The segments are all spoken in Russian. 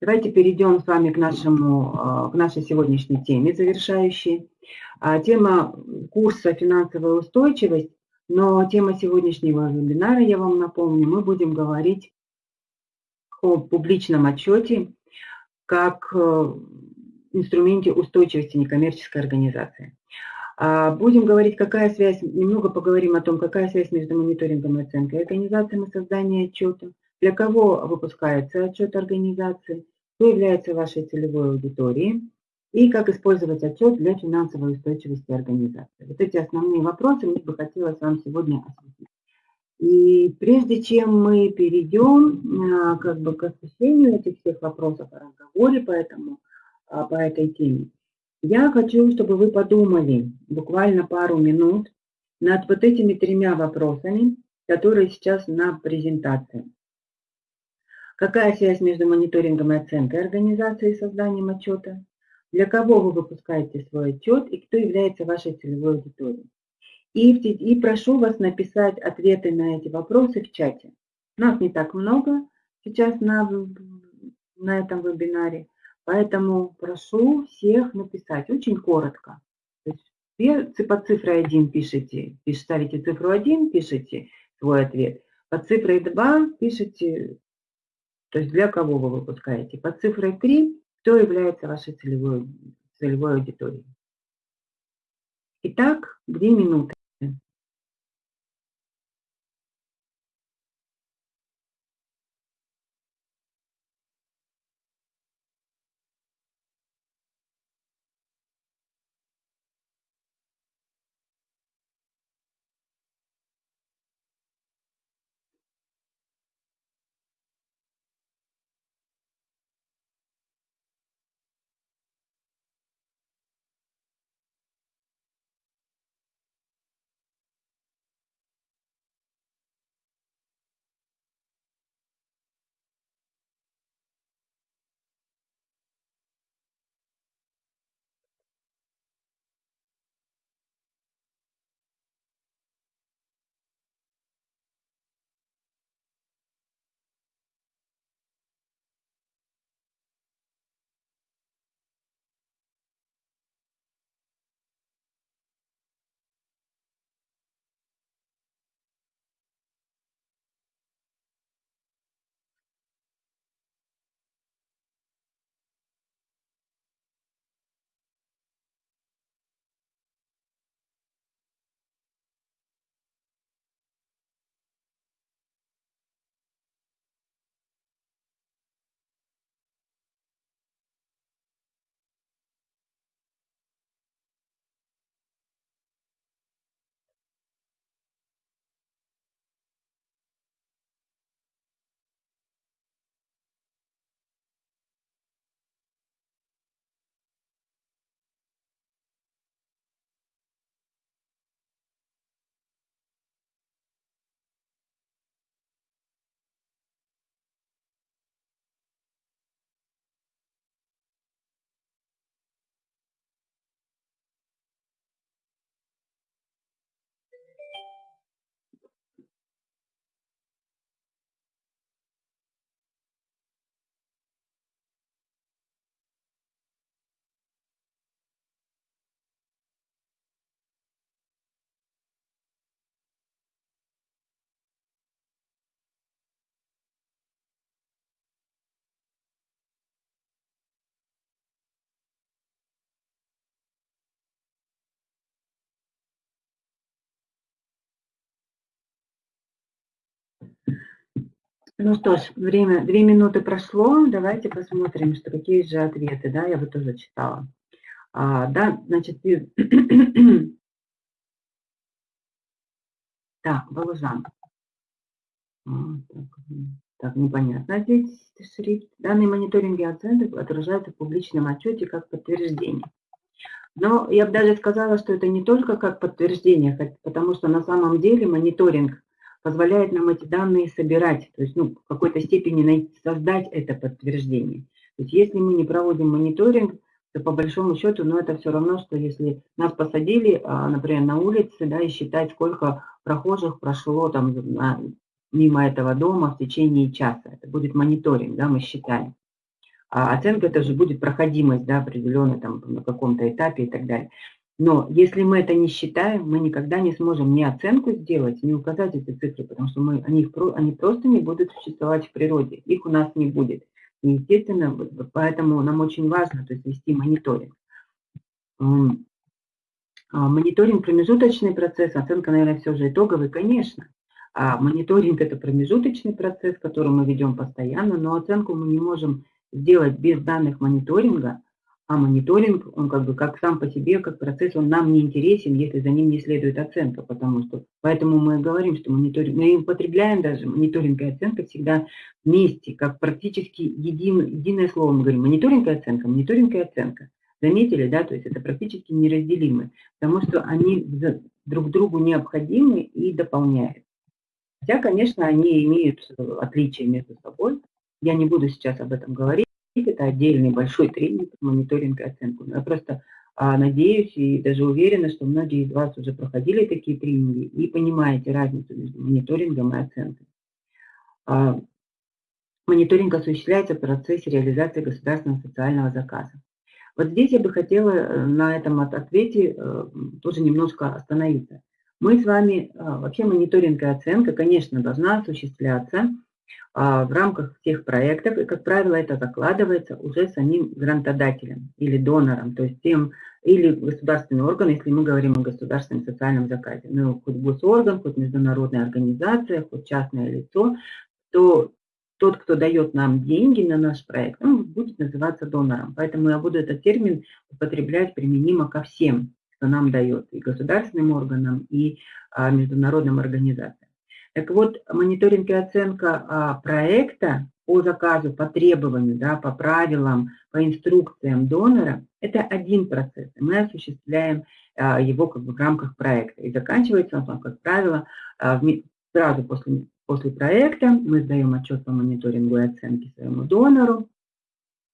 Давайте перейдем с вами к, нашему, а, к нашей сегодняшней теме завершающей. А, тема курса «Финансовая устойчивость», но тема сегодняшнего вебинара, я вам напомню, мы будем говорить о публичном отчете как э, инструменте устойчивости некоммерческой организации. А, будем говорить, какая связь, немного поговорим о том, какая связь между мониторингом и оценкой организации на создание отчета, для кого выпускается отчет организации, кто является вашей целевой аудиторией и как использовать отчет для финансовой устойчивости организации. Вот эти основные вопросы мне бы хотелось вам сегодня осветить. И прежде чем мы перейдем а, как бы к освещению этих всех вопросов о разговоре по, этому, а, по этой теме, я хочу, чтобы вы подумали буквально пару минут над вот этими тремя вопросами, которые сейчас на презентации. Какая связь между мониторингом и оценкой организации и созданием отчета? Для кого вы выпускаете свой отчет и кто является вашей целевой аудиторией? И, и прошу вас написать ответы на эти вопросы в чате. Нас не так много сейчас на, на этом вебинаре, поэтому прошу всех написать очень коротко. То есть под цифрой 1 пишите, ставите цифру 1, пишите свой ответ. Под цифрой 2 пишите то есть для кого вы выпускаете. Под цифрой 3, кто является вашей целевой, целевой аудиторией. Итак, 2 минуты. Ну что ж, время, две минуты прошло, давайте посмотрим, что какие же ответы, да, я бы тоже читала. А, да, значит, так, Волжан. А, так, так, непонятно здесь шрифт. Данные мониторинги оценок отражаются в публичном отчете как подтверждение. Но я бы даже сказала, что это не только как подтверждение, потому что на самом деле мониторинг позволяет нам эти данные собирать, то есть ну, в какой-то степени создать это подтверждение. То есть если мы не проводим мониторинг, то по большому счету, ну это все равно, что если нас посадили, а, например, на улице, да, и считать, сколько прохожих прошло там на, мимо этого дома в течение часа. Это будет мониторинг, да, мы считаем. А оценка это же будет проходимость, да, определенная там на каком-то этапе и так далее. Но если мы это не считаем, мы никогда не сможем ни оценку сделать, ни указать эти цифры, потому что мы, они, они просто не будут существовать в природе, их у нас не будет. И, естественно, поэтому нам очень важно то есть, вести мониторинг. А, мониторинг – промежуточный процесс, оценка, наверное, все же итоговый, конечно. А мониторинг – это промежуточный процесс, который мы ведем постоянно, но оценку мы не можем сделать без данных мониторинга – а мониторинг, он как бы как сам по себе, как процесс, он нам не интересен, если за ним не следует оценка, потому что, поэтому мы говорим, что мониторинг, мы употребляем даже мониторинг и оценка всегда вместе, как практически един, единое слово мы говорим, мониторинг и оценка, мониторинг и оценка. Заметили, да, то есть это практически неразделимы, потому что они друг другу необходимы и дополняют. Хотя, конечно, они имеют отличия между собой. Я не буду сейчас об этом говорить это отдельный большой тренинг мониторинг и оценку. Я просто а, надеюсь и даже уверена, что многие из вас уже проходили такие тренинги и понимаете разницу между мониторингом и оценкой. А, мониторинг осуществляется в процессе реализации государственного социального заказа. Вот здесь я бы хотела э, на этом ответе э, тоже немножко остановиться. Мы с вами, а, вообще мониторинг и оценка, конечно, должна осуществляться в рамках всех проектов, и, как правило, это закладывается уже самим грантодателем или донором, то есть тем, или государственный орган, если мы говорим о государственном социальном заказе, ну, хоть госорган, хоть международная организация, хоть частное лицо, то тот, кто дает нам деньги на наш проект, он будет называться донором. Поэтому я буду этот термин употреблять применимо ко всем, кто нам дает, и государственным органам, и а, международным организациям. Так вот, мониторинг и оценка а, проекта по заказу, по требованию, да, по правилам, по инструкциям донора – это один процесс. Мы осуществляем а, его как бы в рамках проекта. И заканчивается он, как правило, а, сразу после, после проекта мы сдаем отчет по мониторингу и оценке своему донору.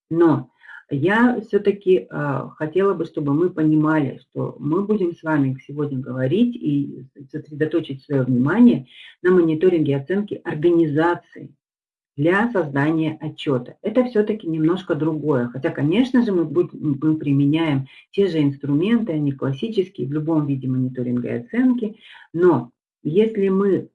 Но я все-таки э, хотела бы, чтобы мы понимали, что мы будем с вами сегодня говорить и сосредоточить свое внимание на мониторинге и оценке организации для создания отчета. Это все-таки немножко другое. Хотя, конечно же, мы, будем, мы применяем те же инструменты, они классические в любом виде мониторинга и оценки, но если мы,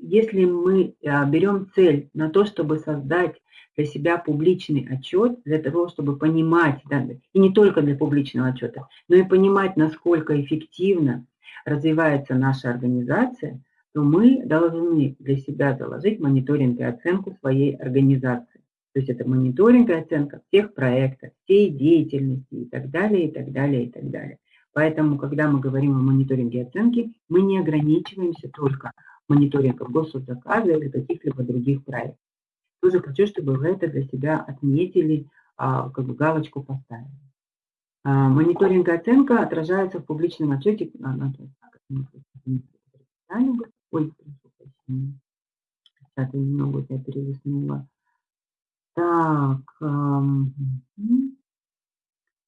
если мы а, берем цель на то, чтобы создать для себя публичный отчет, для того, чтобы понимать, да, и не только для публичного отчета, но и понимать, насколько эффективно развивается наша организация, то мы должны для себя заложить мониторинг и оценку своей организации. То есть это мониторинг и оценка всех проектов, всей деятельности и так далее, и так далее, и так далее. Поэтому, когда мы говорим о мониторинге и оценке, мы не ограничиваемся только мониторингом госзаказа или каких-либо других проектов. Тоже хочу, чтобы вы это для себя отметили, а, как бы галочку поставили. А, мониторинг и оценка отражается в публичном отчете. Ой, сейчас я немного я перелистнула. Так,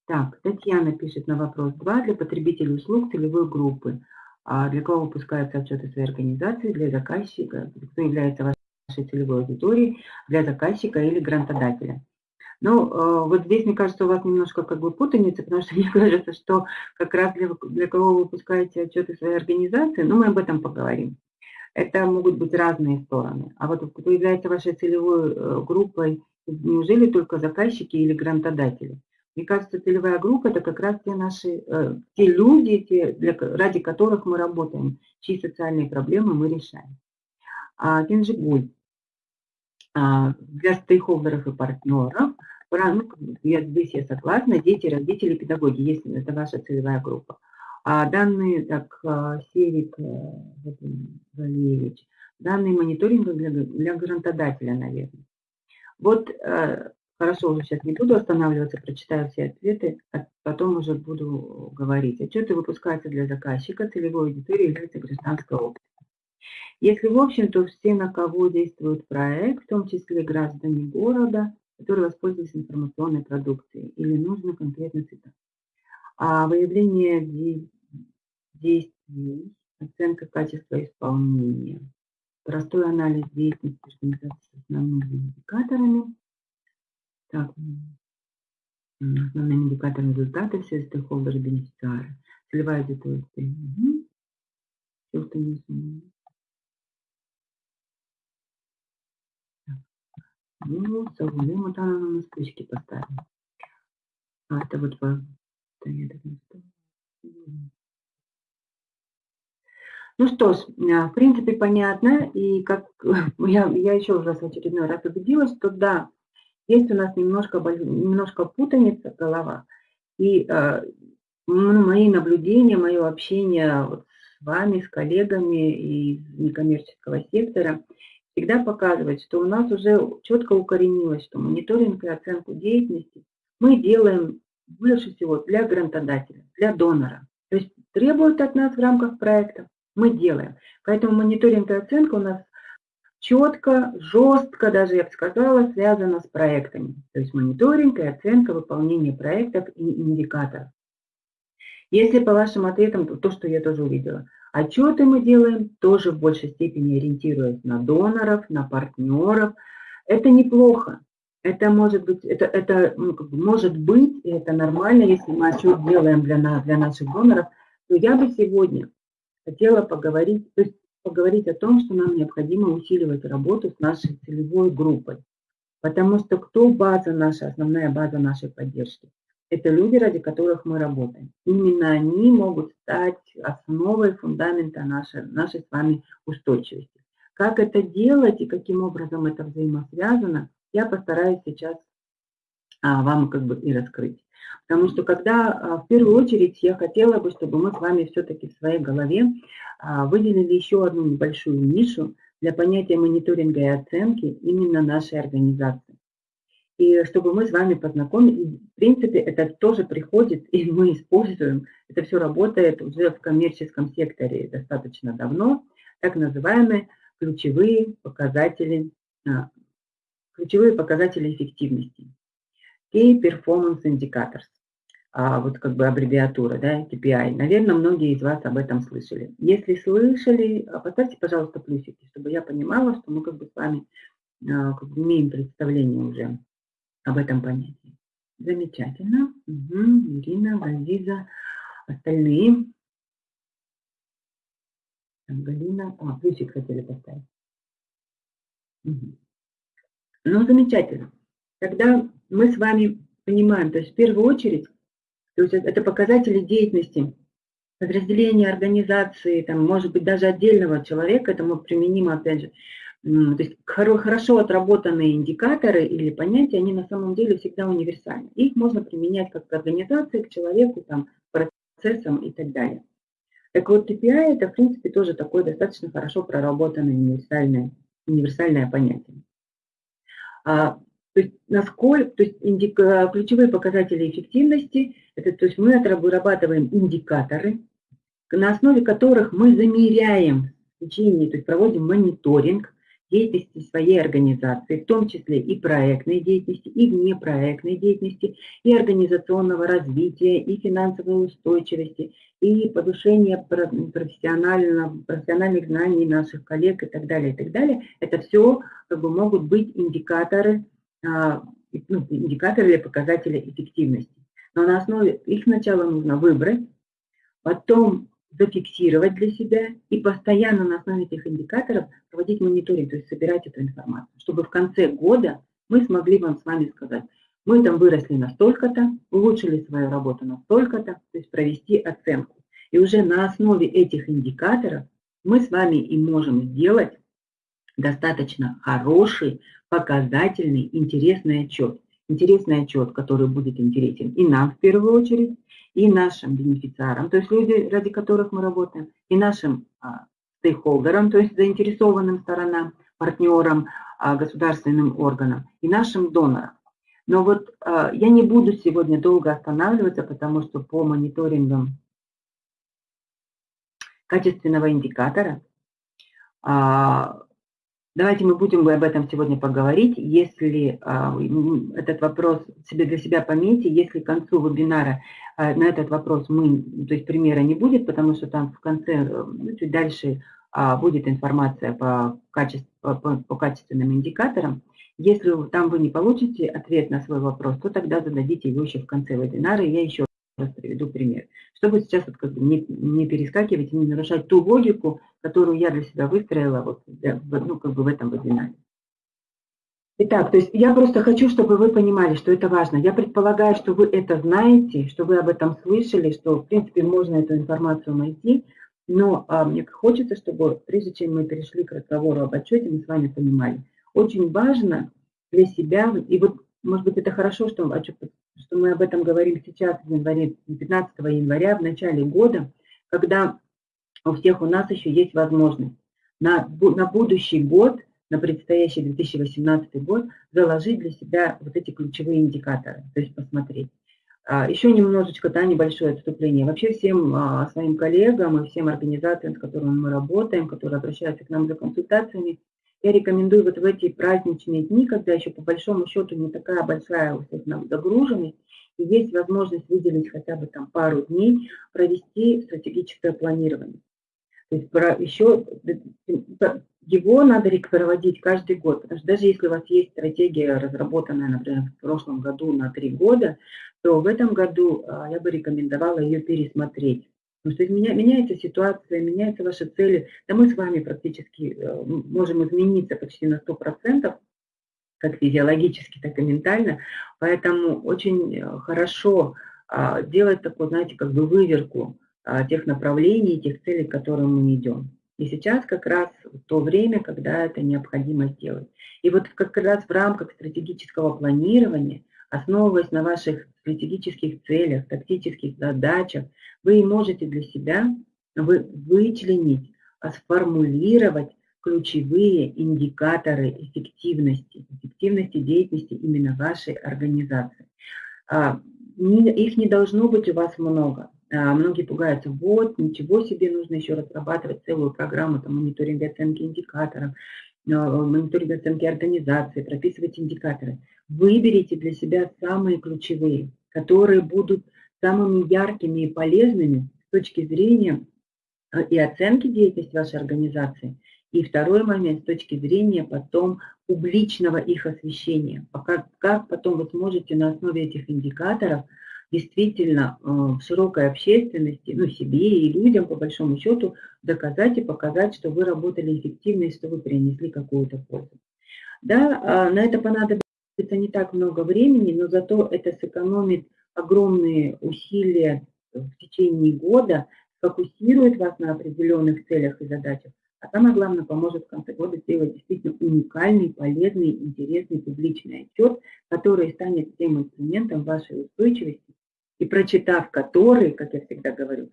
так, Татьяна пишет на вопрос 2. Для потребителей услуг целевой группы. А для кого выпускаются отчеты своей организации, для заказчика, кто является нашей целевой аудитории для заказчика или грантодателя. Ну, э, вот здесь, мне кажется, у вас немножко как бы путаница, потому что мне кажется, что как раз для, для кого вы выпускаете отчеты своей организации, ну, мы об этом поговорим. Это могут быть разные стороны. А вот кто является вашей целевой э, группой, неужели только заказчики или грантодатели? Мне кажется, целевая группа – это как раз те наши, э, те люди, те, для, ради которых мы работаем, чьи социальные проблемы мы решаем. А Кенжигуль. А, для стейкхолдеров и партнеров. Ну, я, здесь я согласна, дети, родители, педагоги, если это ваша целевая группа. А данные, так, а, Серик э, Валерьевич, данные мониторинга для, для грантодателя, наверное. Вот, э, хорошо, уже сейчас не буду останавливаться, прочитаю все ответы, а потом уже буду говорить. Отчеты выпускаются для заказчика, целевой аудитории является гражданское общество. Если в общем, то все, на кого действует проект, в том числе граждане города, которые воспользуются информационной продукцией, или нужно конкретно цитат. А выявление действий, оценка качества исполнения, простой анализ деятельности организации с основными индикаторами, Так, основные индикаторы результата, все стейкхолдеры, бенефициары. Целевая аудитория. Угу. Все, что не Ну, совсем вот она на спички поставила. А это вот по... Да, я так не ну что ж, а, в принципе, понятно. И как я, я еще раз в очередной раз убедилась, что да, есть у нас немножко, немножко путаница в головах. И э, мои наблюдения, мое общение вот с вами, с коллегами из некоммерческого сектора всегда показывает, что у нас уже четко укоренилось, что мониторинг и оценку деятельности мы делаем больше всего для грантодателя, для донора. То есть требуют от нас в рамках проекта, мы делаем. Поэтому мониторинг и оценка у нас четко, жестко, даже я бы сказала, связано с проектами. То есть мониторинг и оценка выполнения проектов и индикаторов. Если по вашим ответам, то, то, что я тоже увидела, отчеты мы делаем тоже в большей степени ориентируясь на доноров, на партнеров. Это неплохо. Это может быть, это, это ну, может быть, и это нормально, если мы отчет делаем для, для наших доноров, то я бы сегодня хотела поговорить, то есть поговорить о том, что нам необходимо усиливать работу с нашей целевой группой. Потому что кто база наша, основная база нашей поддержки? Это люди, ради которых мы работаем. Именно они могут стать основой фундамента нашей, нашей с вами устойчивости. Как это делать и каким образом это взаимосвязано, я постараюсь сейчас а, вам как бы и раскрыть. Потому что когда а, в первую очередь я хотела бы, чтобы мы с вами все-таки в своей голове а, выделили еще одну небольшую нишу для понятия мониторинга и оценки именно нашей организации. И чтобы мы с вами познакомились, в принципе, это тоже приходит, и мы используем, это все работает уже в коммерческом секторе достаточно давно, так называемые ключевые показатели, а, ключевые показатели эффективности. Key Performance Indicators а, вот как бы аббревиатура, да, KPI. Наверное, многие из вас об этом слышали. Если слышали, а, поставьте, пожалуйста, плюсики, чтобы я понимала, что мы как бы с вами а, как бы имеем представление уже об этом понятии. Замечательно. Угу. Ирина, Газиза, остальные. Галина. А, плюсик хотели поставить. Угу. Ну, замечательно. Тогда мы с вами понимаем, то есть в первую очередь то есть это показатели деятельности подразделения, организации, там, может быть, даже отдельного человека, это мы применимо, опять же, то есть хорошо отработанные индикаторы или понятия, они на самом деле всегда универсальны. Их можно применять как к организации, к человеку, там, процессам и так далее. Так вот, KPI это, в принципе, тоже такое достаточно хорошо проработанное универсальное, универсальное понятие. А то есть, насколько, то есть индика, ключевые показатели эффективности, это, то есть мы вырабатываем индикаторы, на основе которых мы замеряем в течение, то есть проводим мониторинг деятельности своей организации, в том числе и проектной деятельности, и внепроектной деятельности, и организационного развития, и финансовой устойчивости, и повышения профессиональных, знаний наших коллег и так далее, и так далее. Это все как бы, могут быть индикаторы а, ну, индикаторы или показатели эффективности. Но на основе их сначала нужно выбрать, потом зафиксировать для себя и постоянно на основе этих индикаторов проводить мониторинг, то есть собирать эту информацию, чтобы в конце года мы смогли вам с вами сказать, мы там выросли на столько-то, улучшили свою работу на столько-то, то есть провести оценку. И уже на основе этих индикаторов мы с вами и можем сделать достаточно хороший, показательный, интересный отчет. Интересный отчет, который будет интересен и нам в первую очередь, и нашим бенефициарам, то есть люди, ради которых мы работаем, и нашим а, стейкхолдерам, то есть заинтересованным сторонам, партнерам, а, государственным органам, и нашим донорам. Но вот а, я не буду сегодня долго останавливаться, потому что по мониторингам качественного индикатора а, Давайте мы будем об этом сегодня поговорить. Если а, этот вопрос себе для себя пометьте, если к концу вебинара а, на этот вопрос мы, то есть примера не будет, потому что там в конце, ну, чуть дальше а, будет информация по, качеству, по, по, по качественным индикаторам. Если там вы не получите ответ на свой вопрос, то тогда зададите его еще в конце вебинара, и я еще раз приведу пример. Чтобы сейчас вот как бы не, не перескакивать и не нарушать ту логику, которую я для себя выстроила вот, ну, как бы в этом вебинаре. Итак, то есть я просто хочу, чтобы вы понимали, что это важно. Я предполагаю, что вы это знаете, что вы об этом слышали, что, в принципе, можно эту информацию найти, но а, мне хочется, чтобы, прежде чем мы перешли к разговору об отчете, мы с вами понимали, очень важно для себя, и вот, может быть, это хорошо, что, что мы об этом говорим сейчас, в январе, 15 января, в начале года, когда у всех у нас еще есть возможность на, на будущий год на предстоящий 2018 год заложить для себя вот эти ключевые индикаторы, то есть посмотреть. А, еще немножечко, да, небольшое отступление. Вообще всем а, своим коллегам и всем организациям, с которыми мы работаем, которые обращаются к нам за консультациями, я рекомендую вот в эти праздничные дни, когда еще по большому счету не такая большая у всех загруженность, и есть возможность выделить хотя бы там пару дней, провести стратегическое планирование. То есть еще его надо проводить каждый год, потому что даже если у вас есть стратегия, разработанная, например, в прошлом году на три года, то в этом году а, я бы рекомендовала ее пересмотреть. Потому что меня, меняется ситуация, меняются ваши цели. Да мы с вами практически э, можем измениться почти на 100%, как физиологически, так и ментально. Поэтому очень э, хорошо а, делать такую, знаете, как бы выверку а, тех направлений, тех целей, к которым мы идем. И сейчас как раз то время, когда это необходимо сделать. И вот как раз в рамках стратегического планирования, основываясь на ваших стратегических целях, тактических задачах, вы можете для себя вы, вычленить, а сформулировать ключевые индикаторы эффективности, эффективности деятельности именно вашей организации. А, их не должно быть у вас много. А, многие пугаются, вот, ничего себе, нужно еще разрабатывать целую программу там, мониторинга оценки индикаторов, мониторинга оценки организации, прописывать индикаторы. Выберите для себя самые ключевые, которые будут самыми яркими и полезными с точки зрения а, и оценки деятельности вашей организации, и второй момент с точки зрения потом публичного их освещения. Как, как потом вы сможете на основе этих индикаторов – действительно э, в широкой общественности, ну, себе и людям, по большому счету, доказать и показать, что вы работали эффективно и что вы принесли какую-то пользу. Да, а, на это понадобится не так много времени, но зато это сэкономит огромные усилия в течение года, сфокусирует вас на определенных целях и задачах, а самое главное, поможет в конце года сделать действительно уникальный, полезный, интересный публичный отчет, который станет тем инструментом вашей устойчивости и прочитав который, как я всегда говорю,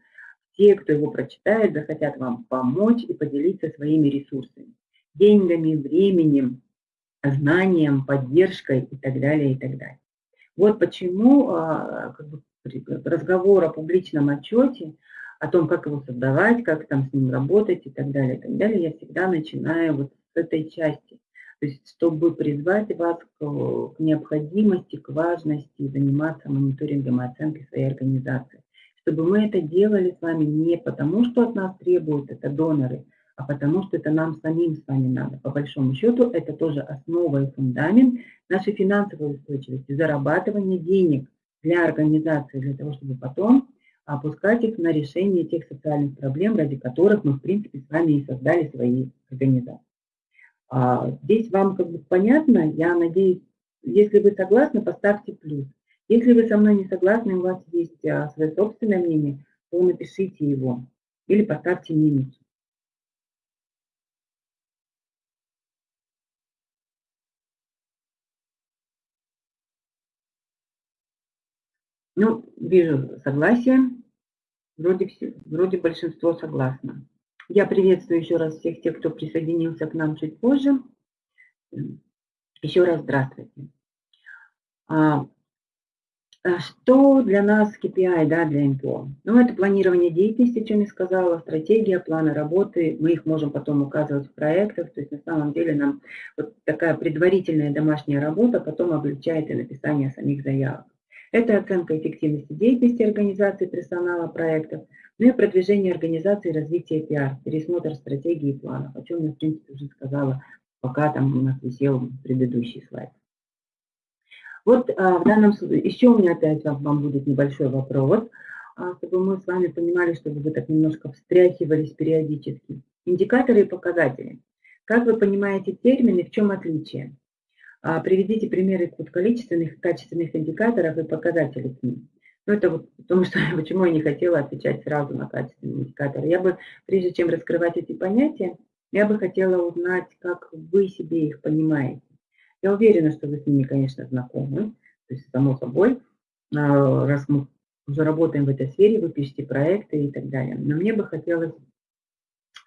те, кто его прочитает, захотят вам помочь и поделиться своими ресурсами, деньгами, временем, знанием, поддержкой и так далее, и так далее. Вот почему а, как бы, разговор о публичном отчете, о том, как его создавать, как там с ним работать и так далее, и так далее, я всегда начинаю вот с этой части. То есть, чтобы призвать вас к, к необходимости, к важности заниматься мониторингом и оценкой своей организации. Чтобы мы это делали с вами не потому, что от нас требуют это доноры, а потому что это нам самим с вами надо. По большому счету, это тоже основа и фундамент нашей финансовой устойчивости, зарабатывания денег для организации, для того, чтобы потом опускать их на решение тех социальных проблем, ради которых мы, в принципе, с вами и создали свои организации. А, здесь вам как бы понятно, я надеюсь, если вы согласны, поставьте плюс. Если вы со мной не согласны, у вас есть а, свое собственное мнение, то напишите его или поставьте минус. Ну, вижу согласие. Вроде, все, вроде большинство согласно. Я приветствую еще раз всех тех, кто присоединился к нам чуть позже. Еще раз здравствуйте. А, а что для нас KPI, да, для НПО? Ну, это планирование деятельности, о чем я сказала, стратегия, планы работы. Мы их можем потом указывать в проектах. То есть на самом деле нам вот такая предварительная домашняя работа потом облегчает и написание самих заявок. Это оценка эффективности деятельности организации персонала проектов, ну и продвижение организации и развитие пиар, пересмотр стратегии и планов, о чем я, в принципе, уже сказала пока там у нас висел предыдущий слайд. Вот а, в данном случае, еще у меня опять вам будет небольшой вопрос, а, чтобы мы с вами понимали, чтобы вы так немножко встряхивались периодически. Индикаторы и показатели. Как вы понимаете термины, в чем отличие? А, приведите примеры количественных и качественных индикаторов и показателей к ним. Ну, это вот потому что, почему я не хотела отвечать сразу на качественные индикаторы. Я бы, прежде чем раскрывать эти понятия, я бы хотела узнать, как вы себе их понимаете. Я уверена, что вы с ними, конечно, знакомы, то есть само собой, а, раз мы уже работаем в этой сфере, вы пишете проекты и так далее. Но мне бы хотелось,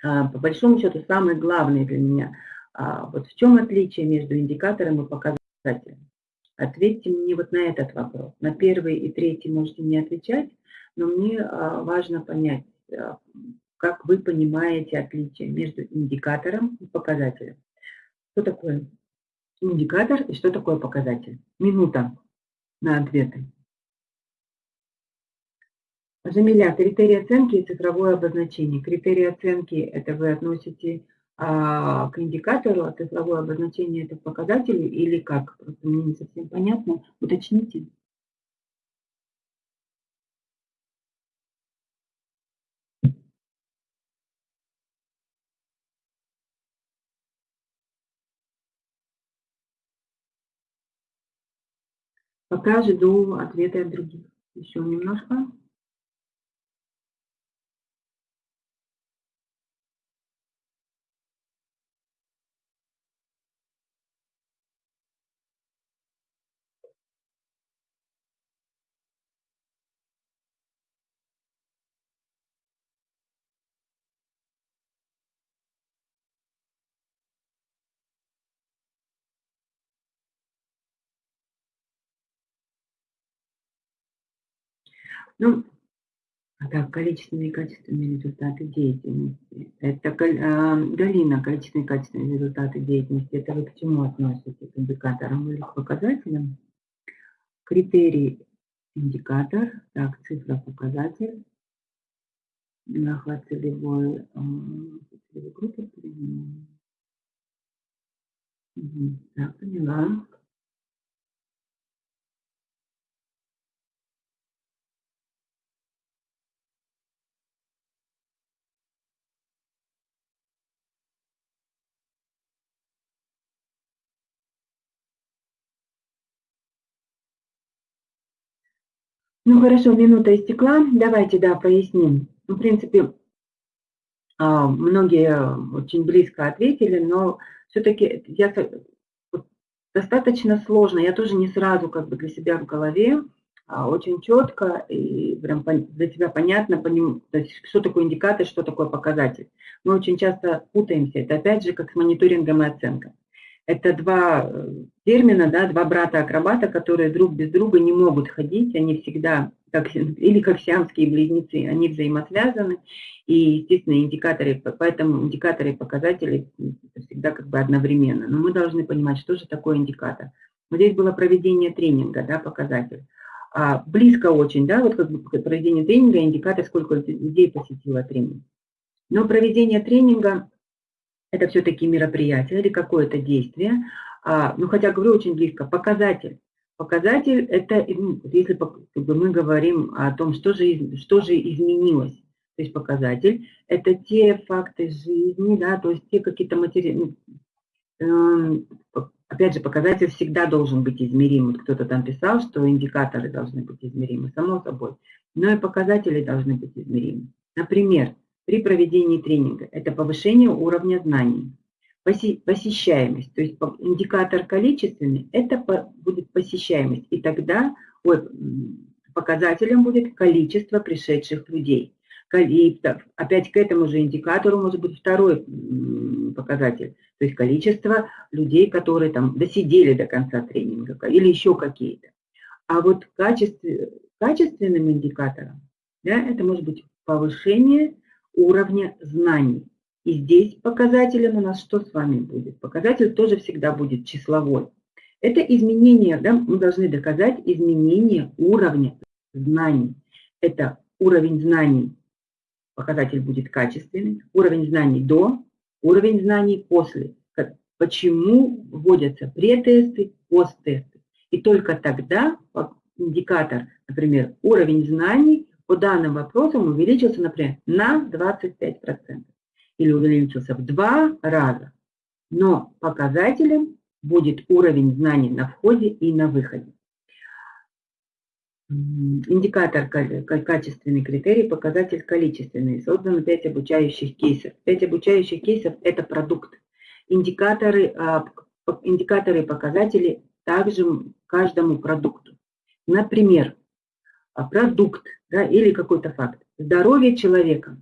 а, по большому счету, самое главное для меня, вот в чем отличие между индикатором и показателем. Ответьте мне вот на этот вопрос. На первый и третий можете не отвечать, но мне важно понять, как вы понимаете отличие между индикатором и показателем. Что такое индикатор и что такое показатель. Минута на ответы. Жамиля, критерии оценки и цифровое обозначение. Критерии оценки – это вы относите а, к индикатору, а цифровое обозначение – это показателю или как? Просто мне не совсем понятно. Уточните. Пока жду ответа от других. Еще немножко. Ну, так, количественные и качественные результаты деятельности. Это а, Галина, количественные и качественные результаты деятельности. Это вы к чему относите? К индикаторам или к показателям? Критерий индикатор. Так, цифра показатель. Охват целевой, а, целевой группы. Угу. Так, поняла. Ну хорошо, минута истекла. Давайте, да, поясним. Ну, в принципе, а, многие очень близко ответили, но все-таки я достаточно сложно. Я тоже не сразу как бы для себя в голове а, очень четко и прям для себя понятно, что такое индикатор, что такое показатель. Мы очень часто путаемся. Это опять же как с мониторингом и оценкой. Это два э, термина, да, два брата-акробата, которые друг без друга не могут ходить, они всегда, как, или как сиамские близнецы, они взаимосвязаны, и, естественно, индикаторы, поэтому индикаторы и показатели всегда как бы одновременно. Но мы должны понимать, что же такое индикатор. Вот здесь было проведение тренинга, да, показатель. А, близко очень, да, вот как бы проведение тренинга, индикатор, сколько людей посетило тренинг. Но проведение тренинга это все-таки мероприятие или какое-то действие, а, ну хотя говорю очень близко, показатель. Показатель – это, ну, если как бы, мы говорим о том, что же, что же изменилось, то есть показатель – это те факты жизни, да, то есть те какие-то материалы, ну, э, опять же, показатель всегда должен быть измерим. Вот кто-то там писал, что индикаторы должны быть измеримы, само собой, но и показатели должны быть измеримы. Например, при проведении тренинга. Это повышение уровня знаний. Посещаемость, то есть индикатор количественный, это будет посещаемость. И тогда вот, показателем будет количество пришедших людей. Опять к этому же индикатору может быть второй показатель, то есть количество людей, которые там досидели до конца тренинга или еще какие-то. А вот качестве, качественным индикатором да, это может быть повышение уровня знаний. И здесь показателем у нас что с вами будет? Показатель тоже всегда будет числовой. Это изменение, да, мы должны доказать изменение уровня знаний. Это уровень знаний, показатель будет качественный, уровень знаний до, уровень знаний после. почему вводятся претесты, посттесты. И только тогда индикатор, например, уровень знаний по данным вопросам увеличился, например, на 25% или увеличился в два раза. Но показателем будет уровень знаний на входе и на выходе. Индикатор качественный критерий, показатель количественный. Создано 5 обучающих кейсов. 5 обучающих кейсов – это продукт. Индикаторы, а, индикаторы и показатели также каждому продукту. Например, продукт да, или какой-то факт. Здоровье человека.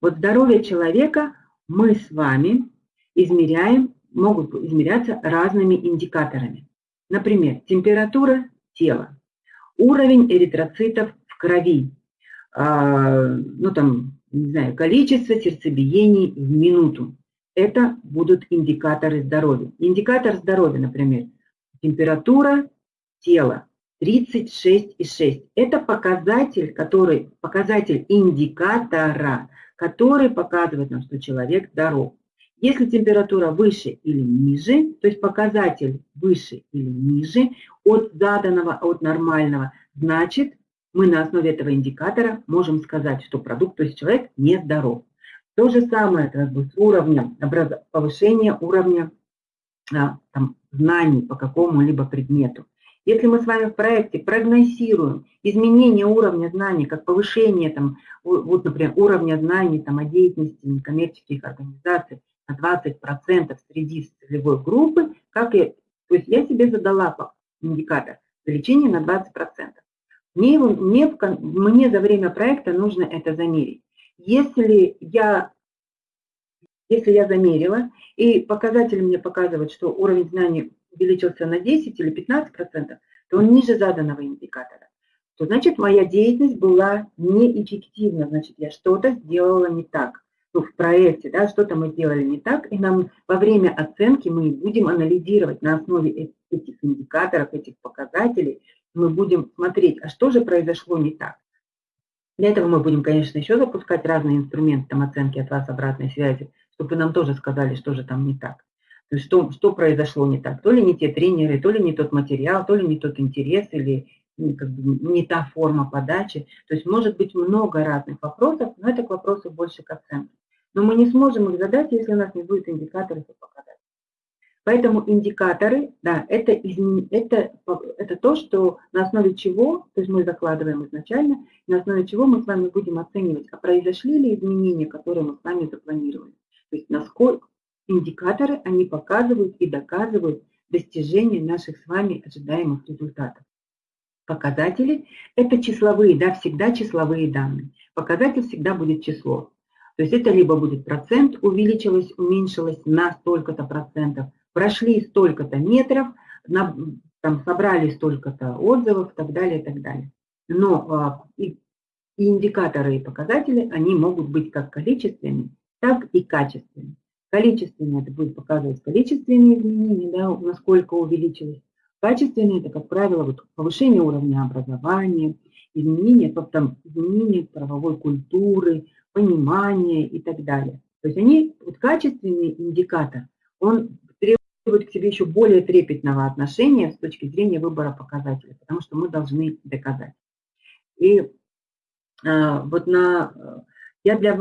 Вот здоровье человека мы с вами измеряем, могут измеряться разными индикаторами. Например, температура тела, уровень эритроцитов в крови, э, ну там, не знаю, количество сердцебиений в минуту. Это будут индикаторы здоровья. Индикатор здоровья, например, температура тела 36,6. Это показатель, который, показатель индикатора, который показывает нам, что человек здоров. Если температура выше или ниже, то есть показатель выше или ниже от заданного, от нормального, значит, мы на основе этого индикатора можем сказать, что продукт, то есть человек нездоров. То же самое как бы, с уровнем повышения уровня а, там, знаний по какому-либо предмету. Если мы с вами в проекте прогнозируем изменение уровня знаний, как повышение, там, вот, например, уровня знаний там, о деятельности некоммерческих организаций на 20% среди целевой группы, как я, то есть я себе задала индикатор увеличения на 20%. Мне, мне, мне за время проекта нужно это замерить. Если я, если я замерила, и показатель мне показывает, что уровень знаний увеличился на 10 или 15 процентов, то он ниже заданного индикатора, то значит моя деятельность была неэффективна, значит я что-то сделала не так. Ну, в проекте, да, что-то мы сделали не так, и нам во время оценки мы будем анализировать на основе этих индикаторов, этих показателей, мы будем смотреть, а что же произошло не так. Для этого мы будем, конечно, еще запускать разные инструменты там, оценки от вас обратной связи, чтобы вы нам тоже сказали, что же там не так. То есть что, что произошло не так? То ли не те тренеры, то ли не тот материал, то ли не тот интерес, или как бы, не та форма подачи. То есть может быть много разных вопросов, но это к вопросу больше к оценке. Но мы не сможем их задать, если у нас не будет индикаторов и показателей. Поэтому индикаторы, да, это, это, это то, что на основе чего, то есть мы закладываем изначально, на основе чего мы с вами будем оценивать, а произошли ли изменения, которые мы с вами запланировали. То есть насколько, Индикаторы, они показывают и доказывают достижение наших с вами ожидаемых результатов. Показатели – это числовые, да, всегда числовые данные. Показатель всегда будет число. То есть это либо будет процент, увеличилось, уменьшилось на столько-то процентов, прошли столько-то метров, на, там, собрали столько-то отзывов и так далее, и так далее. Но а, и, и индикаторы и показатели, они могут быть как количественными, так и качественными. Количественно это будет показывать количественные изменения, да, насколько увеличилось. Качественные это, как правило, вот повышение уровня образования, изменение, там, изменение правовой культуры, понимания и так далее. То есть они, вот качественный индикатор, он требует к себе еще более трепетного отношения с точки зрения выбора показателей, потому что мы должны доказать. И а, вот на, я для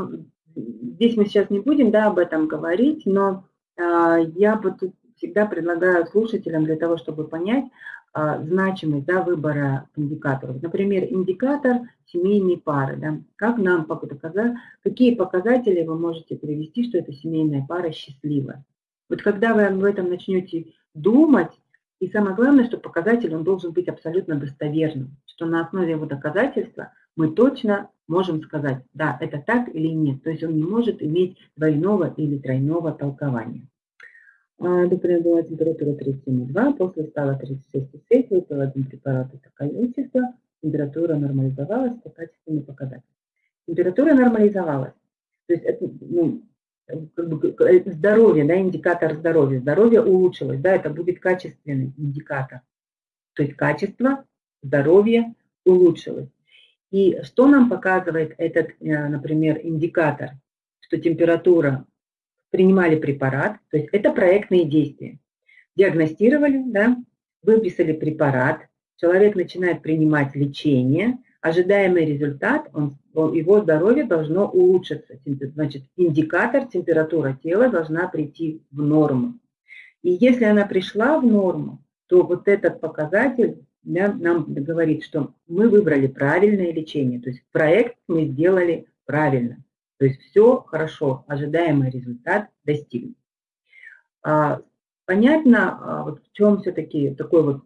здесь мы сейчас не будем да, об этом говорить, но а, я вот всегда предлагаю слушателям для того, чтобы понять а, значимость да, выбора индикаторов. Например, индикатор семейной пары. Да, как нам показать, какие показатели вы можете привести, что эта семейная пара счастливая. Вот когда вы об этом начнете думать, и самое главное, что показатель он должен быть абсолютно достоверным, что на основе его доказательства мы точно можем сказать, да, это так или нет. То есть он не может иметь двойного или тройного толкования. Например, была температура 37,2, после стала 36,6, выпил один препарат, это количество, температура нормализовалась, это качественный показатель. Температура нормализовалась. То есть это, ну, как бы, здоровье, да, индикатор здоровья. Здоровье улучшилось, да, это будет качественный индикатор. То есть качество здоровья улучшилось. И что нам показывает этот, э, например, индикатор? Что температура принимали препарат, то есть это проектные действия. Диагностировали, да, выписали препарат, человек начинает принимать лечение, ожидаемый результат, он, его здоровье должно улучшиться. Значит, индикатор, температура тела должна прийти в норму. И если она пришла в норму, то вот этот показатель да, нам говорит, что мы выбрали правильное лечение. То есть проект мы сделали правильно. То есть все хорошо, ожидаемый результат достигнут. А, понятно, а, вот в чем все-таки такой вот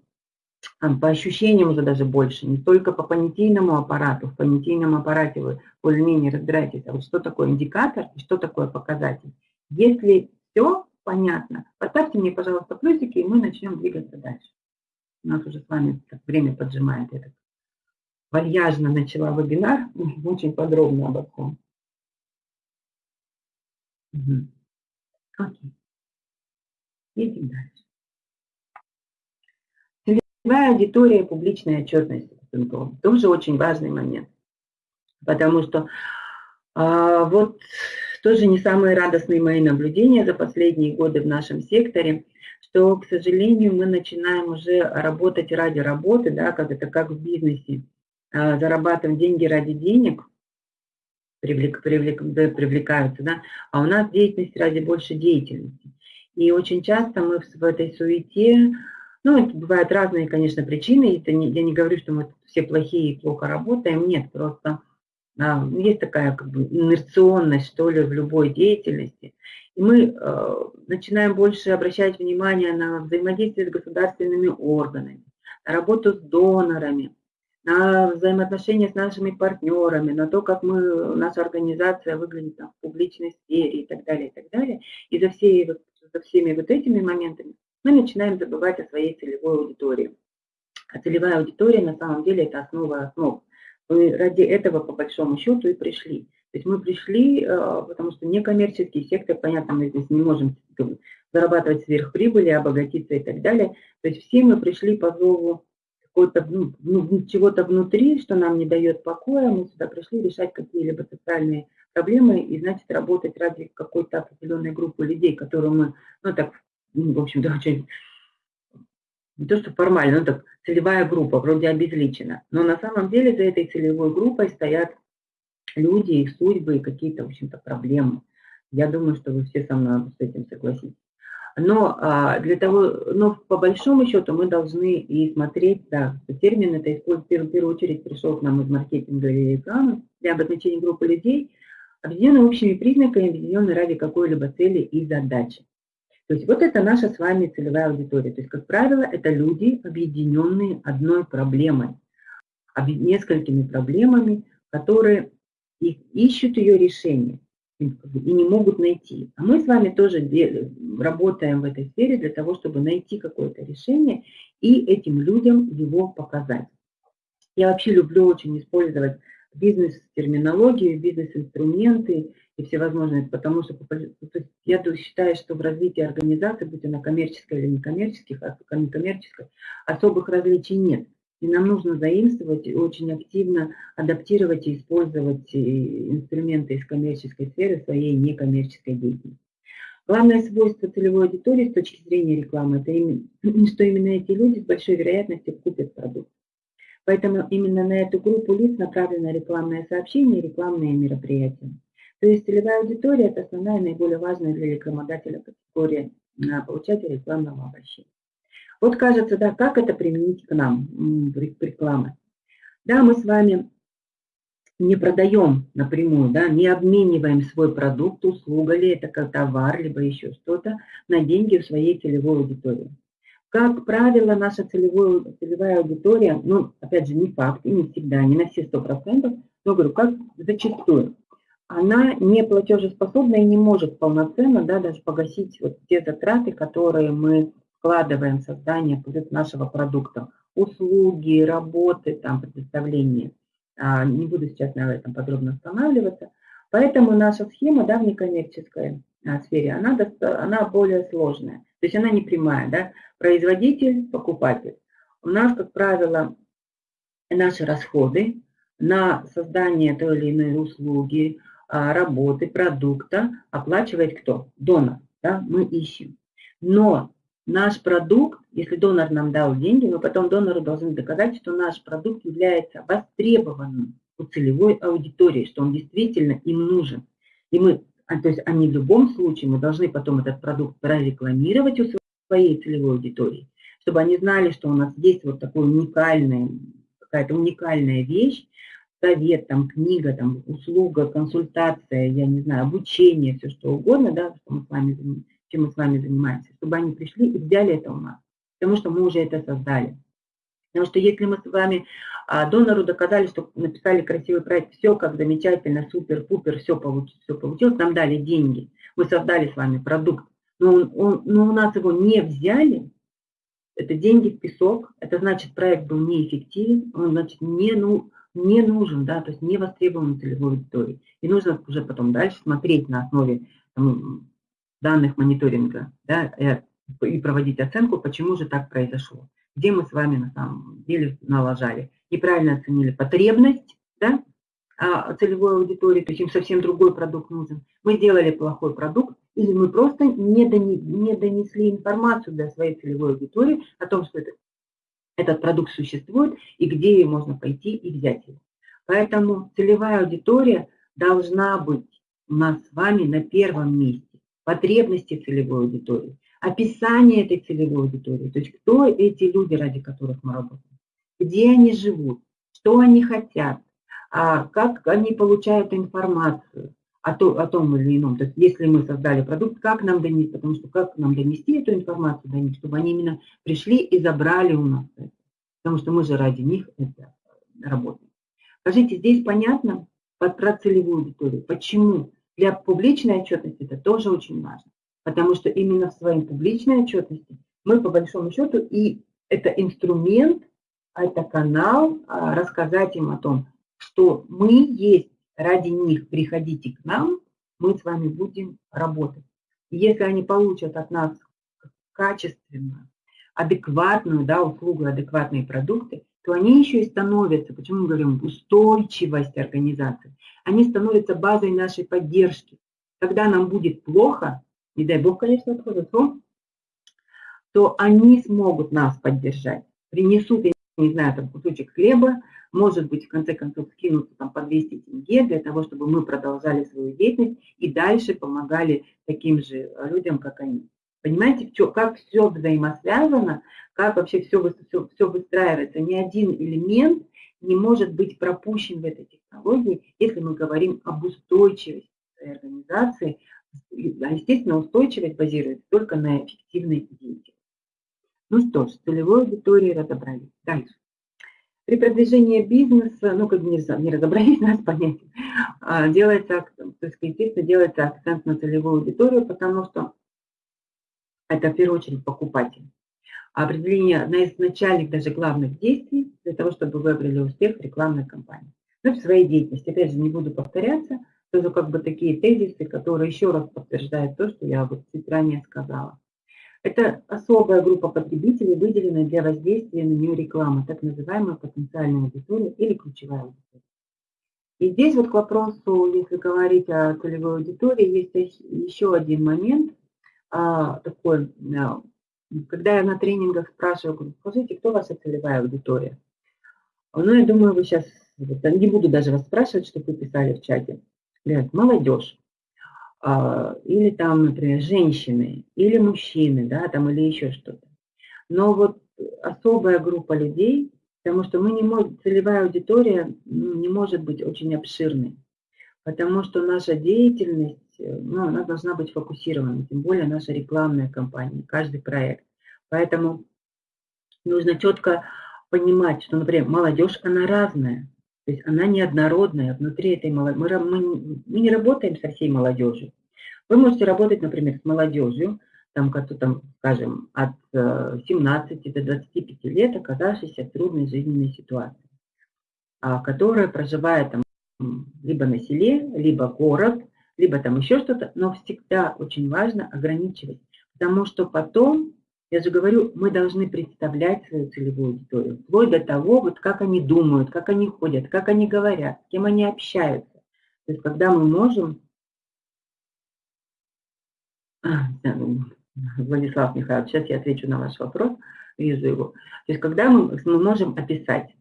по ощущениям уже даже больше, не только по понятийному аппарату, в понятийном аппарате вы более-менее разбираетесь, а вот что такое индикатор и что такое показатель. Если все понятно, поставьте мне, пожалуйста, плюсики, и мы начнем двигаться дальше. У нас уже с вами время поджимает. Я так вальяжно начала вебинар, очень подробно обо всем. Угу. Окей. Едем дальше. Целевая аудитория публичная отчетность тоже очень важный момент. Потому что а, вот тоже не самые радостные мои наблюдения за последние годы в нашем секторе, что, к сожалению, мы начинаем уже работать ради работы, да, как это как в бизнесе, а, зарабатываем деньги ради денег, привлек, привлек, привлекаются, да, а у нас деятельность ради больше деятельности. И очень часто мы в, этой суете ну, бывают разные, конечно, причины. Это не, я не говорю, что мы все плохие и плохо работаем. Нет, просто есть такая как бы инерционность, что ли, в любой деятельности. И мы э, начинаем больше обращать внимание на взаимодействие с государственными органами, на работу с донорами, на взаимоотношения с нашими партнерами, на то, как мы, наша организация выглядит там, в публичной сфере и так далее, и так далее. И за, все, за всеми вот этими моментами мы начинаем забывать о своей целевой аудитории. А целевая аудитория на самом деле это основа основ. Мы ради этого по большому счету и пришли. То есть мы пришли, э, потому что некоммерческий сектор, понятно, мы здесь не можем зарабатывать сверхприбыли, обогатиться и так далее. То есть все мы пришли по зову какого-то, ну, ну, чего-то внутри, что нам не дает покоя. Мы сюда пришли решать какие-либо социальные проблемы и, значит, работать ради какой-то определенной группы людей, которую мы, ну, так ну, в общем-то, очень, не то что формально, но так целевая группа, вроде обезличена. Но на самом деле за этой целевой группой стоят люди, их судьбы и какие-то, в общем-то, проблемы. Я думаю, что вы все со мной с этим согласитесь. Но а, для того, но по большому счету мы должны и смотреть, да, термин это в первую очередь пришел к нам из маркетинга и рекламы для обозначения группы людей, объединенные общими признаками, объединенные ради какой-либо цели и задачи. То есть вот это наша с вами целевая аудитория. То есть, как правило, это люди, объединенные одной проблемой, несколькими проблемами, которые ищут ее решение и не могут найти. А мы с вами тоже работаем в этой сфере для того, чтобы найти какое-то решение и этим людям его показать. Я вообще люблю очень использовать бизнес-терминологию, бизнес-инструменты, и всевозможные, потому что я считаю, что в развитии организации, будь она коммерческая или некоммерческих, а некоммерческой, особых различий нет. И нам нужно заимствовать и очень активно адаптировать и использовать э, инструменты из коммерческой сферы своей некоммерческой деятельности. Главное свойство целевой аудитории с точки зрения рекламы, это что именно эти люди с большой вероятностью купят продукт. Поэтому именно на эту группу лиц направлено рекламное сообщение и рекламные мероприятия. То есть целевая аудитория – это основная и наиболее важная для рекламодателя категория получателя рекламного обращения. Вот кажется, да, как это применить к нам, рекламы. Да, мы с вами не продаем напрямую, да, не обмениваем свой продукт, услуга ли это как товар, либо еще что-то на деньги в своей целевой аудитории. Как правило, наша целевая, целевая аудитория, ну, опять же, не факт, и не всегда, не на все сто процентов, но говорю, как зачастую, она не платежеспособна и не может полноценно да, даже погасить вот те затраты, которые мы вкладываем в создание нашего продукта. Услуги, работы, там, предоставление. А, не буду сейчас на этом подробно останавливаться. Поэтому наша схема да, в некоммерческой а, сфере, она, она более сложная. То есть она не прямая. Да? Производитель, покупатель. У нас, как правило, наши расходы на создание той или иной услуги, а, работы, продукта оплачивает кто? Донор. Да? Мы ищем. Но наш продукт, если донор нам дал деньги, мы потом донору должны доказать, что наш продукт является востребованным у целевой аудитории, что он действительно им нужен. И мы, а, то есть они в любом случае, мы должны потом этот продукт прорекламировать у своей целевой аудитории, чтобы они знали, что у нас есть вот такой уникальный, какая-то уникальная вещь, совет, там, книга, там, услуга, консультация, я не знаю, обучение, все что угодно, да, что мы с вами, чем мы с вами занимаемся, чтобы они пришли и взяли это у нас, потому что мы уже это создали. Потому что если мы с вами а, донору доказали, что написали красивый проект, все как замечательно, супер, пупер, все получилось, все получилось, нам дали деньги, мы создали с вами продукт, но, он, он, но у нас его не взяли, это деньги в песок, это значит проект был неэффективен, он значит не, ну, не нужен, да, то есть не востребован целевой аудитории. И нужно уже потом дальше смотреть на основе там, данных мониторинга да, и проводить оценку, почему же так произошло. Где мы с вами на самом деле налажали. Неправильно оценили потребность да, а, целевой аудитории, то есть им совсем другой продукт нужен. Мы сделали плохой продукт, или мы просто не, донесли информацию для своей целевой аудитории о том, что это, этот продукт существует и где можно пойти и взять его. Поэтому целевая аудитория должна быть у нас с вами на первом месте. Потребности целевой аудитории описание этой целевой аудитории, то есть кто эти люди, ради которых мы работаем, где они живут, что они хотят, а как они получают информацию о, то, о том или ином. То есть если мы создали продукт, как нам донести, потому что как нам донести эту информацию до них, чтобы они именно пришли и забрали у нас это. Потому что мы же ради них это работаем. Скажите, здесь понятно про целевую аудиторию? Почему? Для публичной отчетности это тоже очень важно. Потому что именно в своей публичной отчетности мы по большому счету, и это инструмент, это канал, а, рассказать им о том, что мы есть ради них, приходите к нам, мы с вами будем работать. И если они получат от нас качественную, адекватную да, услугу, адекватные продукты, то они еще и становятся, почему мы говорим, устойчивость организации, они становятся базой нашей поддержки. Когда нам будет плохо, не дай бог, конечно, отходят, то они смогут нас поддержать. Принесут, не знаю, там кусочек хлеба, может быть, в конце концов, скинутся там по 200 тенге для того, чтобы мы продолжали свою деятельность и дальше помогали таким же людям, как они. Понимаете, как все взаимосвязано, как вообще все, все, все выстраивается. Ни один элемент не может быть пропущен в этой технологии, если мы говорим об устойчивости организации, естественно, устойчивость базируется только на эффективной деятельности. Ну что ж, с целевой разобрались. Дальше. При продвижении бизнеса, ну, как не, не разобрались, нас понять, а, делается, то есть, естественно, делается акцент на целевую аудиторию, потому что это в первую очередь покупатель. Определение одна из начальных, даже главных действий для того, чтобы вы обрели успех рекламной кампании. Ну, в своей деятельности, опять же, не буду повторяться, это как бы такие тезисы, которые еще раз подтверждают то, что я вот чуть ранее сказала. Это особая группа потребителей, выделенная для воздействия на нее рекламы, так называемая потенциальная аудитория или ключевая аудитория. И здесь вот к вопросу, если говорить о целевой аудитории, есть еще один момент а, такой, а, когда я на тренингах спрашиваю, скажите, кто ваша целевая аудитория? Ну, я думаю, вы сейчас, не буду даже вас спрашивать, что вы писали в чате говорят, молодежь, или там, например, женщины, или мужчины, да, там, или еще что-то. Но вот особая группа людей, потому что мы не можем, целевая аудитория не может быть очень обширной, потому что наша деятельность, ну, она должна быть фокусирована, тем более наша рекламная кампания, каждый проект. Поэтому нужно четко понимать, что, например, молодежь, она разная. То есть она неоднородная внутри этой молодежи. Мы, мы, мы не работаем со всей молодежью. Вы можете работать, например, с молодежью, там, там, скажем, от 17 э, до 25 лет, оказавшейся в трудной жизненной ситуации, а, которая проживает там либо на селе, либо город, либо там еще что-то, но всегда очень важно ограничивать, потому что потом я же говорю, мы должны представлять свою целевую аудиторию, вплоть до того, вот как они думают, как они ходят, как они говорят, с кем они общаются. То есть когда мы можем... Владислав Михайлович, сейчас я отвечу на ваш вопрос, вижу его. То есть когда мы, мы можем описать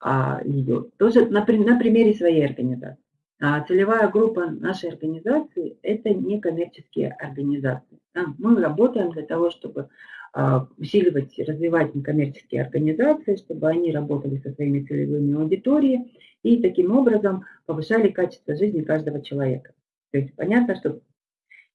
а, ее, тоже на, на примере своей организации. А целевая группа нашей организации – это некоммерческие организации. Мы работаем для того, чтобы а, усиливать, развивать некоммерческие организации, чтобы они работали со своими целевыми аудиториями и таким образом повышали качество жизни каждого человека. То есть понятно, что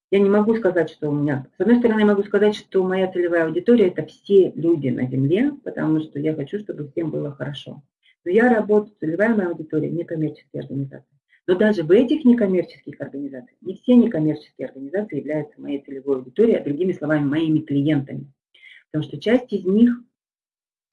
я не могу сказать, что у меня... С одной стороны, я могу сказать, что моя целевая аудитория – это все люди на Земле, потому что я хочу, чтобы всем было хорошо. Но я работаю, целевая моя аудитория – некоммерческие организации. Но даже в этих некоммерческих организациях, не все некоммерческие организации являются моей целевой аудиторией, а другими словами, моими клиентами. Потому что часть из них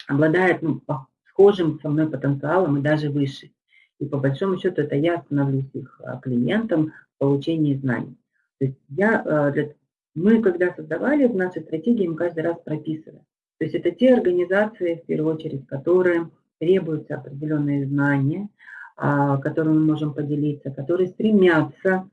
обладает ну, схожим со мной потенциалом и даже выше. И по большому счету это я становлюсь их а, клиентом в получении знаний. То есть я, для, мы когда создавали в нашей стратегии, мы каждый раз прописываем. То есть это те организации, в первую очередь, которые требуются определенные знания, а, которыми мы можем поделиться, которые стремятся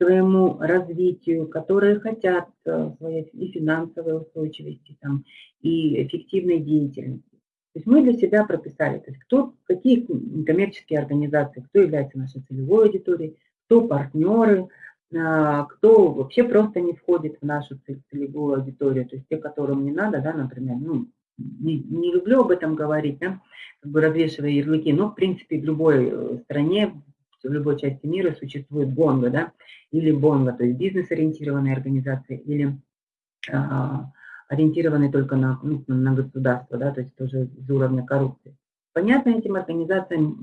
своему развитию, которые хотят э, своей и финансовой устойчивости, там, и эффективной деятельности. То есть мы для себя прописали, то есть кто, какие коммерческие организации, кто является нашей целевой аудиторией, кто партнеры, а, кто вообще просто не входит в нашу целевую аудиторию, то есть те, которым не надо, да, например, ну, не, не люблю об этом говорить, да, как бы развешивая ярлыки, но в принципе в любой э, стране в любой части мира существует бонго, да, или бонго, то есть бизнес-ориентированные организации, или а, ориентированные только на, ну, на государство, да, то есть тоже из уровня коррупции. Понятно, этим организациям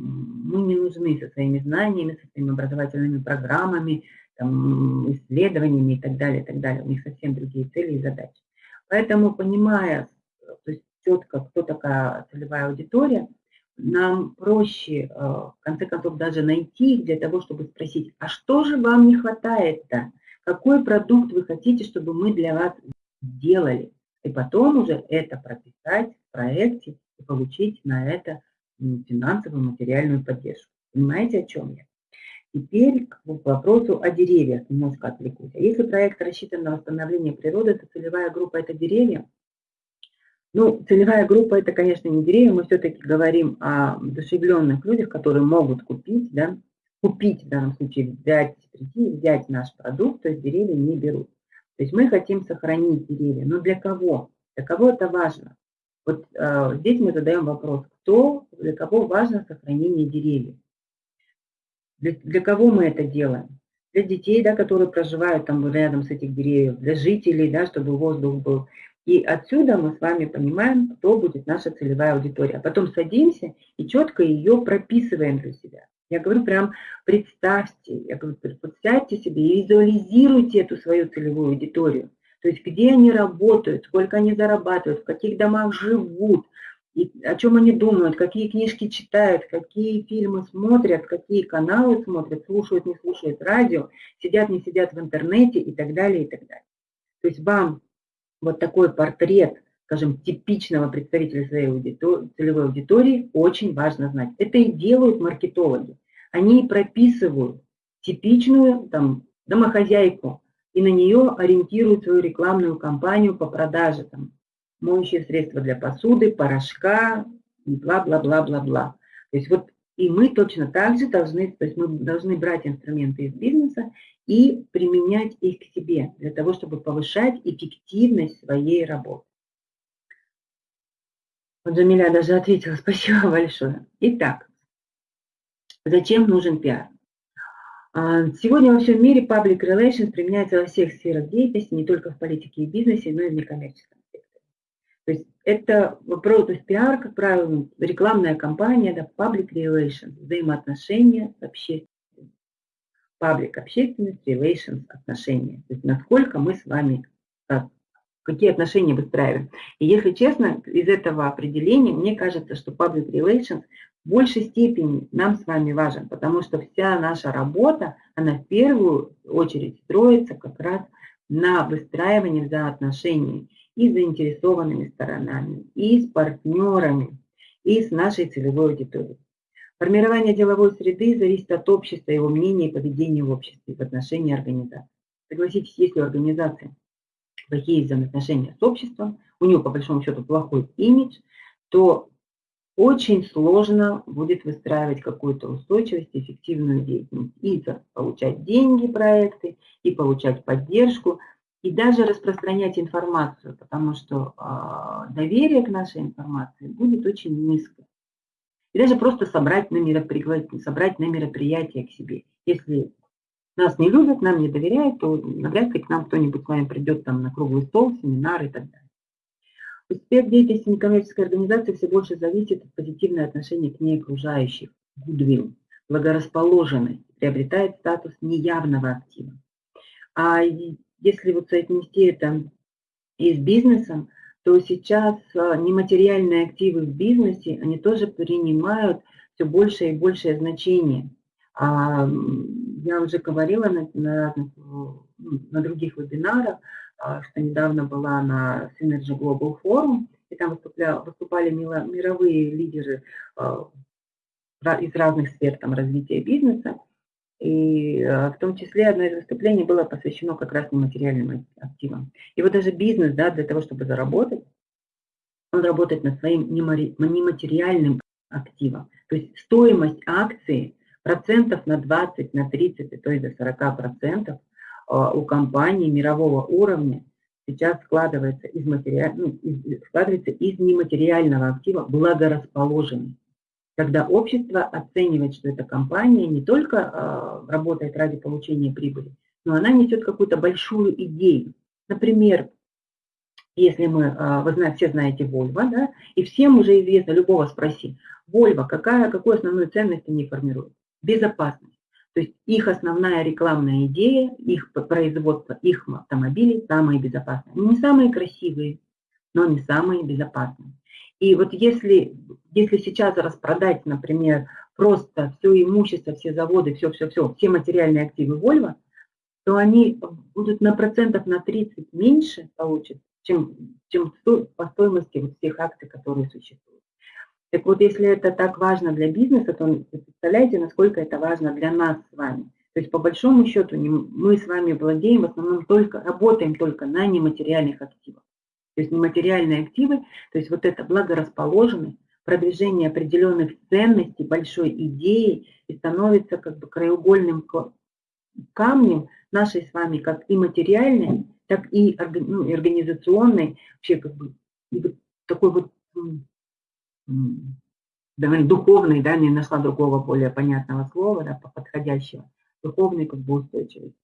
мы не нужны со своими знаниями, со своими образовательными программами, там, исследованиями и так далее, и так далее. У них совсем другие цели и задачи. Поэтому, понимая четко, кто такая целевая аудитория, нам проще, э, в конце концов, даже найти их для того, чтобы спросить, а что же вам не хватает-то? Какой продукт вы хотите, чтобы мы для вас сделали? И потом уже это прописать в проекте и получить на это финансовую, материальную поддержку. Понимаете, о чем я? Теперь к вопросу о деревьях немножко отвлекусь. А если проект рассчитан на восстановление природы, то целевая группа – это деревья, ну, целевая группа – это, конечно, не деревья, мы все-таки говорим о душевленных людях, которые могут купить, да, купить в данном случае, взять, прийти, взять наш продукт, то есть деревья не берут. То есть мы хотим сохранить деревья, но для кого? Для кого это важно? Вот э, здесь мы задаем вопрос, кто, для кого важно сохранение деревьев? Для, для кого мы это делаем? Для детей, да, которые проживают там рядом с этих деревьев, для жителей, да, чтобы воздух был и отсюда мы с вами понимаем, кто будет наша целевая аудитория. А потом садимся и четко ее прописываем для себя. Я говорю прям представьте, я говорю, сядьте себе и визуализируйте эту свою целевую аудиторию. То есть где они работают, сколько они зарабатывают, в каких домах живут, и о чем они думают, какие книжки читают, какие фильмы смотрят, какие каналы смотрят, слушают, не слушают радио, сидят, не сидят в интернете и так далее, и так далее. То есть вам вот такой портрет, скажем, типичного представителя своей аудитории, целевой аудитории очень важно знать. Это и делают маркетологи. Они прописывают типичную там, домохозяйку и на нее ориентируют свою рекламную кампанию по продаже там, моющие средства для посуды, порошка и бла-бла-бла-бла-бла. То есть вот и мы точно так же должны, то есть мы должны брать инструменты из бизнеса и применять их к себе, для того, чтобы повышать эффективность своей работы. Вот Джамиля даже ответила, спасибо большое. Итак, зачем нужен пиар? А, сегодня во всем мире public relations применяется во всех сферах деятельности, не только в политике и бизнесе, но и в некоммерческом секторе. То есть это вопрос, то есть пиар, как правило, рекламная кампания, да, public relations, взаимоотношения с общественностью паблик общественность, relations, отношения. То есть насколько мы с вами, как, какие отношения выстраиваем. И если честно, из этого определения, мне кажется, что public relations в большей степени нам с вами важен, потому что вся наша работа, она в первую очередь строится как раз на выстраивании взаимоотношений и с заинтересованными сторонами, и с партнерами, и с нашей целевой аудиторией. Формирование деловой среды зависит от общества, его мнения и поведения в обществе в отношении организации. Согласитесь, если у организации плохие взаимоотношения с обществом, у него по большому счету плохой имидж, то очень сложно будет выстраивать какую-то устойчивость, эффективную деятельность. И получать деньги, проекты, и получать поддержку, и даже распространять информацию, потому что э, доверие к нашей информации будет очень низко. И даже просто собрать на, мероприятие, собрать на мероприятие к себе. Если нас не любят, нам не доверяют, то навряд ли к нам кто-нибудь с вами придет там на круглый стол, семинар и так далее. Успех деятельности некоммерческой организации все больше зависит от позитивного отношения к ней окружающих. Гудвилл, благорасположенность приобретает статус неявного актива. А если вот соотнести это и с бизнесом, то сейчас а, нематериальные активы в бизнесе, они тоже принимают все большее и большее значение. А, я уже говорила на, на, ну, на других вебинарах, а, что недавно была на Synergy Global Forum, и там выступля, выступали мировые лидеры из разных сфер там, развития бизнеса. И в том числе одно из выступлений было посвящено как раз нематериальным активам. И вот даже бизнес, да, для того, чтобы заработать, он работает над своим нематериальным активом. То есть стоимость акции процентов на 20, на 30, то есть до 40 процентов у компании мирового уровня сейчас складывается из, материаль... ну, из, складывается из нематериального актива благорасположенный когда общество оценивает, что эта компания не только э, работает ради получения прибыли, но она несет какую-то большую идею. Например, если мы, э, вы знаете, все знаете Volvo, да, и всем уже известно, любого спроси, Volvo, какая, какую основную ценность они формируют? Безопасность. То есть их основная рекламная идея, их производство, их автомобилей самые безопасные. Не самые красивые, но не самые безопасные. И вот если, если сейчас распродать, например, просто все имущество, все заводы, все-все-все, все материальные активы Volvo, то они будут на процентов на 30 меньше получат, чем, чем по стоимости вот всех акций, которые существуют. Так вот, если это так важно для бизнеса, то представляете, насколько это важно для нас с вами. То есть, по большому счету, мы с вами владеем в основном только, работаем только на нематериальных активах то есть нематериальные активы, то есть вот это благорасположенность, продвижение определенных ценностей, большой идеи и становится как бы краеугольным камнем нашей с вами как и материальной, так и ну, организационной, вообще как бы такой вот довольно духовный, да, не нашла другого более понятного слова, да, подходящего, духовной как бы устойчивости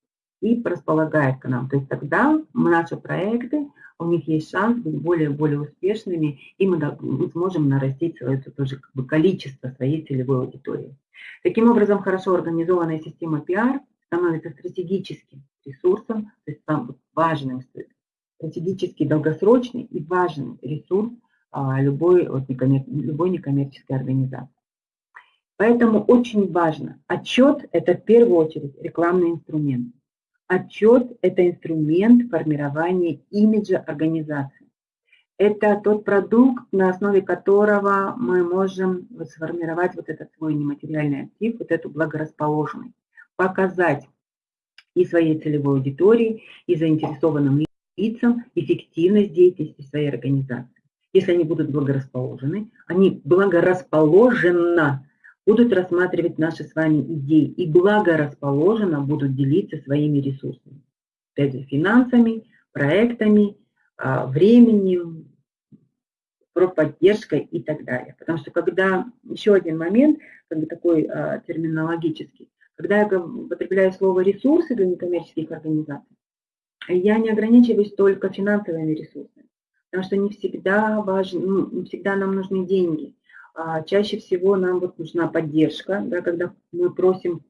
и располагает к нам. То есть тогда наши проекты, у них есть шанс быть более-более успешными, и мы, мы сможем нарастить свое тоже как бы количество своей целевой аудитории. Таким образом, хорошо организованная система пиар становится стратегическим ресурсом, то есть там важным, стратегически долгосрочный и важный ресурс а, любой, вот, некоммер, любой некоммерческой организации. Поэтому очень важно. Отчет – это в первую очередь рекламный инструмент. Отчет – это инструмент формирования имиджа организации. Это тот продукт, на основе которого мы можем сформировать вот этот свой нематериальный актив, вот эту благорасположенность, показать и своей целевой аудитории, и заинтересованным лицам эффективность деятельности своей организации. Если они будут благорасположены, они благорасположенно будут рассматривать наши с вами идеи и благорасположенно будут делиться своими ресурсами. Опять же, финансами, проектами, а, временем, профподдержкой и так далее. Потому что когда, еще один момент, как бы такой а, терминологический, когда я употребляю слово ресурсы для некоммерческих организаций, я не ограничиваюсь только финансовыми ресурсами, потому что не всегда важно, ну, не всегда нам нужны деньги. А, чаще всего нам вот нужна поддержка, да, когда мы просим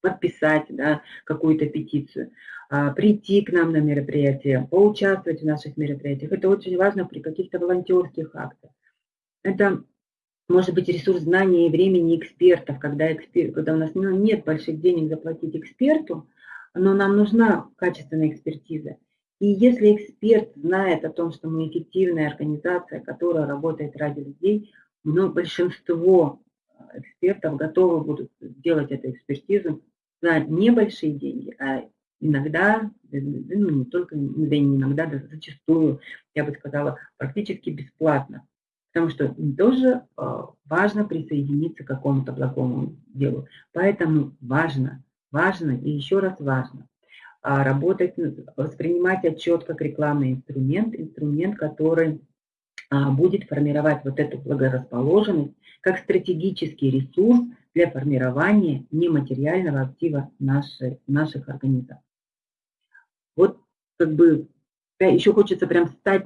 подписать да, какую-то петицию, а, прийти к нам на мероприятие, поучаствовать в наших мероприятиях. Это очень важно при каких-то волонтерских актах. Это может быть ресурс знаний и времени экспертов, когда, эксперт, когда у нас ну, нет больших денег заплатить эксперту, но нам нужна качественная экспертиза. И если эксперт знает о том, что мы эффективная организация, которая работает ради людей, но большинство экспертов готовы будут сделать эту экспертизу за небольшие деньги, а иногда, ну не только, да не иногда, да зачастую, я бы сказала, практически бесплатно. Потому что тоже э, важно присоединиться к какому-то благому делу. Поэтому важно, важно и еще раз важно а, работать, воспринимать отчет как рекламный инструмент, инструмент, который а, будет формировать вот эту благорасположенность как стратегический ресурс для формирования нематериального актива нашей, наших организаций. Вот как бы еще хочется прям стать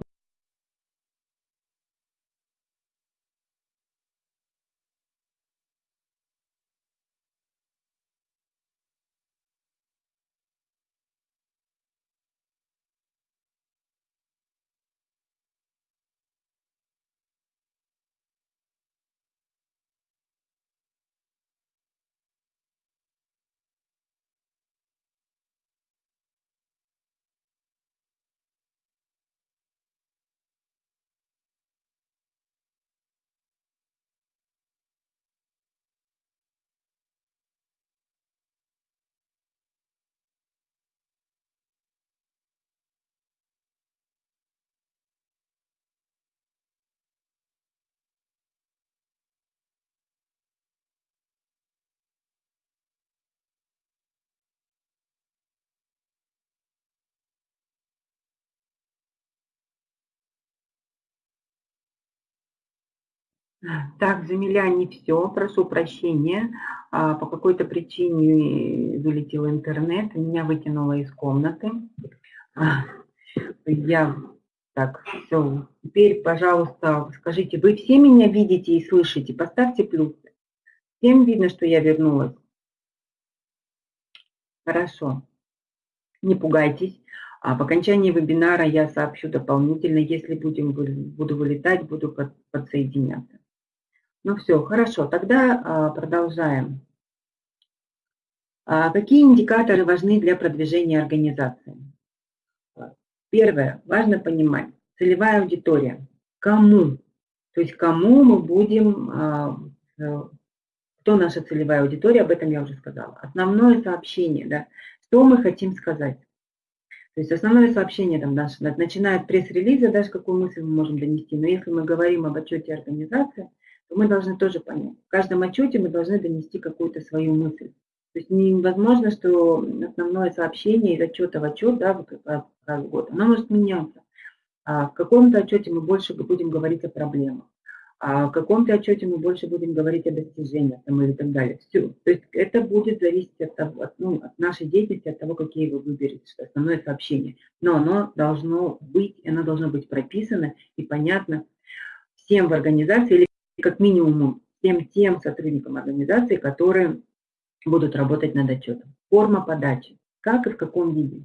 Так, Замиля, не все, прошу прощения. А, по какой-то причине вылетел интернет, меня выкинуло из комнаты. А, я так, все. Теперь, пожалуйста, скажите, вы все меня видите и слышите? Поставьте плюс. Всем видно, что я вернулась? Хорошо. Не пугайтесь. А по окончании вебинара я сообщу дополнительно. Если будем, буду вылетать, буду подсоединяться. Ну все, хорошо, тогда а, продолжаем. А какие индикаторы важны для продвижения организации? Первое, важно понимать, целевая аудитория. Кому? То есть кому мы будем, а, э, кто наша целевая аудитория, об этом я уже сказала. Основное сообщение, да, что мы хотим сказать. То есть основное сообщение, там, наш, начиная от пресс-релиза, даже какую мысль мы можем донести, но если мы говорим об отчете организации, то мы должны тоже понять. В каждом отчете мы должны донести какую-то свою мысль. То есть невозможно, что основное сообщение из отчета в отчет, да, раз в год, оно может меняться. А в каком-то отчете мы больше будем говорить о проблемах, а в каком-то отчете мы больше будем говорить о достижениях там, или так далее. Все. То есть это будет зависеть от, того, от, ну, от нашей деятельности, от того, какие вы выберете, что основное сообщение. Но оно должно быть, оно должно быть прописано и понятно всем в организации или как минимум всем тем сотрудникам организации, которые будут работать над отчетом. Форма подачи, как и в каком виде.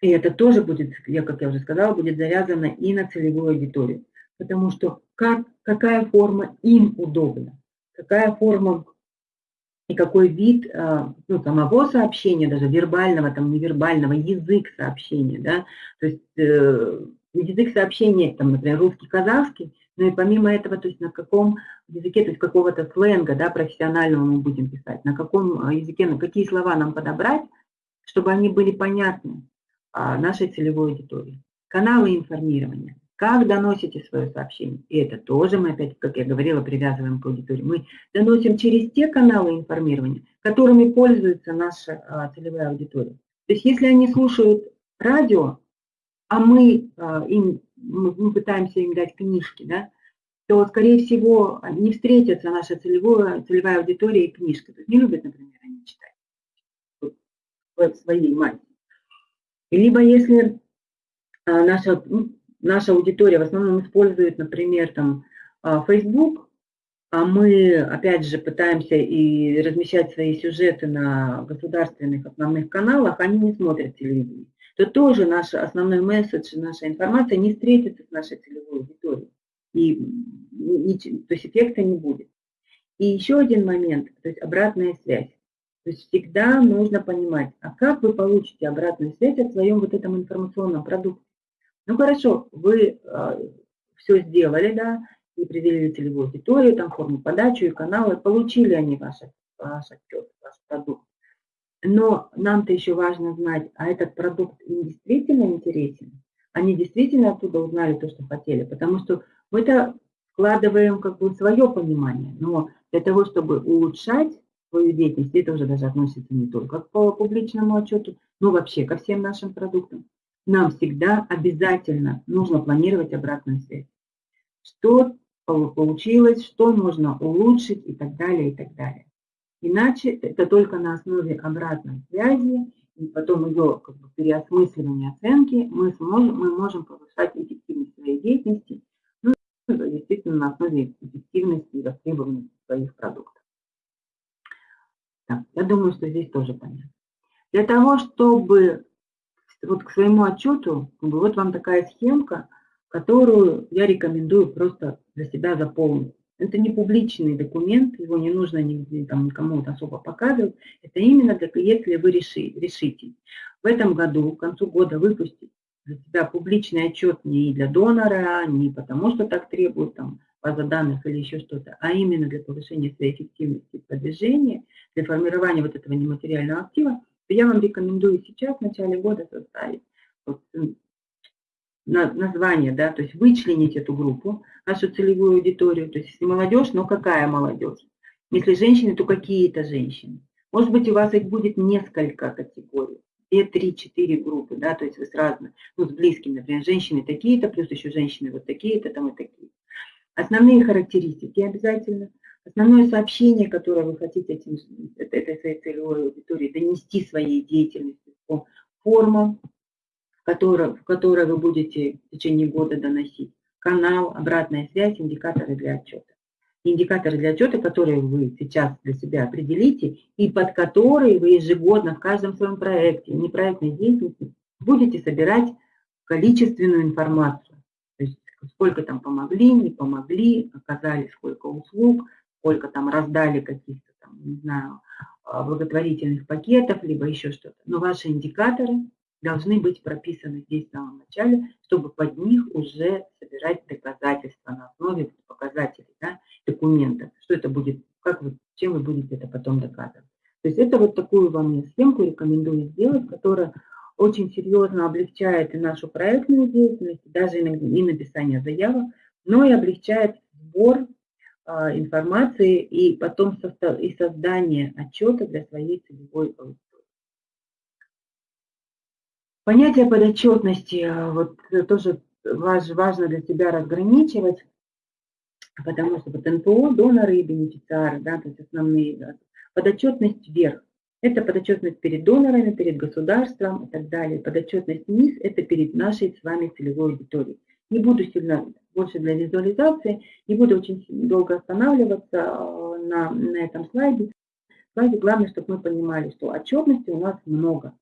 И это тоже будет, я, как я уже сказала, будет завязано и на целевую аудиторию. Потому что как, какая форма им удобна, какая форма и какой вид а, ну, самого сообщения, даже вербального, там, невербального, язык сообщения, да, то есть э, язык сообщения, там, например, русский, казахский, ну и помимо этого, то есть на каком языке, то есть какого-то сленга, да, профессионального мы будем писать, на каком а, языке, на какие слова нам подобрать, чтобы они были понятны а, нашей целевой аудитории. Каналы информирования. Как доносите свое сообщение? И это тоже мы опять, как я говорила, привязываем к аудитории. Мы доносим через те каналы информирования, которыми пользуется наша а, целевая аудитория. То есть если они слушают радио, а мы им мы пытаемся им дать книжки, да, то, скорее всего, не встретится наша целевая, целевая аудитория и книжка. То есть не любят, например, они читать в своей массе. Либо если а, наша, ну, наша аудитория в основном использует, например, там, а, Facebook, а мы, опять же, пытаемся и размещать свои сюжеты на государственных основных каналах, они не смотрят телевидение то тоже наш основной месседж, наша информация не встретится с нашей целевой аудиторией. И, то есть эффекта не будет. И еще один момент, то есть обратная связь. То есть всегда нужно понимать, а как вы получите обратную связь о своем вот этом информационном продукте. Ну хорошо, вы э, а, все сделали, да, и определили целевую аудиторию, там форму подачу и каналы, получили они ваш, ваш отчет, ваш продукт. Но нам-то еще важно знать, а этот продукт им действительно интересен? Они действительно оттуда узнали то, что хотели? Потому что мы-то вкладываем как бы свое понимание, но для того, чтобы улучшать свою деятельность, это уже даже относится не только к публичному отчету, но вообще ко всем нашим продуктам, нам всегда обязательно нужно планировать обратную связь. Что получилось, что можно улучшить и так далее, и так далее. Иначе это только на основе обратной связи и потом ее как бы, переосмысливания оценки мы, сможем, мы можем повышать эффективность своей деятельности, ну, действительно на основе эффективности и востребованности своих продуктов. Так, я думаю, что здесь тоже понятно. Для того, чтобы вот к своему отчету, вот вам такая схемка, которую я рекомендую просто для себя заполнить. Это не публичный документ, его не нужно нигде, там, никому особо показывать. Это именно для, если вы реши, решите в этом году, к концу года выпустить для себя публичный отчет не для донора, не потому что так требует там, база данных или еще что-то, а именно для повышения своей эффективности продвижения, для формирования вот этого нематериального актива, то я вам рекомендую сейчас, в начале года, составить вот, название, да, то есть вычленить эту группу, нашу целевую аудиторию, то есть если молодежь, но какая молодежь? Если женщины, то какие-то женщины. Может быть, у вас их будет несколько категорий, две, три, четыре группы, да, то есть вы сразу, ну, с близкими, например, женщины такие-то, плюс еще женщины вот такие-то, там и такие. Основные характеристики обязательно. Основное сообщение, которое вы хотите этим, этой своей целевой аудитории донести своей деятельностью по формам, которое, в которое вы будете в течение года доносить. Канал, обратная связь, индикаторы для отчета. Индикаторы для отчета, которые вы сейчас для себя определите, и под которые вы ежегодно в каждом своем проекте, непроектной деятельности, будете собирать количественную информацию. То есть сколько там помогли, не помогли, оказали сколько услуг, сколько там раздали каких-то не знаю, а, благотворительных пакетов, либо еще что-то. Но ваши индикаторы должны быть прописаны здесь в самом начале, чтобы под них уже собирать доказательства на основе показателей, да, документов. Что это будет, как вы, чем вы будете это потом доказывать. То есть это вот такую вам я схемку рекомендую сделать, которая очень серьезно облегчает и нашу проектную деятельность, даже и написание заявок, но и облегчает сбор а, информации и потом и создание отчета для своей целевой аудитории. Понятие подотчетности э, вот, тоже важно для себя разграничивать, потому что вот НПО, доноры и бенефициары, да, то есть основные. Да, подотчетность вверх – это подотчетность перед донорами, перед государством и так далее. Подотчетность вниз – это перед нашей с вами целевой аудиторией. Не буду сильно больше для визуализации, не буду очень долго останавливаться э, на, на этом слайде. Слайде главное, чтобы мы понимали, что отчетности у нас много.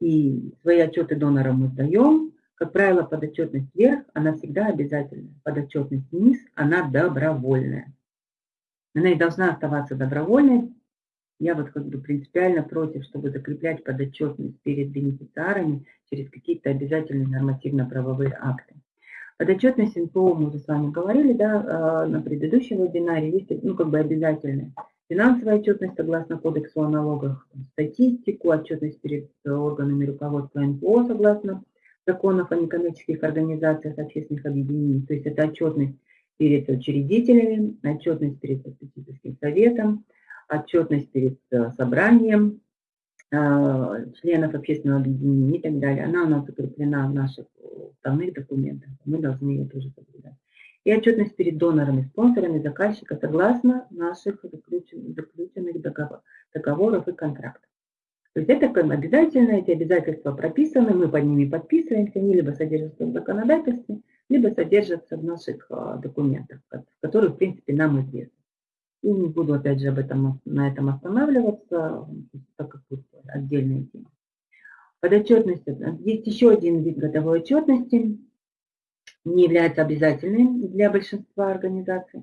И свои отчеты донорам мы сдаем. Как правило, подотчетность вверх, она всегда обязательная. Подотчетность вниз, она добровольная. Она и должна оставаться добровольной. Я вот как бы принципиально против, чтобы закреплять подотчетность перед бенефициарами через какие-то обязательные нормативно-правовые акты. Подотчетность НПО, мы уже с вами говорили, да, а, на предыдущем вебинаре, есть, ну, как бы обязательная финансовая отчетность согласно кодексу о налогах, статистику, отчетность перед органами руководства НПО согласно законов о некоммерческих организациях общественных объединений. То есть это отчетность перед учредителями, отчетность перед статистическим советом, отчетность перед э, собранием э, членов общественного объединения и так далее. Она у нас закреплена в наших уставных документах. Мы должны ее тоже соблюдать и отчетность перед донорами, спонсорами, заказчика согласно наших заключенных договоров и контрактов. То есть это обязательно, эти обязательства прописаны, мы под ними подписываемся, они либо содержатся в законодательстве, либо содержатся в наших а, документах, которые, в принципе, нам известны. И не буду, опять же, об этом, на этом останавливаться, так как тут отдельная тема. Подотчетность. Есть еще один вид годовой отчетности не является обязательной для большинства организаций.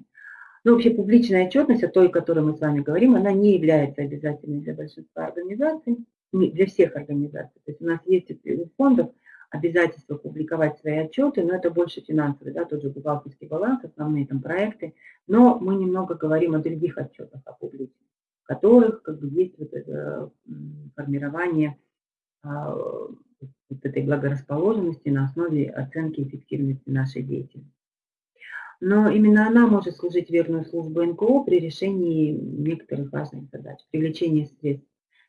Но вообще публичная отчетность, о той, о которой мы с вами говорим, она не является обязательной для большинства организаций, для всех организаций. То есть у нас есть у фондов обязательство публиковать свои отчеты, но это больше финансовый, да, тот же бухгалтерский баланс, основные там проекты, но мы немного говорим о других отчетах о публике, в которых как бы есть вот это формирование а, вот этой благорасположенности на основе оценки эффективности нашей деятельности. Но именно она может служить верную службу НКО при решении некоторых важных задач. Привлечение средств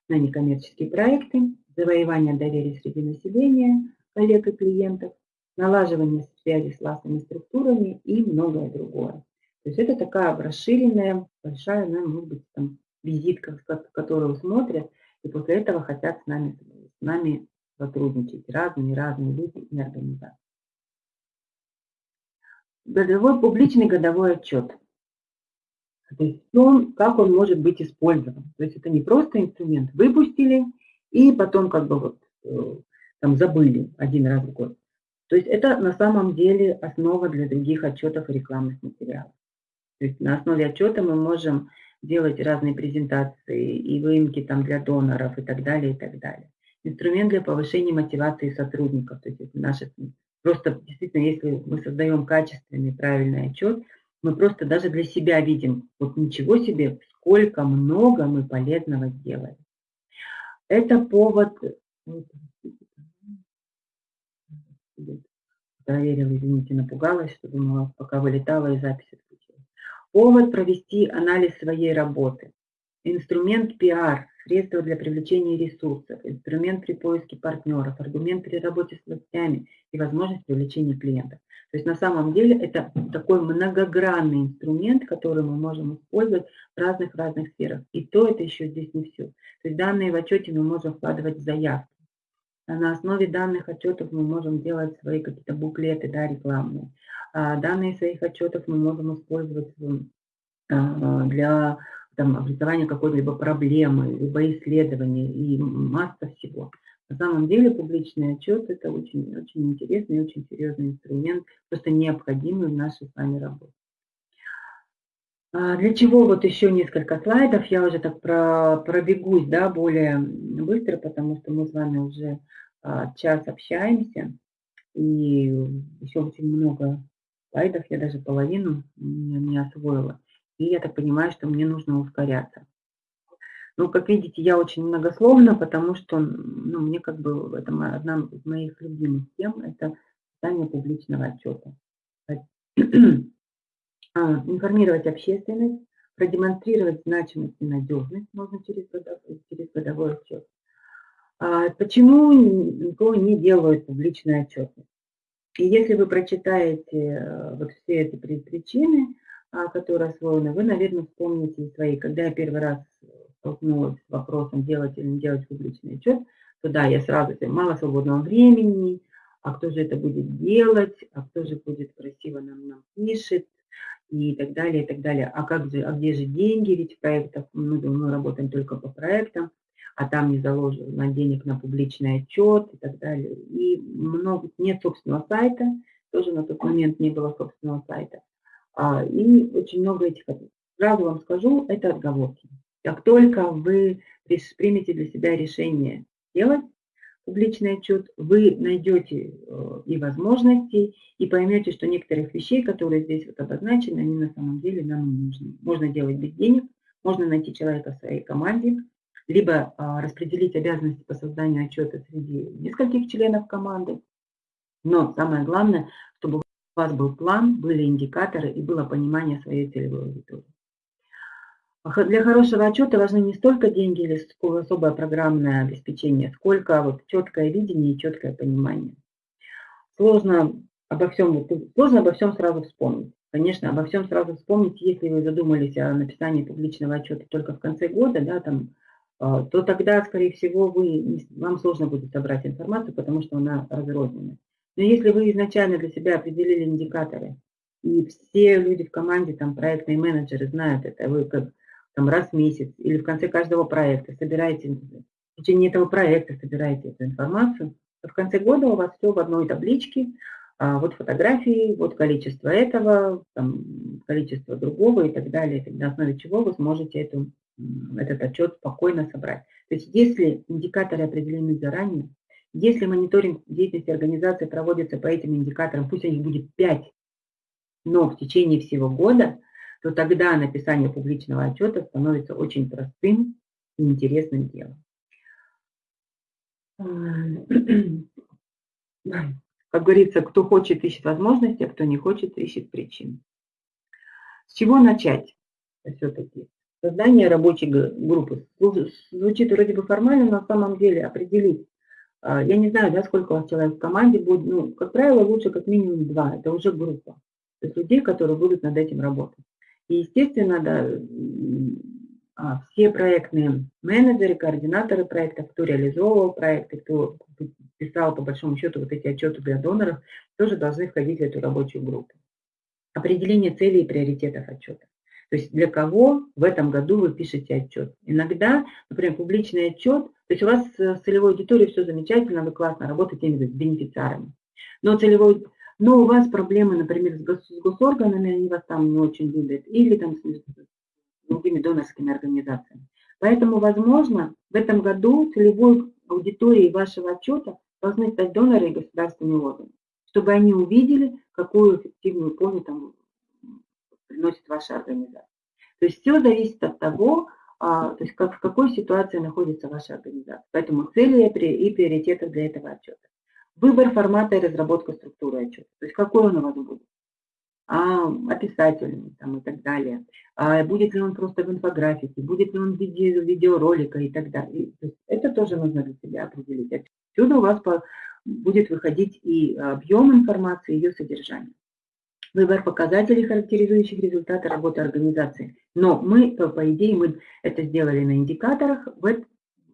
на некоммерческие проекты, завоевание доверия среди населения, коллег и клиентов, налаживание связи с властными структурами и многое другое. То есть это такая расширенная, большая, ну, может быть, там, визитка, которую смотрят, и после этого хотят с нами, с нами сотрудничать разные-разные люди и организации. Годовой, публичный годовой отчет. То есть он, как он может быть использован. То есть это не просто инструмент. Выпустили и потом как бы вот э, там забыли один раз в год. То есть это на самом деле основа для других отчетов и рекламных материалов. То есть на основе отчета мы можем делать разные презентации и выемки там для доноров и так далее, и так далее. Инструмент для повышения мотивации сотрудников. То есть это наши, просто действительно, если мы создаем качественный, правильный отчет, мы просто даже для себя видим, вот ничего себе, сколько много мы полезного сделали. Это повод... Проверила, извините, напугалась, что думала, пока вылетала и запись отключила. Повод провести анализ своей работы. Инструмент пиар, средство для привлечения ресурсов, инструмент при поиске партнеров, аргумент при работе с властями и возможность привлечения клиентов. То есть на самом деле это такой многогранный инструмент, который мы можем использовать в разных-разных сферах. И то это еще здесь не все. То есть данные в отчете мы можем вкладывать в заявки. А на основе данных отчетов мы можем делать свои какие-то буклеты да, рекламные. А данные своих отчетов мы можем использовать а, для там, образования какой-либо проблемы, либо исследования и масса всего. На самом деле публичный отчет – это очень, очень интересный и очень серьезный инструмент, просто необходимый в нашей с вами работе. А для чего вот еще несколько слайдов, я уже так про, пробегусь да, более быстро, потому что мы с вами уже а, час общаемся, и еще очень много слайдов, я даже половину не, не освоила. И я так понимаю, что мне нужно ускоряться. Ну, как видите, я очень многословна, потому что ну, мне как бы это одна из моих любимых тем – это создание публичного отчета. А, информировать общественность, продемонстрировать значимость и надежность можно через годовой, через годовой отчет. А почему никого не делают публичные отчеты? И если вы прочитаете э, вот все эти причины, а, которые освоены, вы, наверное, вспомните свои. Когда я первый раз столкнулась с вопросом, делать или не делать публичный отчет, то да, я сразу, мало свободного времени, а кто же это будет делать, а кто же будет красиво нам, нам пишет, и так далее, и так далее. А как же, а где же деньги, ведь в проектах, мы, мы работаем только по проектам, а там не заложено денег на публичный отчет и так далее. И много, нет собственного сайта, тоже на тот момент не было собственного сайта. А, и очень много этих, сразу вам скажу, это отговорки. Как только вы примете для себя решение делать публичный отчет, вы найдете э, и возможности, и поймете, что некоторых вещей, которые здесь вот обозначены, они на самом деле нам не нужны. Можно делать без денег, можно найти человека в своей команде, либо а, распределить обязанности по созданию отчета среди нескольких членов команды. Но самое главное, чтобы у вас был план, были индикаторы и было понимание своей целевой аудитории. Для хорошего отчета важны не столько деньги или особое программное обеспечение, сколько вот четкое видение и четкое понимание. Сложно обо всем, сложно обо всем сразу вспомнить. Конечно, обо всем сразу вспомнить, если вы задумались о написании публичного отчета только в конце года, да, там, а, то тогда, скорее всего, вы, вам сложно будет собрать информацию, потому что она разрознена. Но если вы изначально для себя определили индикаторы, и все люди в команде, там, проектные менеджеры знают это, вы как там, раз в месяц или в конце каждого проекта собираете, в течение этого проекта собираете эту информацию, в конце года у вас все в одной табличке, а вот фотографии, вот количество этого, там, количество другого и так далее, и на основе чего вы сможете эту, этот отчет спокойно собрать. То есть если индикаторы определены заранее, Если мониторинг деятельности организации проводится по этим индикаторам, пусть их будет 5, но в течение всего года, то тогда написание публичного отчета становится очень простым и интересным делом. Как говорится, кто хочет, ищет возможности, а кто не хочет, ищет причин. С чего начать все-таки? Создание рабочей группы. Звучит вроде бы формально, но на самом деле определить. А, я не знаю, да, сколько у вас человек в команде будет. Ну, как правило, лучше как минимум два. Это уже группа. То есть людей, которые будут над этим работать. И, естественно, да, а, все проектные менеджеры, координаторы проекта, кто реализовывал проекты, кто писал по большому счету вот эти отчеты для доноров, тоже должны входить в эту рабочую группу. Определение целей и приоритетов отчета. То есть для кого в этом году вы пишете отчет. Иногда, например, публичный отчет, то есть у вас с целевой аудиторией все замечательно, вы классно работаете с бенефициарами. Но, целевой, но у вас проблемы, например, с, гос, с госорганами, они вас там не очень любят, или там с другими донорскими организациями. Поэтому, возможно, в этом году целевой аудиторией вашего отчета должны стать доноры и государственные органы, чтобы они увидели, какую эффективную пользу там приносит ваша организация. То есть все зависит от того, то есть как, в какой ситуации находится ваша организация. Поэтому цели и приоритеты для этого отчета. Выбор формата и разработка структуры отчета. То есть какой он у вас будет. А, описательный там, и так далее. А, будет ли он просто в инфографике, будет ли он в виде видеоролика и так далее. То есть это тоже нужно для себя определить. Отсюда у вас по, будет выходить и объем информации, и ее содержание выбор показателей, характеризующих результаты работы организации. Но мы, по идее, мы это сделали на индикаторах.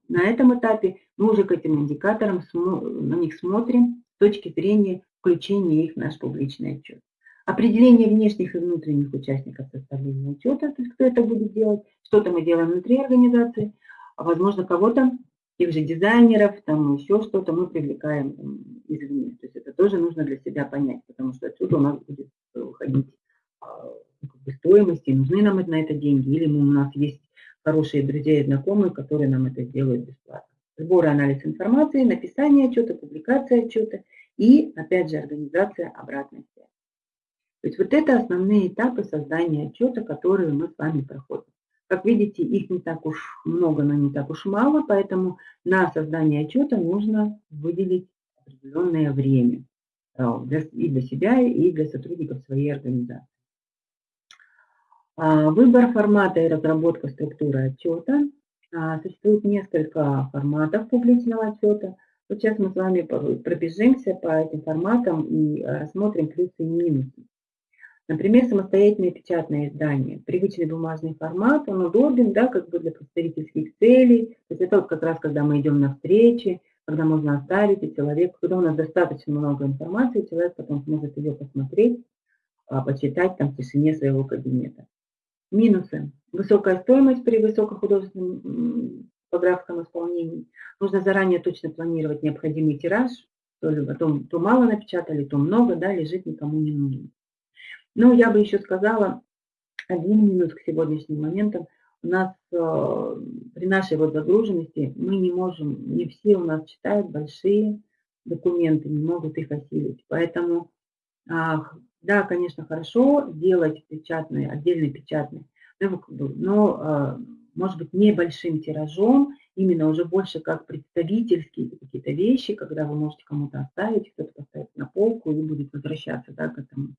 На этом этапе мы уже к этим индикаторам на них смотрим с точки зрения включения их в наш публичный отчет. Определение внешних и внутренних участников составления отчета, то есть кто это будет делать, что-то мы делаем внутри организации, а возможно кого-то тех же дизайнеров, там еще что-то мы привлекаем извне. То есть это тоже нужно для себя понять, потому что отсюда у нас будет уходить а, стоимости, нужны нам на это деньги, или у нас есть хорошие друзья и знакомые, которые нам это сделают бесплатно. Сбор и анализ информации, написание отчета, публикация отчета и, опять же, организация обратной связи. То есть вот это основные этапы создания отчета, которые мы с вами проходим. Как видите, их не так уж много, но не так уж мало, поэтому на создание отчета нужно выделить определенное время и для себя, и для сотрудников своей организации. А, выбор формата и разработка структуры отчета. А, существует несколько форматов публичного отчета. Вот сейчас мы с вами пробежимся по этим форматам и рассмотрим плюсы и минусы. Например, самостоятельное печатное издание. Привычный бумажный формат, он удобен, да, как бы для представительских целей. То есть это вот как раз, когда мы идем на встречи, когда можно оставить, и человек, когда у нас достаточно много информации, человек потом сможет ее посмотреть, а, почитать там в тишине своего кабинета. Минусы. Высокая стоимость при высокохудожественном типографском исполнении. Нужно заранее точно планировать необходимый тираж, то, ли, то, то мало напечатали, то много, да, лежит никому не нужен. Но я бы еще сказала, один минус к сегодняшним моментам. У нас э, при нашей вот загруженности мы не можем, не все у нас читают большие документы, не могут их осилить. Поэтому, да, конечно, хорошо делать печатные, отдельный печатный, но, а, может быть, небольшим тиражом, именно уже больше как представительские какие-то вещи, когда вы можете кому-то оставить, кто-то поставит на полку и будет возвращаться да, к этому.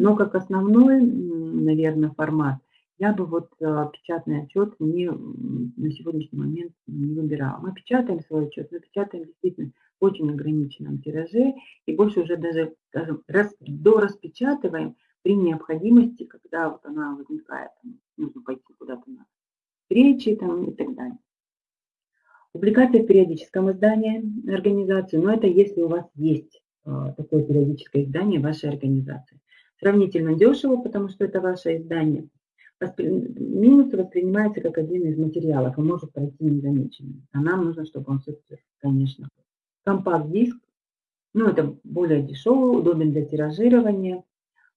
Но как основной, наверное, формат я бы вот э, печатный отчет не, на сегодняшний момент не выбирала. Мы печатаем свой отчет, но печатаем действительно в очень ограниченном тираже и больше уже даже, скажем, раз, дораспечатываем при необходимости, когда вот она возникает, там, нужно пойти куда-то на встречи там, и так далее. Публикация в периодическом издании организации, но это если у вас есть э, такое периодическое издание вашей организации. Сравнительно дешево, потому что это ваше издание – минус воспринимается как один из материалов и может пройти незамеченным. А нам нужно, чтобы он все-таки, конечно, компакт-диск, ну, это более дешевый, удобен для тиражирования,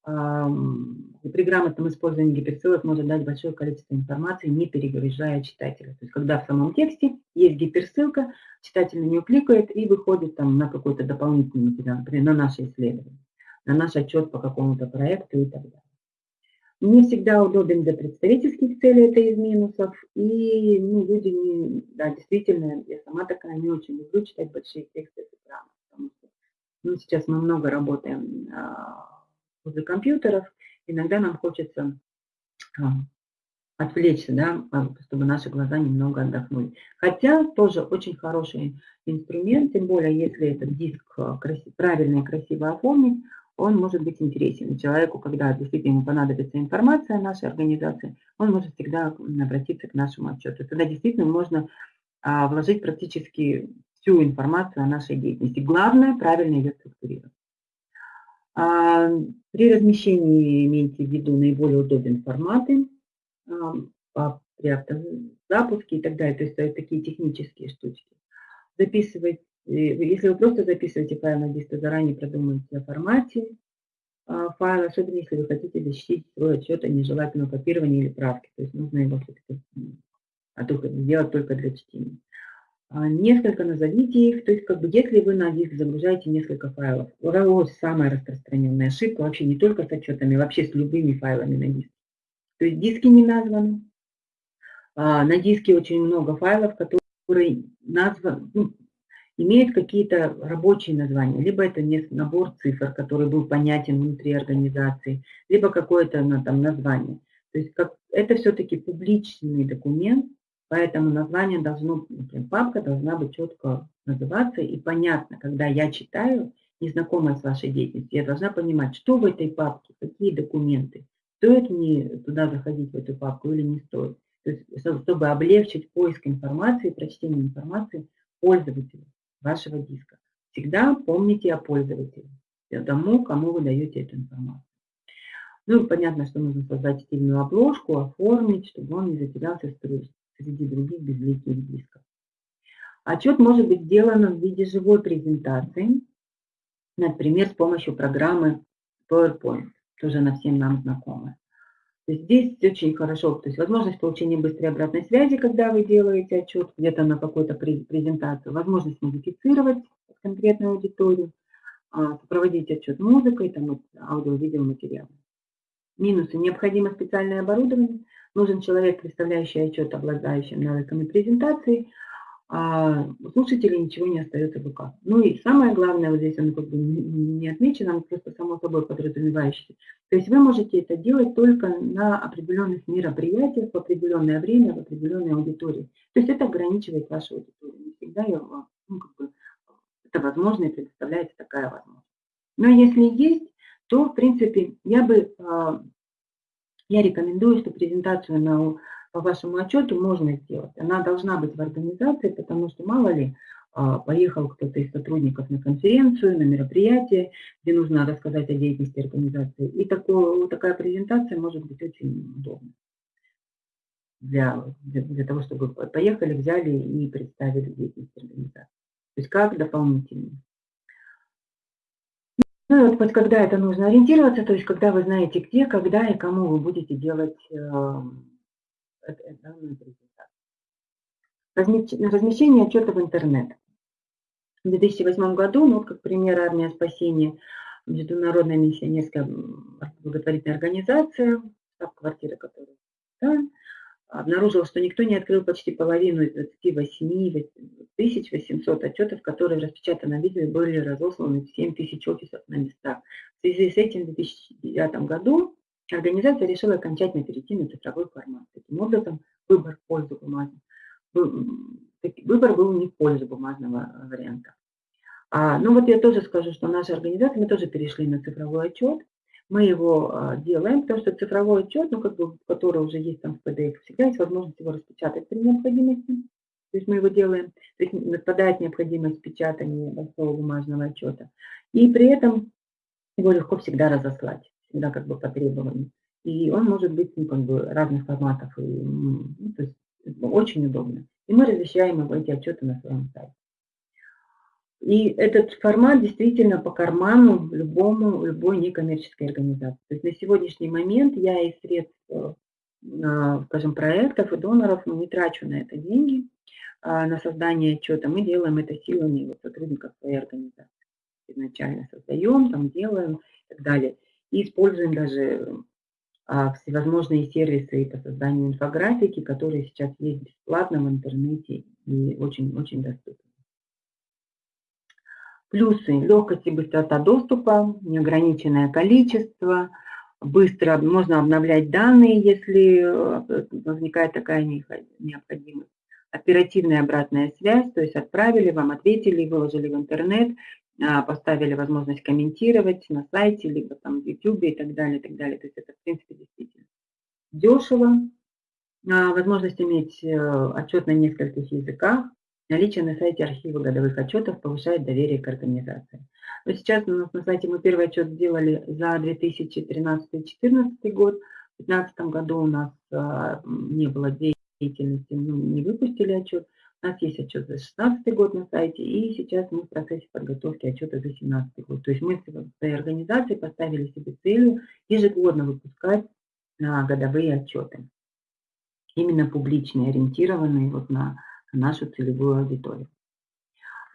при грамотном использовании гиперссылок может дать большое количество информации, не перегружая читателя. То есть когда в самом тексте есть гиперссылка, читатель на нее кликает и выходит там на какой-то дополнительный материал, например, на наше исследование, на наш отчет по какому-то проекту и так далее. Не всегда удобен для представительских целей, это из минусов. И ну, люди, не, да, действительно, я сама такая не очень люблю читать большие тексты с экрана, потому что ну, сейчас мы много работаем а, возле компьютеров, иногда нам хочется а, отвлечься, да, а, чтобы наши глаза немного отдохнули. Хотя тоже очень хороший инструмент, тем более если этот диск а, красив, правильно и красиво оформить, он может быть интересен человеку, когда действительно ему понадобится информация о нашей организации, он может всегда обратиться к нашему отчету. Тогда действительно можно а, вложить практически всю информацию о нашей деятельности. Главное, правильно ее структурировать. А, при размещении имейте в виду наиболее удобные форматы а, при автозапуске и так далее, то есть это такие технические штучки. Записывать, э, если вы просто записываете файл на диск, то заранее продумайте о формате а, файла, особенно если вы хотите защитить свой отчет о нежелательном копировании или правке, то есть нужно его все-таки сделать только для чтения. А, несколько назовите их, то есть как бы если вы на диск загружаете несколько файлов, вот самая распространенная ошибка вообще не только с отчетами, вообще с любыми файлами на диске. То есть диски не названы, а, на диске очень много файлов, которые названы, ну, имеют какие-то рабочие названия, либо это набор цифр, который был понятен внутри организации, либо какое-то ну, там название. То есть как, это все-таки публичный документ, Поэтому название должно, например, папка должна быть четко называться и понятно, когда я читаю, незнакомая с вашей деятельностью, я должна понимать, что в этой папке, какие документы, стоит мне туда заходить, в эту папку или не стоит. То есть, чтобы облегчить поиск информации, прочтение информации пользователю вашего диска. Всегда помните о пользователе, тому, кому вы даете эту информацию. Ну, понятно, что нужно создать стильную обложку, оформить, чтобы он не затерялся среди других безликих дисков. Отчет может быть сделан в виде живой презентации, например, с помощью программы PowerPoint, тоже она всем нам знакомая. Здесь очень хорошо, то есть возможность получения быстрой обратной связи, когда вы делаете отчет где-то на какую-то презентацию, возможность модифицировать конкретную аудиторию, а, проводить отчет музыкой, там, аудио-видео материалом. Минусы. Необходимо специальное оборудование, Нужен человек, представляющий отчет, обладающий навыками презентации, а у слушателей ничего не остается в руках. Ну и самое главное, вот здесь оно как бы не отмечено, просто само собой подразумевающееся. То есть вы можете это делать только на определенных мероприятиях, в определенное время, в определенной аудитории. То есть это ограничивает вашу аудиторию. Не всегда я, ну, как бы, это возможно и предоставляется такая возможность. Но если есть, то, в принципе, я бы а, я рекомендую, что презентацию на, по вашему отчету можно сделать. Она должна быть в организации, потому что мало ли, а, поехал кто-то из сотрудников на конференцию, на мероприятие, где нужно рассказать о деятельности организации. И такое, такая презентация может быть очень удобна для, для, того, чтобы поехали, взяли и представили деятельность организации. То есть как дополнительный. Ну и вот, вот когда это нужно ориентироваться, то есть когда вы знаете где, когда и кому вы будете делать э, данную презентацию. Размещение отчета в интернет. В 2008 году, ну как пример армия спасения, международная миссионерская благотворительная организация, штаб-квартира которой да, обнаружила, что никто не открыл почти половину из 28 800 отчетов, которые в распечатанном виде были разосланы в 7 тысяч офисов на местах. В связи с этим в 2009 году организация решила окончательно перейти на цифровой формат. Таким образом, выбор пользу бумажного, выбор был не в пользу бумажного варианта. А, ну вот я тоже скажу, что наша организация, мы тоже перешли на цифровой отчет, мы его а, делаем, потому что цифровой отчет, ну, как бы, который уже есть там в PDF, всегда есть возможность его распечатать при необходимости. То есть мы его делаем, то есть отпадает необходимость печатания большого бумажного отчета. И при этом его легко всегда разослать, всегда как бы по требованию. И он может быть ну, как бы разных форматов, и, ну, то есть очень удобно. И мы размещаем эти отчеты на своем сайте. И этот формат действительно по карману любому, любой некоммерческой организации. То есть на сегодняшний момент я из средств, э, скажем, проектов и доноров ну, не трачу на это деньги, а на создание отчета. Мы делаем это силами вот, сотрудников своей организации. Изначально создаем, там делаем и так далее. И используем даже а, всевозможные сервисы по созданию инфографики, которые сейчас есть бесплатно в интернете и очень-очень доступны. Плюсы – легкость и быстрота доступа, неограниченное количество, быстро можно обновлять данные, если э, возникает такая необходимость. Оперативная обратная связь, то есть отправили, вам ответили, выложили в интернет, поставили возможность комментировать на сайте, либо там в YouTube и так далее, и так далее. То есть это, в принципе, действительно дешево. А, возможность иметь э, отчет на нескольких языках, Наличие на сайте архива годовых отчетов повышает доверие к организации. Но сейчас у нас на сайте мы первый отчет сделали за 2013-2014 год. В 2015 году у нас а, не было деятельности, ну, не выпустили отчет. У нас есть отчет за 2016 год на сайте, и сейчас мы в процессе подготовки отчета за 2017 год. То есть мы в своей организации поставили себе целью ежегодно выпускать а, годовые отчеты. Именно публичные, ориентированные вот на нашу целевую аудиторию.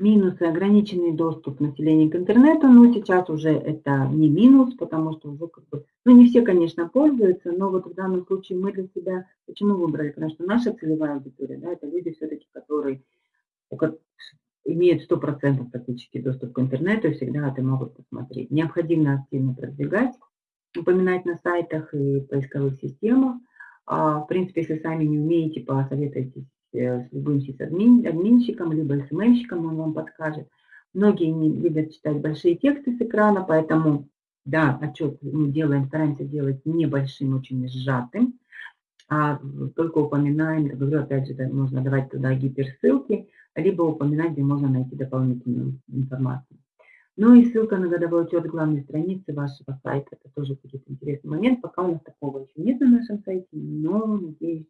Минусы – ограниченный доступ населения к интернету, но сейчас уже это не минус, потому что уже как бы, ну не все, конечно, пользуются, но вот в данном случае мы для себя почему выбрали? Потому что наша целевая аудитория, да, это люди все-таки, которые имеют 100% практически доступ к интернету и всегда это могут посмотреть. Необходимо активно продвигать, упоминать на сайтах и поисковых системах. А, в принципе, если сами не умеете, посоветуйтесь с любым админщиком, либо СММщиком, он вам подскажет. Многие не любят читать большие тексты с экрана, поэтому, да, отчет мы делаем, стараемся делать небольшим, очень сжатым, а только упоминаем, говорю, опять же, можно давать туда гиперссылки, либо упоминать, где можно найти дополнительную информацию. Ну и ссылка на годовой учет главной страницы вашего сайта. Это тоже будет интересный момент. Пока у нас такого еще нет на нашем сайте, но, надеюсь,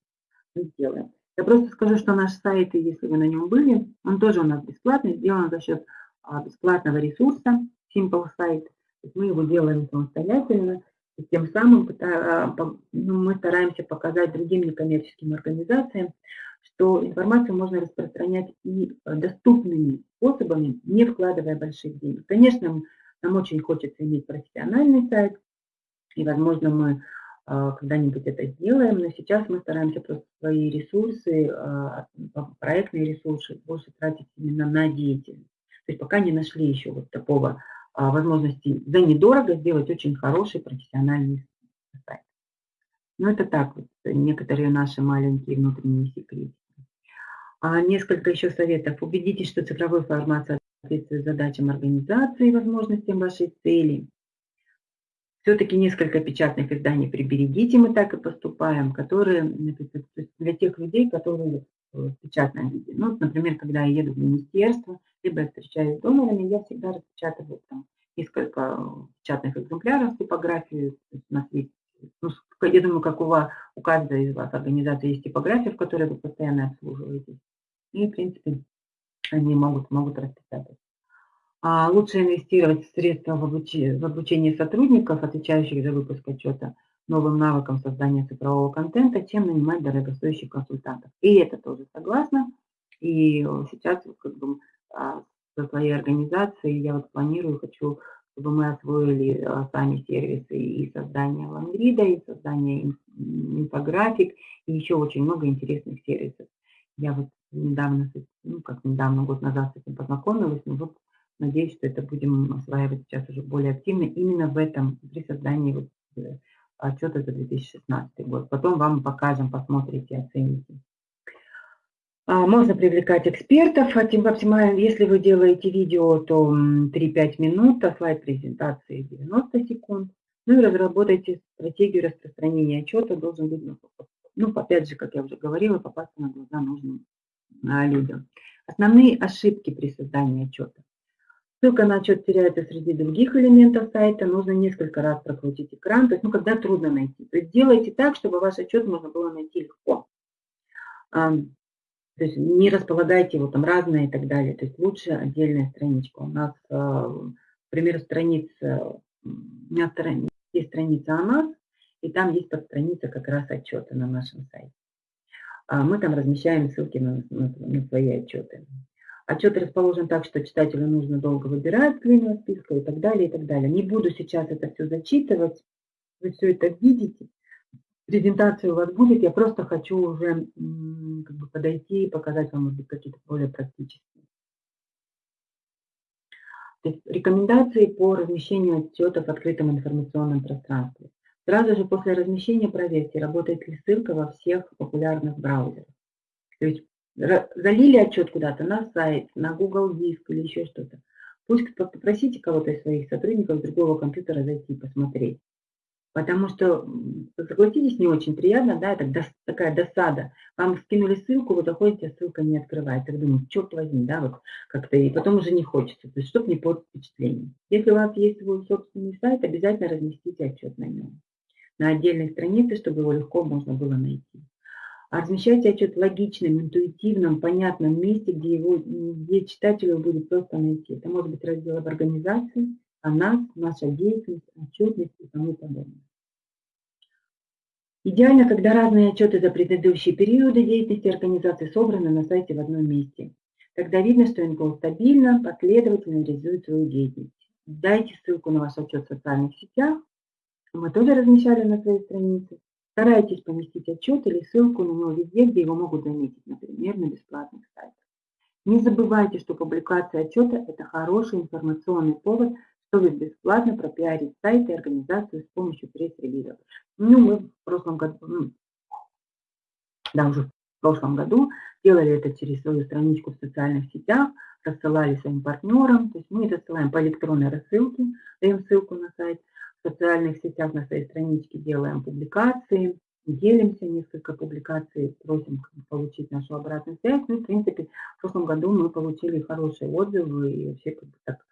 мы сделаем. Я просто скажу, что наш сайт, если вы на нем были, он тоже у нас бесплатный, сделан за счет а, бесплатного ресурса Simple Site. Мы его делаем самостоятельно, и тем самым а, ну, мы стараемся показать другим некоммерческим организациям, что информацию можно распространять и доступными способами, не вкладывая больших денег. Конечно, нам очень хочется иметь профессиональный сайт, и, возможно, мы а, когда-нибудь это сделаем, но сейчас мы стараемся просто свои ресурсы, а, проектные ресурсы больше тратить именно на деятельность. То есть пока не нашли еще вот такого а, возможности за недорого сделать очень хороший профессиональный сайт. Но это так, вот, некоторые наши маленькие внутренние секреты. А несколько еще советов. Убедитесь, что цифровой формат соответствует задачам организации и возможностям вашей цели. Все-таки несколько печатных изданий приберегите, мы так и поступаем, которые для тех людей, которые в печатном виде. Ну, например, когда я еду в министерство, либо я встречаюсь с донорами, я всегда распечатываю там несколько печатных экземпляров типографии. У ну, я думаю, как у, вас, у каждой из вас организации есть типография, в которой вы постоянно обслуживаетесь. И, в принципе, они могут, могут распечатать. А лучше инвестировать средства в обучение, в обучение сотрудников, отвечающих за выпуск отчета, новым навыкам создания цифрового контента, чем нанимать дорогостоящих консультантов. И это тоже согласна. И сейчас как бы, а, со своей организацией я вот планирую, хочу, чтобы мы освоили а, сами сервисы и создание лангрида, и создание инфографик, и еще очень много интересных сервисов. Я вот недавно, ну как недавно, год назад с этим познакомилась, но вот Надеюсь, что это будем осваивать сейчас уже более активно именно в этом, при создании вот э, отчета за 2016 год. Потом вам покажем, посмотрите, оцените. А, можно привлекать экспертов, а если вы делаете видео, то 3-5 минут, а слайд презентации 90 секунд. Ну и разработайте стратегию распространения отчета, должен быть, ну, ну, опять же, как я уже говорила, попасться на глаза нужным а, людям. Основные ошибки при создании отчета. Ссылка на отчет теряется среди других элементов сайта, нужно несколько раз прокрутить экран, то есть, ну, когда трудно найти. То есть делайте так, чтобы ваш отчет можно было найти легко. То есть не располагайте его там разные и так далее. То есть лучше отдельная страничка. У нас, э, к примеру, страница, у меня есть страница о нас, и там есть подстраница как раз отчеты на нашем сайте. А мы там размещаем ссылки на, на, на свои отчеты. Отчет расположен так, что читателю нужно долго выбирать длинного списка и так далее, и так далее. Не буду сейчас это все зачитывать, вы все это видите. Презентация у вас будет, я просто хочу уже как бы, подойти и показать вам, может какие-то более практические. Рекомендации по размещению отчетов в открытом информационном пространстве. Сразу же после размещения проверьте, работает ли ссылка во всех популярных браузерах. То есть залили отчет куда-то на сайт, на Google Диск или еще что-то. Пусть попросите кого-то из своих сотрудников с другого компьютера зайти и посмотреть. Потому что, согласитесь, не очень приятно, да, это такая досада. Вам скинули ссылку, вы заходите, а ссылка не открывается. Вы думаете, черт возьми, да, вот как-то, и потом уже не хочется, то есть, чтобы не портить впечатление. Если у вас есть свой собственный сайт, обязательно разместите отчет на нем. На отдельной странице, чтобы его легко можно было найти. Размещайте отчет в логичном, интуитивном, понятном месте, где, его, где читателю будет просто найти. Это может быть раздел об организации, о нас, наша деятельность, отчетность и тому подобное. Идеально, когда разные отчеты за предыдущие периоды деятельности организации собраны на сайте в одном месте. Тогда видно, что НКО стабильно, последовательно реализует свою деятельность. Дайте ссылку на ваш отчет в социальных сетях. Мы тоже размещали на своей странице. Старайтесь поместить отчет или ссылку на него везде, где его могут заметить, например, на бесплатных сайтах. Не забывайте, что публикация отчета – это хороший информационный повод, чтобы бесплатно пропиарить сайт и организацию с помощью пресс-релизов. Ну, мы в прошлом году, да, уже в прошлом году делали это через свою страничку в социальных сетях, рассылали своим партнерам, то есть мы рассылаем по электронной рассылке, даем ссылку на сайт, социальных сетях на своей страничке делаем публикации, делимся, несколько публикаций, просим получить нашу обратную связь. Ну, в принципе, в прошлом году мы получили хорошие отзывы, и вообще как бы так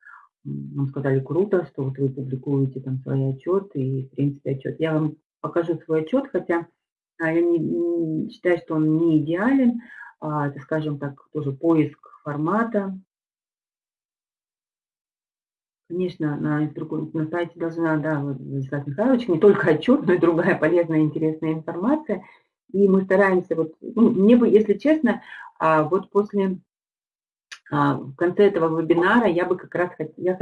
нам сказали круто, что вот вы публикуете там свои отчеты и, в принципе, отчет. Я вам покажу свой отчет, хотя а, я не, не считаю, что он не идеален. А, это, скажем так, тоже поиск формата, Конечно, на, на сайте должна, да, Владислав Михайлович, не только отчет, но и другая полезная, интересная информация. И мы стараемся, вот, ну, мне бы, если честно, а, вот после, а, в конце этого вебинара я бы как раз я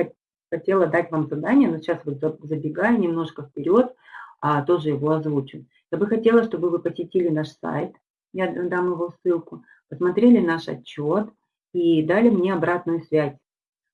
хотела дать вам задание, но сейчас вот забегаю немножко вперед, а, тоже его озвучу. Я бы хотела, чтобы вы посетили наш сайт, я дам его ссылку, посмотрели наш отчет и дали мне обратную связь.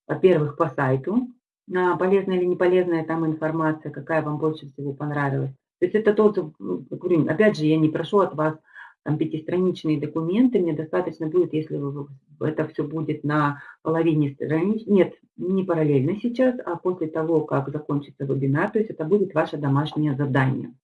Во-первых, по сайту, полезная или не полезная там информация, какая вам больше всего понравилась. То есть это тот, говорю, опять же, я не прошу от вас там пятистраничные документы, мне достаточно будет, если вы, это все будет на половине страниц, нет, не параллельно сейчас, а после того, как закончится вебинар, то есть это будет ваше домашнее задание.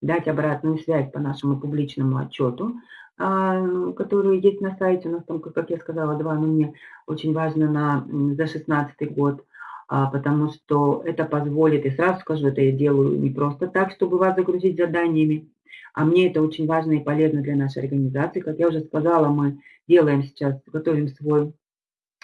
Дать обратную связь по нашему публичному отчету, а, который есть на сайте, у нас там, как я сказала, два, но мне очень важно на, за 16 год – потому что это позволит, и сразу скажу, это я делаю не просто так, чтобы вас загрузить заданиями, а мне это очень важно и полезно для нашей организации. Как я уже сказала, мы делаем сейчас, готовим свой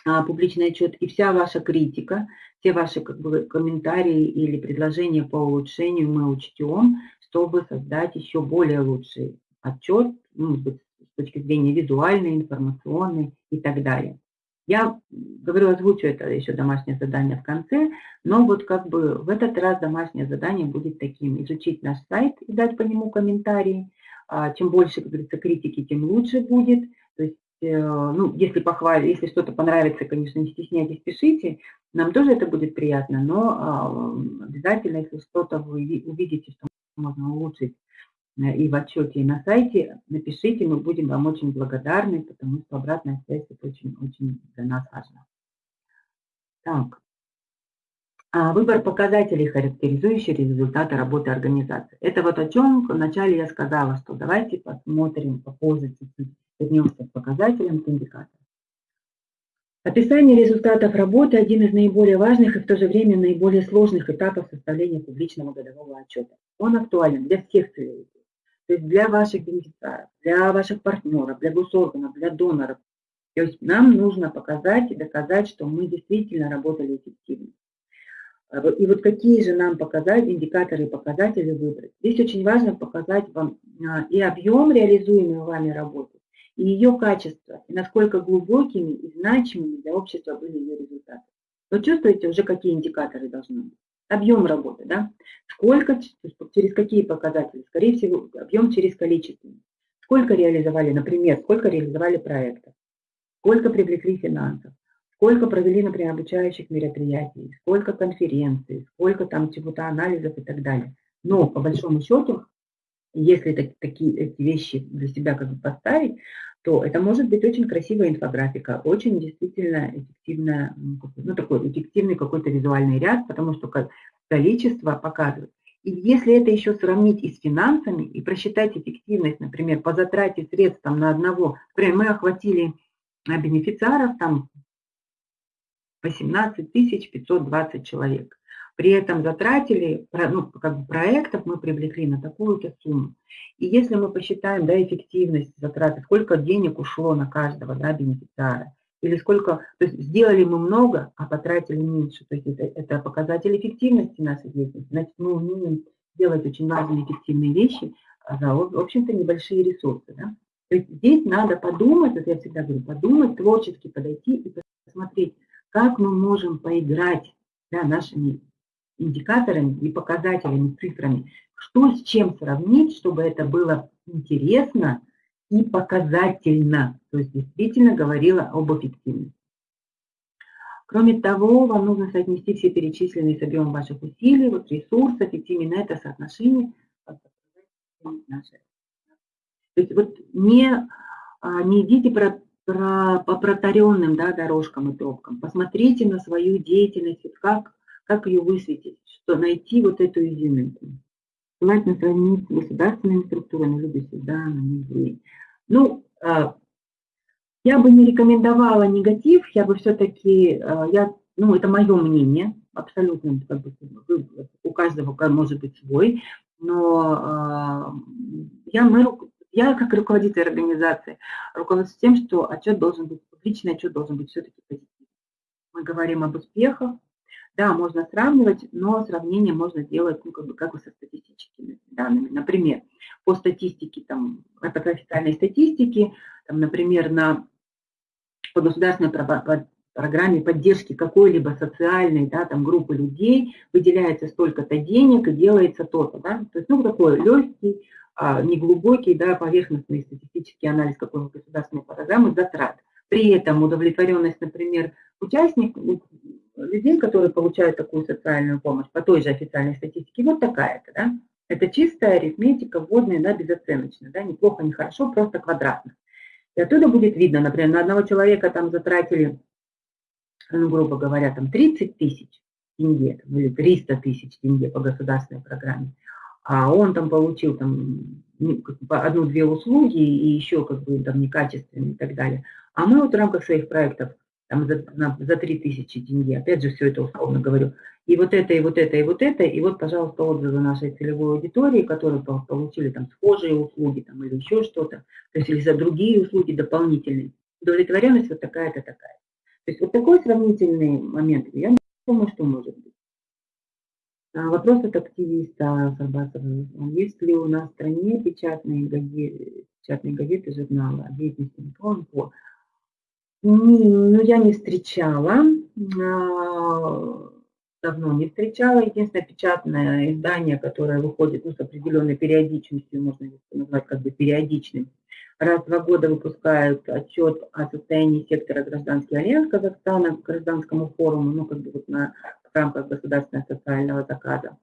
а, публичный отчет, и вся ваша критика, все ваши как бы, комментарии или предложения по улучшению мы учтем, чтобы создать еще более лучший отчет, ну, с точки зрения визуальной, информационной и так далее. Я говорю, озвучу это еще домашнее задание в конце, но вот как бы в этот раз домашнее задание будет таким. Изучить наш сайт и дать по нему комментарии. А, чем больше, как говорится, критики, тем лучше будет. То есть, э, ну, если похвалить, если что-то понравится, конечно, не стесняйтесь, пишите. Нам тоже это будет приятно, но а, обязательно, если что-то вы увидите, что можно улучшить и в отчете, и на сайте, напишите, мы будем вам очень благодарны, потому что обратная связь это очень-очень для нас важно. Так. А выбор показателей, характеризующих результаты работы организации. Это вот о чем вначале я сказала, что давайте посмотрим попозже вернемся к показателям, к индикаторам. Описание результатов работы – один из наиболее важных и в то же время наиболее сложных этапов составления публичного годового отчета. Он актуален для всех целевых То есть для ваших бенефициаров, для ваших партнеров, для госорганов, для доноров. То есть нам нужно показать и доказать, что мы действительно работали эффективно. А и вот какие же нам показать, индикаторы и показатели выбрать. Здесь очень важно показать вам а, и объем реализуемой вами работы, и ее качество, и насколько глубокими и значимыми для общества были ее результаты. Вы чувствуете уже, какие индикаторы должны быть? Объем работы, да? Сколько, через какие показатели? Скорее всего, объем через количество. Сколько реализовали, например, сколько реализовали проектов, сколько привлекли финансов, сколько провели, например, обучающих мероприятий, сколько конференций, сколько там чего-то анализов и так далее. Но по большому счету, если так, такие эти вещи для себя как бы поставить, то это может быть очень красивая инфографика, очень действительно эффективная, ну такой эффективный какой-то визуальный ряд, потому что количество показывает. И если это еще сравнить и с финансами, и просчитать эффективность, например, по затрате средств там, на одного, например, мы охватили бенефициаров там 18 520 человек. При этом затратили, ну, как бы проектов мы привлекли на такую-то сумму. И если мы посчитаем да, эффективность затраты, сколько денег ушло на каждого да, бенефициара, или сколько, то есть сделали мы много, а потратили меньше, то есть это, это показатель эффективности нашей деятельности, значит мы умеем делать очень важные эффективные вещи за, в общем-то, небольшие ресурсы. Да? То есть здесь надо подумать, это я всегда говорю, подумать, творчески подойти и посмотреть, как мы можем поиграть да, нашими индикаторами и показателями, цифрами, что с чем сравнить, чтобы это было интересно и показательно, то есть действительно говорила об эффективности. Кроме того, вам нужно соотнести все перечисленные с объемом ваших усилий, вот ресурсов, и именно это соотношение То есть вот не, а, не идите про про, по протаренным да, дорожкам и тропкам. Посмотрите на свою деятельность, как, как ее высветить, что найти вот эту изюминку. Желательно сравнить с государственными структурами, либо сюда, на низы. Ну, а, я бы не рекомендовала негатив, я бы все-таки, а, я, ну, это мое мнение, абсолютно, как бы, у каждого может быть свой, но а, я, мы я, как руководитель организации, руководствуюсь тем, что отчет должен быть, публичный отчет должен быть все-таки позитивный. Мы говорим об успехах, да, можно сравнивать, но сравнение можно делать, ну, как бы, как бы со статистическими данными. Например, по статистике, там, это по официальной статистике, там, например, на, по государственной программе поддержки какой-либо социальной да, там, группы людей выделяется столько-то денег и делается то-то. Да? То есть, ну, такой легкий, а, неглубокий, да, поверхностный статистический анализ какой-нибудь государственной программы затрат. При этом удовлетворенность, например, участников, людей, которые получают такую социальную помощь по той же официальной статистике, вот такая-то, да. Это чистая арифметика, вводная, да, безоценочная, да, неплохо, не хорошо, просто квадратно. И оттуда будет видно, например, на одного человека там затратили, ну, грубо говоря, там 30 тысяч тенге, или 300 тысяч тенге по государственной программе а он там получил там одну-две услуги и еще как бы там некачественные и так далее. А мы вот в рамках своих проектов там за, на, за 3000 тенге, опять же все это условно говорю, и вот это, и вот это, и вот это, и вот, пожалуйста, отзывы нашей целевой аудитории, которые получили там схожие услуги там или еще что-то, то есть или за другие услуги дополнительные. Удовлетворенность вот такая-то такая. То есть вот такой сравнительный момент, я думаю, что может быть. А, вопрос от активиста Сарбасова. Есть ли у нас в стране печатные газеты, печатные газеты, журналы о деятельности Ну, я не встречала, а, давно не встречала. Единственное печатное издание, которое выходит ну, с определенной периодичностью, можно назвать как бы периодичным, раз в два года выпускают отчет о состоянии сектора «Гражданский альянс» Казахстана к гражданскому форуму, ну, как бы вот на в рамках государственного социального заказа.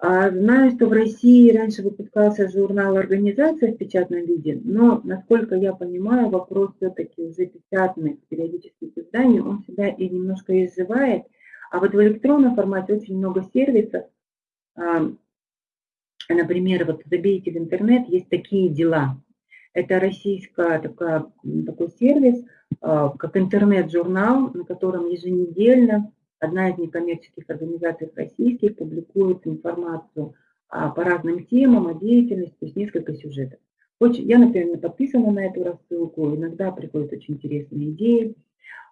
А, знаю, что в России раньше выпускался журнал «Организация» в печатном виде, но, насколько я понимаю, вопрос все-таки уже печатных периодических изданий, он себя и немножко изживает. А вот в электронном формате очень много сервисов. А, например, вот забейте в интернет, есть такие дела. Это российская такая, такой сервис, а, как интернет-журнал, на котором еженедельно Одна из некоммерческих организаций российских публикует информацию а, по разным темам, о деятельности, то есть несколько сюжетов. Очень, я, например, подписана на эту рассылку, иногда приходят очень интересные идеи.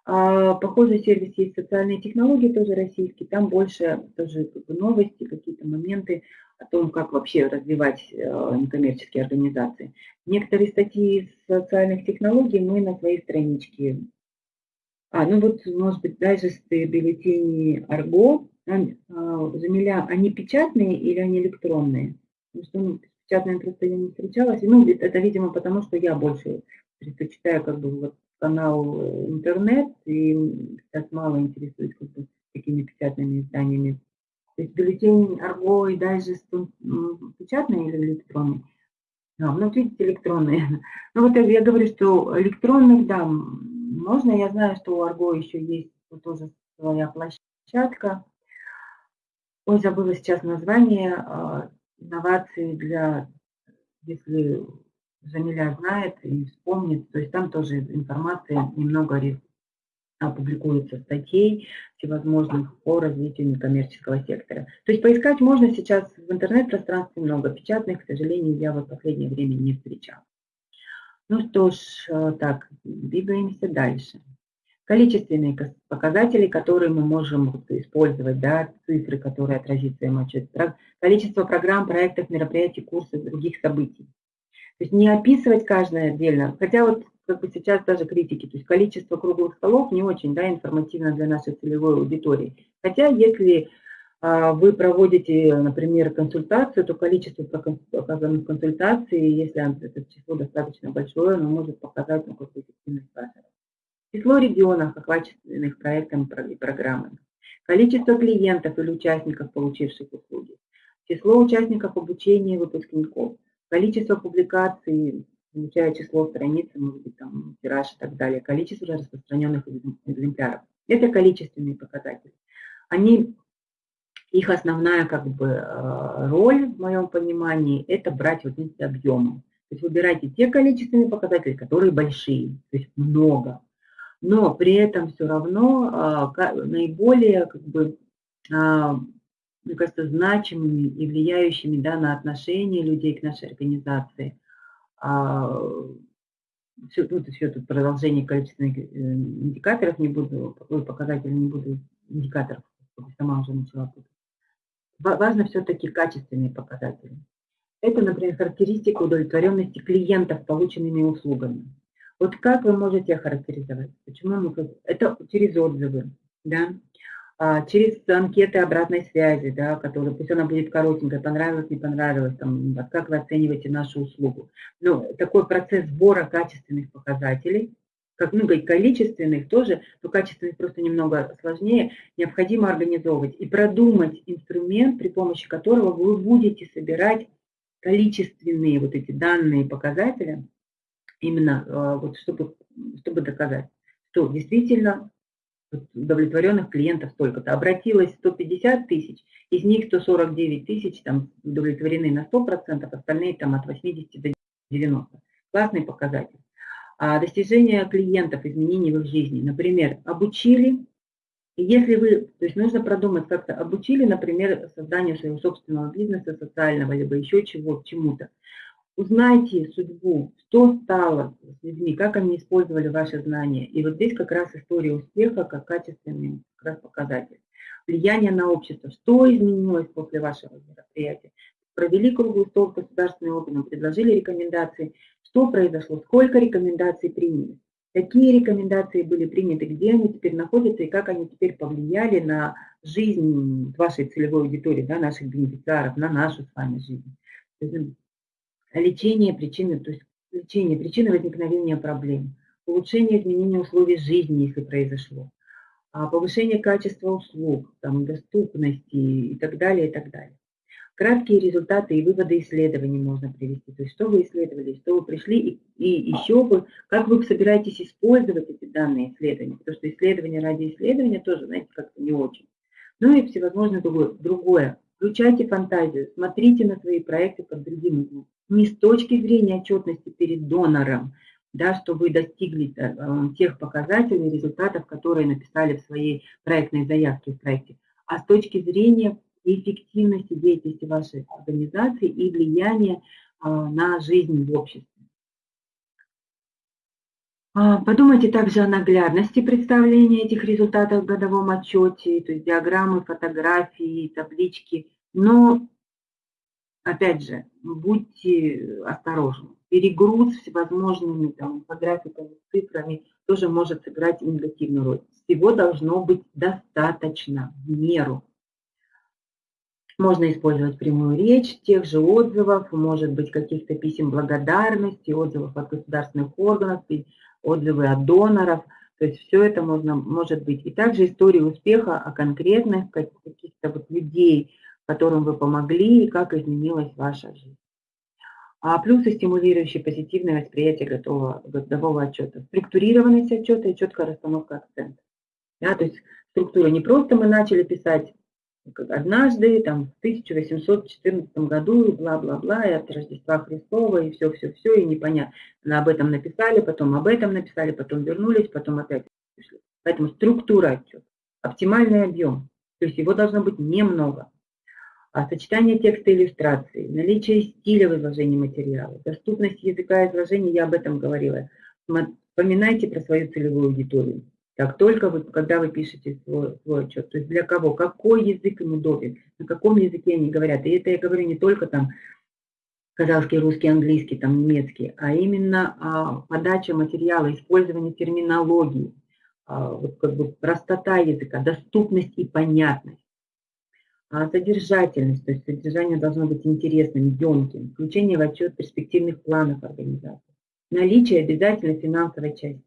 А, похожий сервис есть социальные технологии, тоже российский, там больше тоже новости, какие-то моменты о том, как вообще развивать э, некоммерческие организации. Некоторые статьи из социальных технологий мы на своей страничке. А, ну вот, может быть, дайджесты бюллетени Арго, Замиля, они печатные или они электронные? Потому что ну, с печатными просто я не встречалась. Ну, это, видимо, потому что я больше предпочитаю как бы вот канал э, интернет и сейчас мало интересуюсь как бы такими печатными изданиями. То есть бюллетень Арго и Дайджест печатные или электронные? А, ну, видите, электронные. Ну, вот я говорю, что электронных, да, можно. Я знаю, что у Арго еще есть тоже своя площадка. Ой, забыла сейчас название. А, инновации для, если Замиля знает и вспомнит, то есть там тоже информация немного публикуется статей всевозможных по развитию некоммерческого сектора. То есть поискать можно сейчас в интернет-пространстве много, печатных, к сожалению, я в последнее время не встречала. Ну что ж, э, так, двигаемся дальше. Количественные показатели, которые мы можем использовать, да, цифры, которые отразится им отчет, количество программ, проектов, мероприятий, курсов, других событий. То есть не описывать каждое отдельно, хотя вот как бы сейчас даже критики, то есть количество круглых столов не очень да, информативно для нашей целевой аудитории. Хотя если вы проводите, например, консультацию, то количество оказанных консультаций, если это число достаточно большое, оно может показать ну, какую эффективность вашего. Число регионов, охваченных проектом и программами. Количество клиентов или участников, получивших услуги. Число участников обучения выпускников количество публикаций, включая число страниц, может быть, там, тираж и так далее, количество распространенных экземпляров. Это количественные показатели. Они, их основная как бы э, роль, в моем понимании, это брать вот эти объемы. То есть выбирайте те количественные показатели, которые большие, то есть много. Но при этом все равно а, наиболее как бы а, мне кажется, значимыми и влияющими да, на отношение людей к нашей организации. Все, ну, все тут продолжение количественных э, индикаторов не буду, показателей не буду, индикаторов, сама уже начала путать. Важно все-таки качественные показатели. Это, например, характеристика удовлетворенности клиентов полученными услугами. Вот как вы можете охарактеризовать? Почему мы... Это через отзывы, да? А, через анкеты обратной связи, да, которые, пусть она будет коротенькая, понравилось, не понравилось, там, как вы оцениваете нашу услугу. Но такой процесс сбора качественных показателей, как ну, говорить, количественных тоже, но качественных просто немного сложнее, необходимо организовывать и продумать инструмент, при помощи которого вы будете собирать количественные вот эти данные показатели, именно а, вот чтобы, чтобы доказать, что действительно удовлетворенных клиентов столько-то. Обратилось 150 тысяч, из них 149 тысяч там удовлетворены на 100%, остальные там от 80 до 90. Классный показатель. А достижение клиентов, изменений в их жизни. Например, обучили, если вы, то есть нужно продумать как-то, обучили, например, созданию своего собственного бизнеса социального, либо еще чего, чему-то. Узнайте судьбу, что стало с людьми, как они использовали ваши знания. И вот здесь как раз история успеха как качественный как раз показатель. Влияние на общество, что изменилось после вашего мероприятия. Провели круглый стол государственный органом, предложили рекомендации. Что произошло, сколько рекомендаций приняли, какие рекомендации были приняты, где они теперь находятся? И как они теперь повлияли на жизнь вашей целевой аудитории, да, наших бенефициаров, на нашу с вами жизнь? Лечение причины, то есть лечение причины возникновения проблем, улучшение изменения условий жизни, если произошло, а повышение качества услуг, там, доступности и так далее, и так далее. Краткие результаты и выводы исследований можно привести. То есть что вы исследовали, что вы пришли, и, и еще вы, как вы собираетесь использовать эти данные исследования. Потому что исследование ради исследования тоже, знаете, как-то не очень. Ну и всевозможное другое. другое. Включайте фантазию, смотрите на свои проекты под другим углом не с точки зрения отчетности перед донором, да, что вы достигли э, тех показателей, результатов, которые написали в своей проектной заявке в проекте, а с точки зрения эффективности деятельности вашей организации и влияния а, на жизнь в обществе. А, подумайте также о наглядности представления этих результатов в годовом отчете, то есть диаграммы, фотографии, таблички. Но, опять же, будьте осторожны. Перегруз всевозможными там, инфографиками, цифрами тоже может сыграть негативную роль. Всего должно быть достаточно, в меру. Можно использовать прямую речь, тех же отзывов, может быть, каких-то писем благодарности, отзывов от государственных органов, отзывы от доноров. То есть все это можно, может быть. И также истории успеха о конкретных каких-то вот людей, которым вы помогли и как изменилась ваша жизнь. А плюсы стимулирующие позитивное восприятие готового, годового отчета. Структурированность отчета и четкая расстановка акцента. Да, то есть структура не просто мы начали писать однажды, там, в 1814 году, и бла-бла-бла, и от Рождества Христова, и все-все-все, и непонятно. Об этом написали, потом об этом написали, потом вернулись, потом опять пришли. Поэтому структура отчета, оптимальный объем, то есть его должно быть немного. А сочетание текста и иллюстрации, наличие стиля в изложении материала, доступность языка изложения, я об этом говорила. Вспоминайте про свою целевую аудиторию. Как только вы, когда вы пишете свой, свой отчет, то есть для кого, какой язык им удобен, на каком языке они говорят. И это я говорю не только там казахский, русский, английский, там немецкий, а именно а, подача материала, использование терминологии, а, вот как бы простота языка, доступность и понятность. А содержательность, то есть содержание должно быть интересным, емким, включение в отчет перспективных планов организации, наличие обязательно финансовой части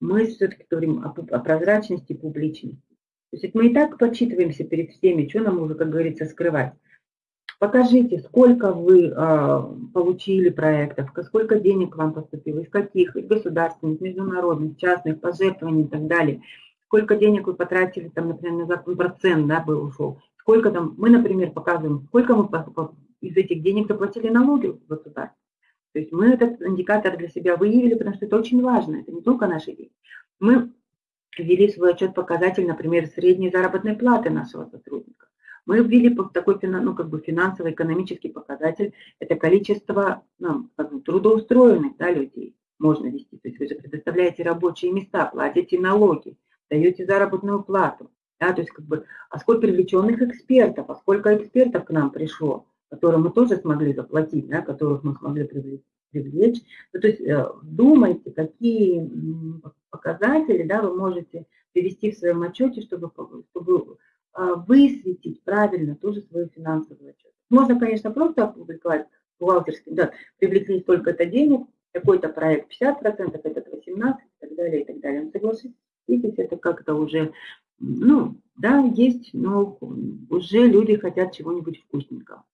мы все-таки говорим о, о прозрачности и публичности. То есть мы и так подсчитываемся перед всеми, что нам уже, как говорится, скрывать. Покажите, сколько вы э, получили проектов, сколько денег вам поступило, из каких, из государственных, международных, частных, пожертвований и так далее. Сколько денег вы потратили, там, например, на процент да, был ушел. Сколько там, мы, например, показываем, сколько мы из этих денег заплатили налоги в государство. То есть мы этот индикатор для себя выявили, потому что это очень важно, это не только наши деньги. Мы ввели свой отчет показатель, например, средней заработной платы нашего сотрудника. Мы ввели такой ну, как бы финансово-экономический показатель, это количество ну, как бы, трудоустроенных да, людей можно вести. То есть вы же предоставляете рабочие места, платите налоги, даете заработную плату. Да, то есть как бы, а сколько привлеченных экспертов, а сколько экспертов к нам пришло, которым мы тоже смогли заплатить, да, которых мы смогли привлечь. Ну, то есть э, думайте, какие показатели да, вы можете привести в своем отчете, чтобы, чтобы а, высветить правильно тоже свою финансовую отчет. Можно, конечно, просто опубликовать бухгалтерский, да, привлекли столько-то денег, какой-то проект 50%, этот 18% и так далее, и так далее. Но согласитесь, это как-то уже, ну, да, есть, но уже люди хотят чего-нибудь вкусненького.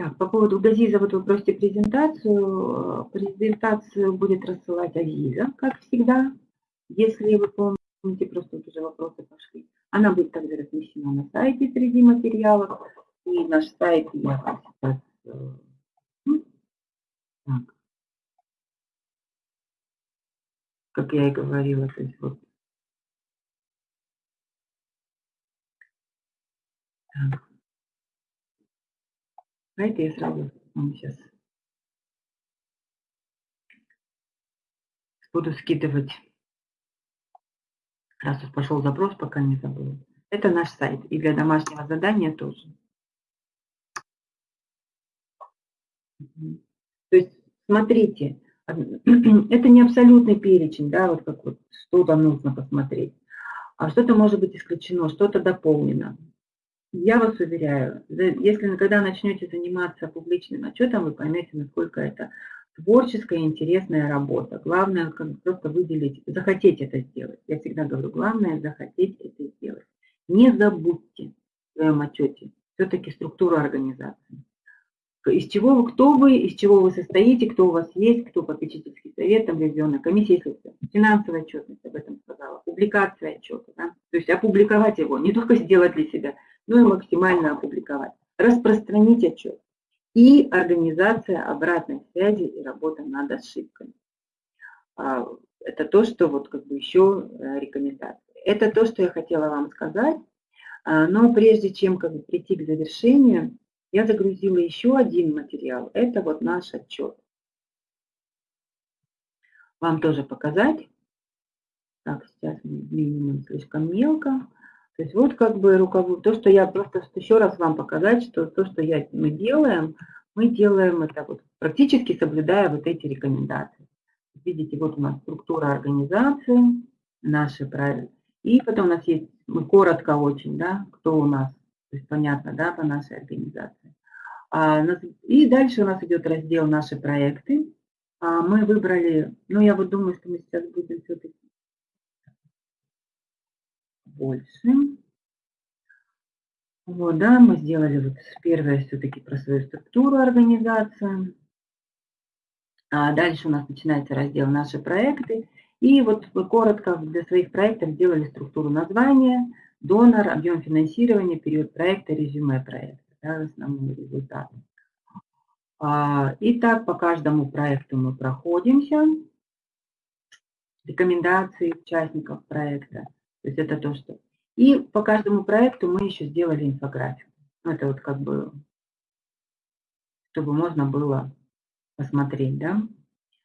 Так, по поводу Газиза, вот вы просите презентацию. Презентацию будет рассылать Азиза, как всегда. Если вы помните, просто вот уже вопросы пошли. Она будет также размещена на сайте среди материалов. И наш сайт я сейчас... Э, так. Как я и говорила, то есть вот Так. Знаете, я сразу вам сейчас буду скидывать. Раз уж пошел запрос, пока не забыл. Это наш сайт. И для домашнего задания тоже. То есть, смотрите, это не абсолютный перечень, да, вот как вот что-то нужно посмотреть. А что-то может быть исключено, что-то дополнено. Я вас уверяю, если когда начнете заниматься публичным отчетом, вы поймете, насколько это творческая интересная работа. Главное как просто выделить, захотеть это сделать. Я всегда говорю, главное захотеть это сделать. Не забудьте в своем отчете все-таки структуру организации. Из чего вы, кто вы, из чего вы состоите, кто у вас есть, кто попечительский совет, там ревизионная комиссия, финансовая отчетность, об этом сказала, публикация отчета, да? то есть опубликовать его, не только сделать для себя, ну и максимально опубликовать. Распространить отчет. И организация обратной связи и работа над ошибками. А, это то, что вот как бы еще э, рекомендация. это то, что я хотела вам сказать. А, но прежде чем как бы, прийти к завершению, я загрузила еще один материал. Это вот наш отчет. Вам тоже показать. Так, сейчас минимум слишком мелко. То есть вот как бы руковод... то, что я просто еще раз вам показать, что то, что я, мы делаем, мы делаем это вот практически соблюдая вот эти рекомендации. Видите, вот у нас структура организации, наши правила. И потом у нас есть, мы коротко очень, да, кто у нас, то есть понятно, да, по нашей организации. А, и дальше у нас идет раздел «Наши проекты». А, мы выбрали, ну я вот думаю, что мы сейчас будем все-таки больше. Вот, да, мы сделали вот первое все-таки про свою структуру организации. А дальше у нас начинается раздел «Наши проекты». И вот мы коротко для своих проектов сделали структуру названия, донор, объем финансирования, период проекта, резюме проекта, да, основные результаты. А, Итак, по каждому проекту мы проходимся. Рекомендации участников проекта – то есть это то, что... И по каждому проекту мы еще сделали инфографику. Ну, это вот как бы, чтобы можно было посмотреть, да.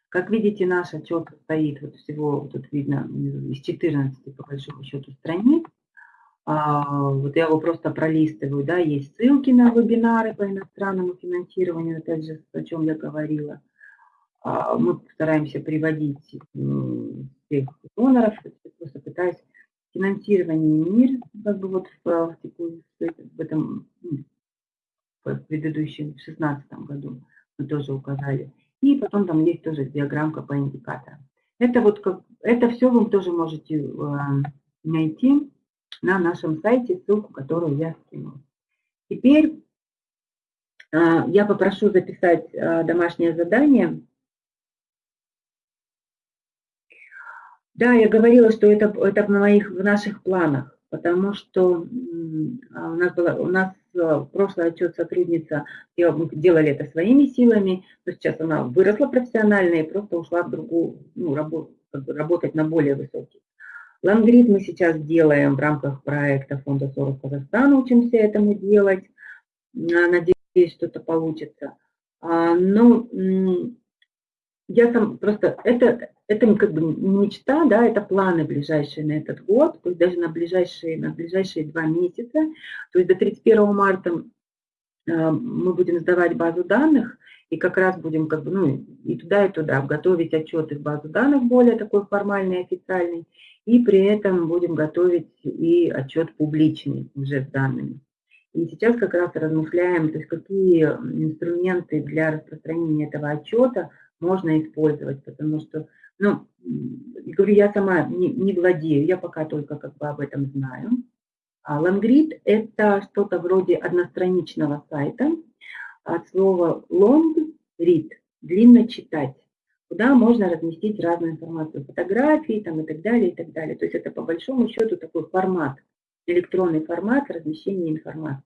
Как видите, наш отчет состоит вот всего, тут видно, из 14 по большому счету страниц. А, вот я его просто пролистываю, да, есть ссылки на вебинары по иностранному финансированию, опять же, о чем я говорила. А, мы стараемся приводить всех доноров, просто пытаюсь финансирование МИР, как бы вот в, в, в этом в предыдущем, в 2016 году мы тоже указали. И потом там есть тоже диаграммка по индикаторам. Это вот как, это все вы тоже можете э, найти на нашем сайте, ссылку, которую я скинула. Теперь э, я попрошу записать э, домашнее задание Да, я говорила, что это, это в, моих, в наших планах, потому что а, у нас, была, у нас прошлый отчет сотрудница, мы делали это своими силами, но сейчас она выросла профессионально и просто ушла в другую, ну, работу, работать на более высокий. Лангрид мы сейчас делаем в рамках проекта Фонда Сорос Казахстана, учимся этому делать. Надеюсь, что-то получится. А, но я там просто, это, это как бы мечта, да, это планы ближайшие на этот год, то есть даже на ближайшие, на ближайшие два месяца. То есть до 31 марта э, мы будем сдавать базу данных, и как раз будем как бы, ну, и туда, и туда готовить отчеты в базу данных более такой формальный, официальный, и при этом будем готовить и отчет публичный уже с данными. И сейчас как раз размышляем, то есть какие инструменты для распространения этого отчета можно использовать, потому что ну, говорю, я сама не, не владею, я пока только как бы об этом знаю. А Langrid – это что-то вроде одностраничного сайта от слова long read – длинно читать, куда можно разместить разную информацию, фотографии там, и так далее, и так далее. То есть это по большому счету такой формат, электронный формат размещения информации.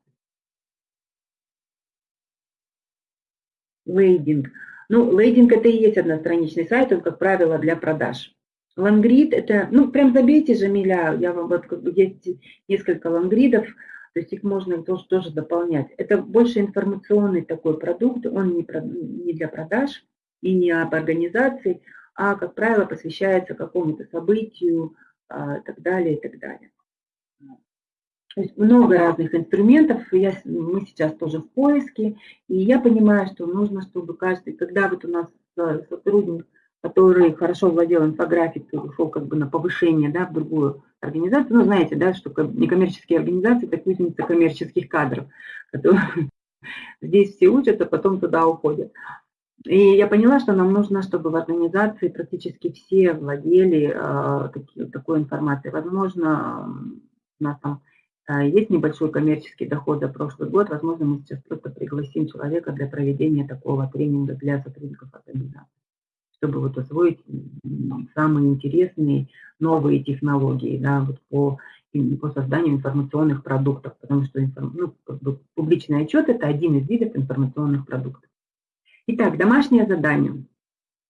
Лейдинг – ну, лейдинг это и есть одностраничный сайт, он, как правило, для продаж. Лангрид это, ну, прям забейте же миля, я вам вот, как бы, есть несколько лангридов, то есть их можно тоже, тоже дополнять. Это больше информационный такой продукт, он не, про, не для продаж и не об организации, а, как правило, посвящается какому-то событию а, так далее, и так далее. То есть много разных инструментов, я, мы сейчас тоже в поиске, и я понимаю, что нужно, чтобы каждый, когда вот у нас э, сотрудник, который хорошо владел инфографикой, ушел как бы на повышение да, в другую организацию, ну, знаете, да, что некоммерческие организации, так кузница коммерческих кадров, которые здесь все учатся, потом туда уходят. И я поняла, что нам нужно, чтобы в организации практически все владели э, таки, такой информацией. Возможно, у нас там а, есть небольшой коммерческий доход за прошлый год, возможно, мы сейчас просто пригласим человека для проведения такого тренинга для сотрудников организации, чтобы вот освоить самые интересные новые технологии да, вот по, по созданию информационных продуктов, потому что ну, публичный отчет – это один из видов информационных продуктов. Итак, домашнее задание.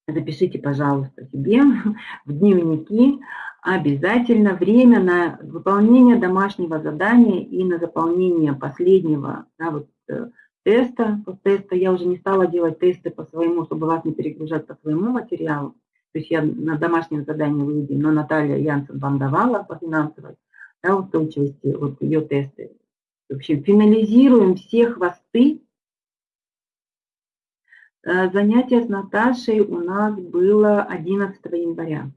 запишите, пожалуйста, себе в дневники обязательно время на выполнение домашнего задания и на заполнение последнего да, вот, э, теста. Теста я уже не стала делать тесты по своему, чтобы вас не перегружать по своему материалу. То есть я на домашнем задании выведем, но Наталья Янсен вам давала по финансовой да, устойчивости, вот ее тесты. В общем, финализируем все хвосты Э, занятие с Наташей у нас было 11 января.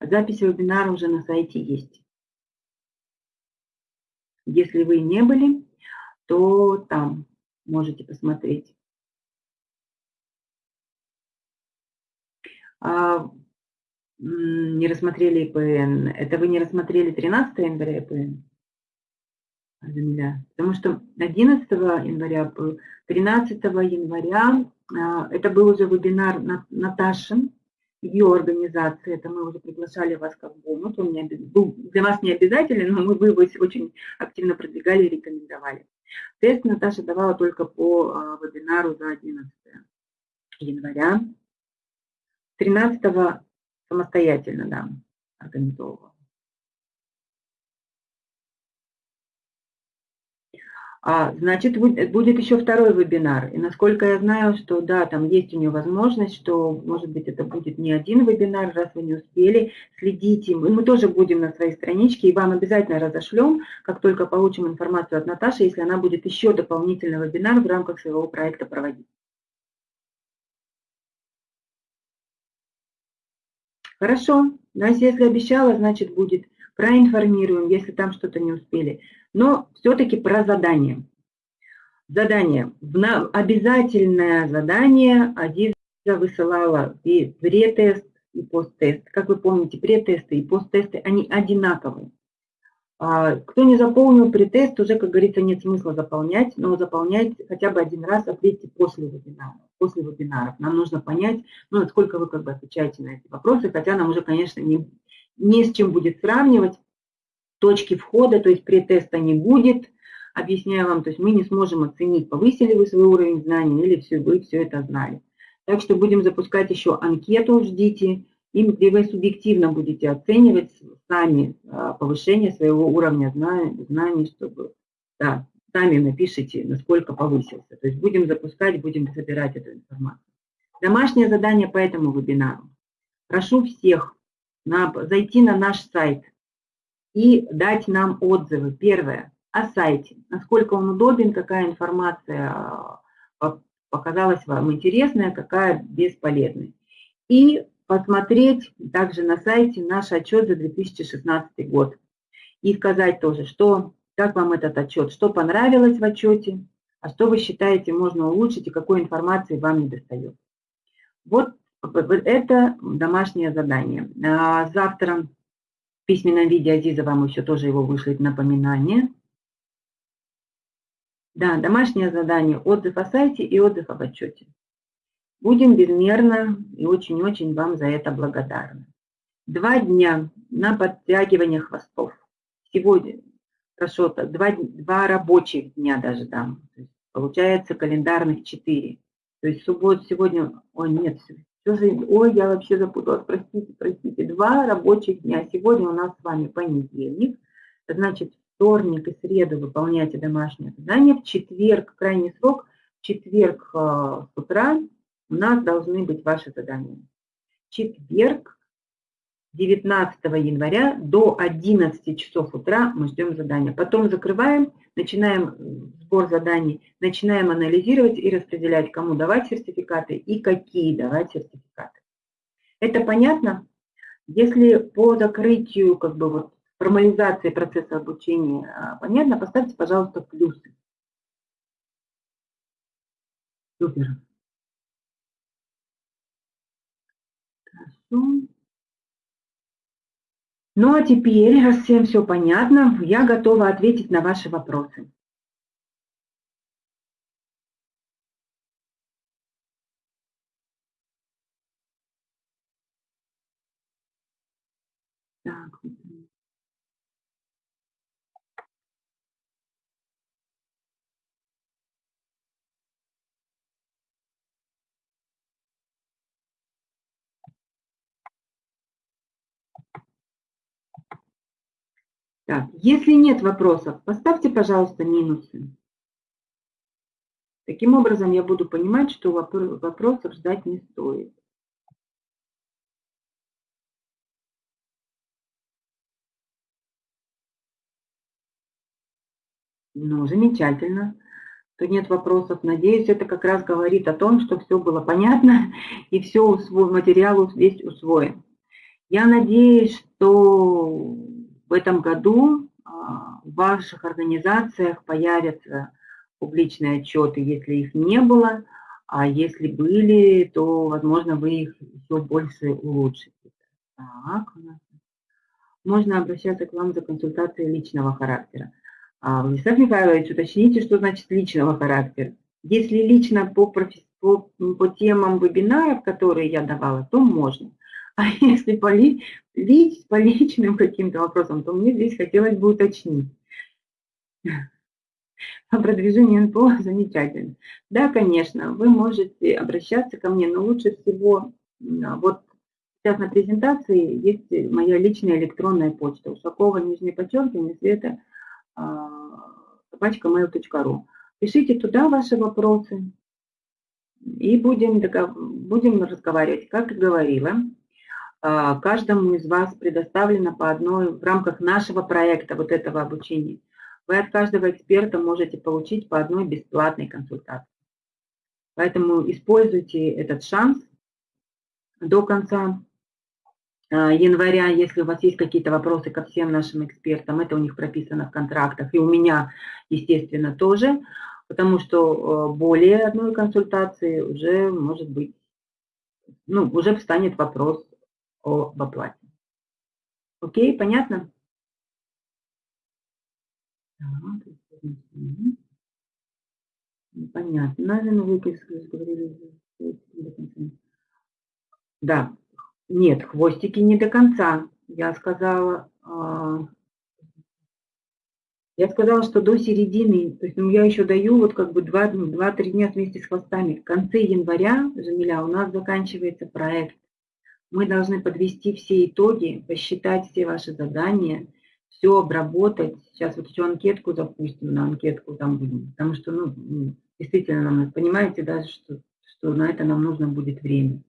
Запись вебинара уже на сайте есть. Если вы не были, то там можете посмотреть. А, не рассмотрели ИПН. Это вы не рассмотрели 13 января ИПН? Земля. Потому что 11 января был, 13 января а, это был уже вебинар Наташи, ее организации, это мы уже приглашали вас как бонус, он не, был для вас не обязателен, но мы вы его очень активно продвигали и рекомендовали. Тест Наташа давала только по а, вебинару за 11 января. 13 самостоятельно, да, организовывала. А, значит, будет еще второй вебинар. И насколько я знаю, что да, там есть у нее возможность, что, может быть, это будет не один вебинар, раз вы не успели, следите. И мы тоже будем на своей страничке, и вам обязательно разошлем, как только получим информацию от Наташи, если она будет еще дополнительный вебинар в рамках своего проекта проводить. Хорошо, Настя, если обещала, значит будет. Проинформируем, если там что-то не успели но все-таки про задание. Задание. Обязательное задание Адиза высылала и претест, и посттест. Как вы помните, претесты и посттесты, они одинаковые. А, кто не заполнил претест, уже, как говорится, нет смысла заполнять, но заполнять хотя бы один раз, ответьте после вебинара. После вебинаров. Нам нужно понять, ну, насколько вы как бы отвечаете на эти вопросы, хотя нам уже, конечно, не, не с чем будет сравнивать, точки входа, то есть претеста не будет, объясняю вам, то есть мы не сможем оценить, повысили вы свой уровень знаний или все, вы все это знали. Так что будем запускать еще анкету, ждите, и где вы субъективно будете оценивать сами а, повышение своего уровня знаний, чтобы, да, сами напишите, насколько повысился. То есть будем запускать, будем собирать эту информацию. Домашнее задание по этому вебинару. Прошу всех на, зайти на наш сайт и дать нам отзывы. Первое, о сайте, насколько он удобен, какая информация а, показалась вам интересная, какая бесполезная. И посмотреть также на сайте наш отчет за 2016 год. И сказать тоже, что, как вам этот отчет, что понравилось в отчете, а что вы считаете можно улучшить и какой информации вам не достает. Вот это домашнее задание. А завтра письменном виде Азиза вам еще тоже его вышлет напоминание. Да, домашнее задание, отзыв о сайте и отзыв об отчете. Будем безмерно и очень-очень вам за это благодарны. Два дня на подтягивание хвостов. Сегодня, хорошо, два, два рабочих дня даже дам. Получается календарных четыре. То есть суббот сегодня, ой, нет, Ой, я вообще запуталась, простите, простите. Два рабочих дня. Сегодня у нас с вами понедельник. Значит, вторник и среду выполняйте домашнее задание. В четверг, крайний срок, в четверг э, с утра у нас должны быть ваши задания. Четверг, 19 января до 11 часов утра мы ждем задания. Потом закрываем, начинаем сбор заданий, начинаем анализировать и распределять, кому давать сертификаты и какие давать сертификаты. Это понятно? Если по закрытию, как бы вот формализации процесса обучения а, понятно, поставьте, пожалуйста, плюсы. Супер. Хорошо. Ну а теперь, раз всем все понятно, я готова ответить на ваши вопросы. Так, Так, если нет вопросов, поставьте, пожалуйста, минусы. Таким образом, я буду понимать, что вопросов ждать не стоит. Ну, замечательно. То нет вопросов. Надеюсь, это как раз говорит о том, что все было понятно и все материал весь усвоен. Я надеюсь, что в этом году а, в ваших организациях появятся публичные отчеты, если их не было, а если были, то, возможно, вы их еще больше улучшите. Так, можно обращаться к вам за консультацией личного характера. А, Владислав Михайлович, уточните, что значит личного характера. Если лично по, по, по темам вебинаров, которые я давала, то можно. А если по, ли, лич, по личным каким-то вопросам, то мне здесь хотелось бы уточнить. А продвижение НПО замечательно. Да, конечно, вы можете обращаться ко мне, но лучше всего, вот сейчас на презентации есть моя личная электронная почта, Ушакова, нижнее подчеркивание, Света, собачка mail.ru. Пишите туда ваши вопросы и будем, будем разговаривать. Как и говорила, а, каждому из вас предоставлено по одной в рамках нашего проекта, вот этого обучения. Вы от каждого эксперта можете получить по одной бесплатной консультации. Поэтому используйте этот шанс до конца а, января, если у вас есть какие-то вопросы ко всем нашим экспертам, это у них прописано в контрактах, и у меня, естественно, тоже, потому что а, более одной консультации уже может быть, ну, уже встанет вопрос об оплате. Окей, понятно? Понятно. Наверное, вы говорили. Да, нет, хвостики не до конца. Я сказала, а, я сказала, что до середины, то есть ну, я еще даю вот как бы 2-3 ну, дня вместе с хвостами. В конце января, Жамиля, у нас заканчивается проект. Мы должны подвести все итоги, посчитать все ваши задания, все обработать. Сейчас вот еще анкетку запустим, на анкетку там будем, потому что, ну, действительно, нам, понимаете, даже, что, что на это нам нужно будет время.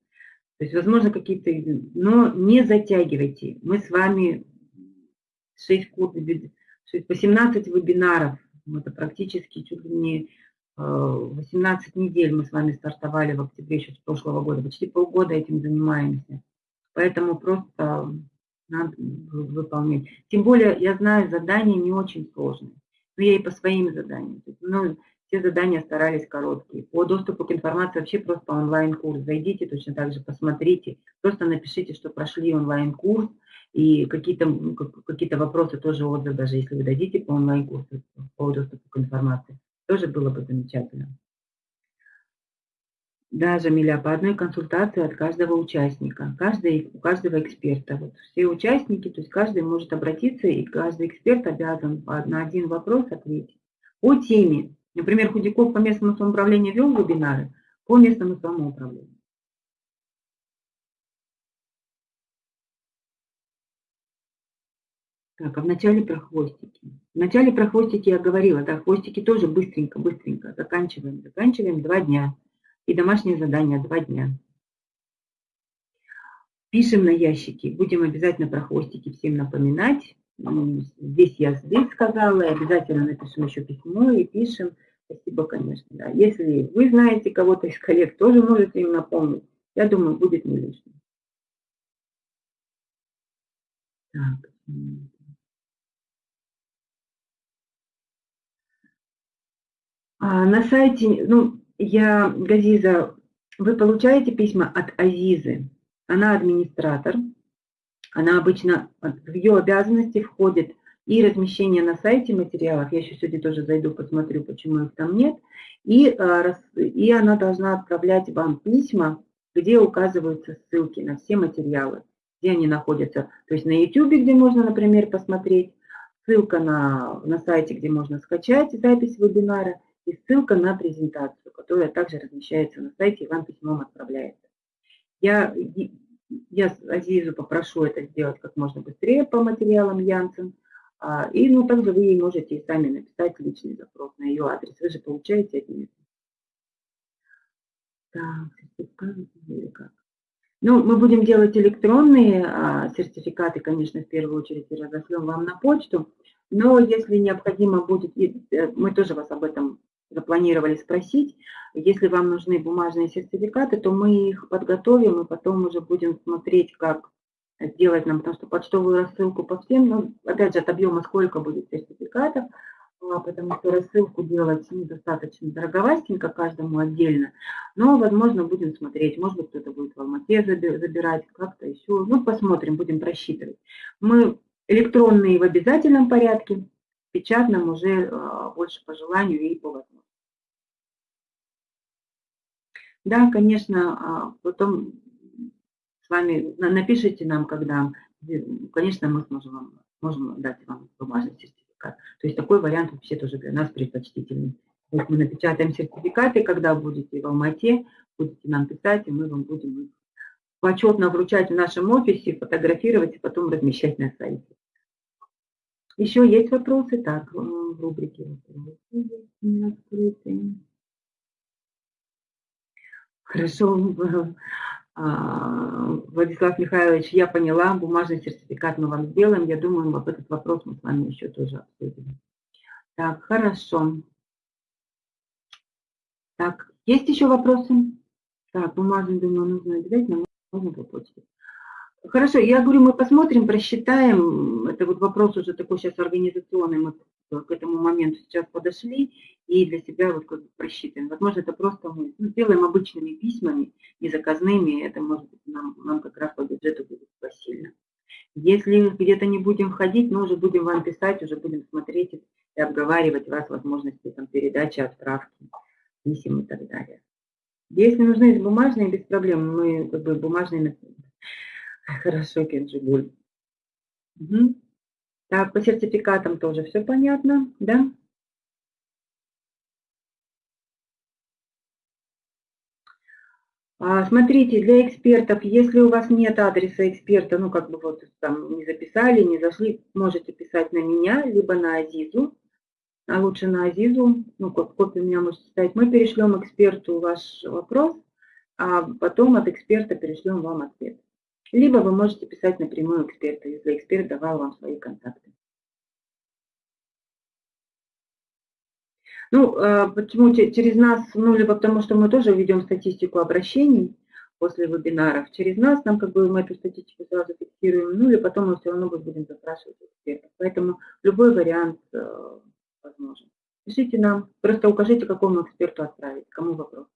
То есть, возможно, какие-то... Но не затягивайте. Мы с вами 6 курсов, 18 вебинаров. Это практически чуть ли не 18 э, недель мы с вами стартовали в октябре еще с прошлого года. Почти полгода этим занимаемся. Поэтому просто надо выполнять. Тем более, я знаю, задания не очень сложные. Но я и по своим заданиям. Ну, все задания старались короткие. По доступу к информации вообще просто онлайн-курс. Зайдите точно так же, посмотрите. Просто напишите, что прошли онлайн-курс. И какие-то какие вопросы тоже отзыв, даже если вы дадите по онлайн-курсу, по доступу к информации. Тоже было бы замечательно. Да, Жамиля, по одной консультации от каждого участника, каждый, у каждого эксперта. Вот все участники, то есть каждый может обратиться, и каждый эксперт обязан на один вопрос ответить. По теме, Например, Худяков по местному самоуправлению вел вебинары по местному самоуправлению. Так, а в начале про хвостики. В начале про хвостики я говорила, да, хвостики тоже быстренько, быстренько. Заканчиваем, заканчиваем два дня. И домашнее задание два дня. Пишем на ящики. Будем обязательно про хвостики всем напоминать. Здесь я здесь сказала, и обязательно напишем еще письмо и пишем. Спасибо, конечно. Да. Если вы знаете кого-то из коллег, тоже можете им напомнить. Я думаю, будет не лишним. Так. А на сайте, ну, я, Газиза, вы получаете письма от Азизы. Она администратор. Она обычно, в ее обязанности входит и размещение на сайте материалов. Я еще сегодня тоже зайду, посмотрю, почему их там нет. И, а, и она должна отправлять вам письма, где указываются ссылки на все материалы, где они находятся. То есть на YouTube, где можно, например, посмотреть, ссылка на, на сайте, где можно скачать запись вебинара, и ссылка на презентацию, которая также размещается на сайте и вам письмом отправляется. Я я Азизу попрошу это сделать как можно быстрее по материалам Янсен. А, и ну, также вы ей можете и сами написать личный запрос на ее адрес. Вы же получаете от нее. Так, или как? Ну, мы будем делать электронные а, сертификаты, конечно, в первую очередь, и разошлем вам на почту. Но если необходимо будет, э, мы тоже вас об этом запланировали спросить, если вам нужны бумажные сертификаты, то мы их подготовим и потом уже будем смотреть, как сделать нам, потому что почтовую рассылку по всем, ну, опять же, от объема сколько будет сертификатов, а, потому что рассылку делать ну, достаточно дороговастенько каждому отдельно, но, возможно, будем смотреть, может быть, кто-то будет в Алмате забирать, как-то еще, ну, посмотрим, будем просчитывать. Мы электронные в обязательном порядке, печатном уже а, больше по желанию и по возможности. Да, конечно, а, потом с вами напишите нам, когда, конечно, мы сможем вам, можем дать вам бумажный сертификат. То есть такой вариант вообще тоже для нас предпочтительный. То есть мы напечатаем сертификаты, когда будете в Алмате, будете нам писать, и мы вам будем почетно вручать в нашем офисе, фотографировать и потом размещать на сайте. Еще есть вопросы? Так, в рубрике вопросы Хорошо, а, Владислав Михайлович, я поняла, бумажный сертификат мы вам сделаем. Я думаю, вот этот вопрос мы с вами еще тоже обсудим. Так, хорошо. Так, есть еще вопросы? Так, бумажный, думаю, нужно обязательно, можно по почте. Хорошо, я говорю, мы посмотрим, просчитаем. Это вот вопрос уже такой сейчас организационный. Мы к этому моменту сейчас подошли и для себя вот как бы просчитываем. Возможно, это просто мы ну, сделаем обычными письмами, не заказными, это может быть нам, нам как раз по бюджету будет посильно. Если где-то не будем ходить, мы уже будем вам писать, уже будем смотреть и обговаривать вас возможности там, передачи, отправки, писем и так далее. Если нужны бумажные, без проблем, мы как бы бумажные... Хорошо, Кенджигуль. Угу. Так, по сертификатам тоже все понятно, да? А, смотрите, для экспертов, если у вас нет адреса эксперта, ну, как бы вот там не записали, не зашли, можете писать на меня, либо на Азизу, а лучше на Азизу, ну, копию меня можете ставить. Мы перешлем эксперту ваш вопрос, а потом от эксперта перешлем вам ответ. Либо вы можете писать напрямую эксперту, если эксперт давал вам свои контакты. Ну, а, почему через нас, ну, либо потому что мы тоже ведем статистику обращений после вебинаров. Через нас нам как бы мы эту статистику сразу фиксируем, ну, или потом мы все равно будем запрашивать экспертов. Поэтому любой вариант э, возможен. Пишите нам, просто укажите, какому эксперту отправить, кому вопрос.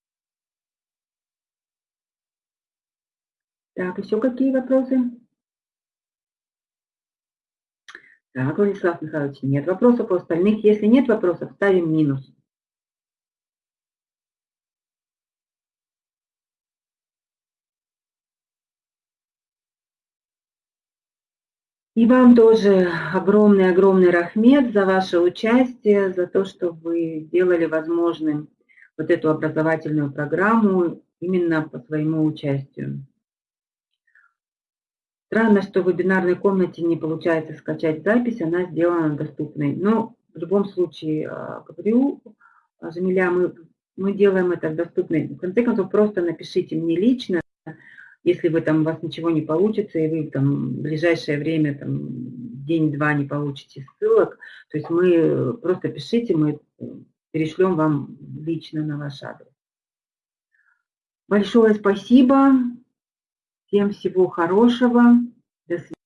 Так, еще какие вопросы? Так, Владислав Михайлович, нет вопросов у остальных. Если нет вопросов, ставим минус. И вам тоже огромный-огромный рахмет за ваше участие, за то, что вы сделали возможным вот эту образовательную программу именно по своему участию. Странно, что в вебинарной комнате не получается скачать запись, она сделана доступной. Но в любом случае, а, говорю, а, Жамиля, мы, мы делаем это доступной. В конце концов, просто напишите мне лично, если вы там, у вас ничего не получится, и вы там в ближайшее время, там, день-два не получите ссылок, то есть мы просто пишите, мы перешлем вам лично на ваш адрес. Большое спасибо. Всем всего хорошего. До свидания.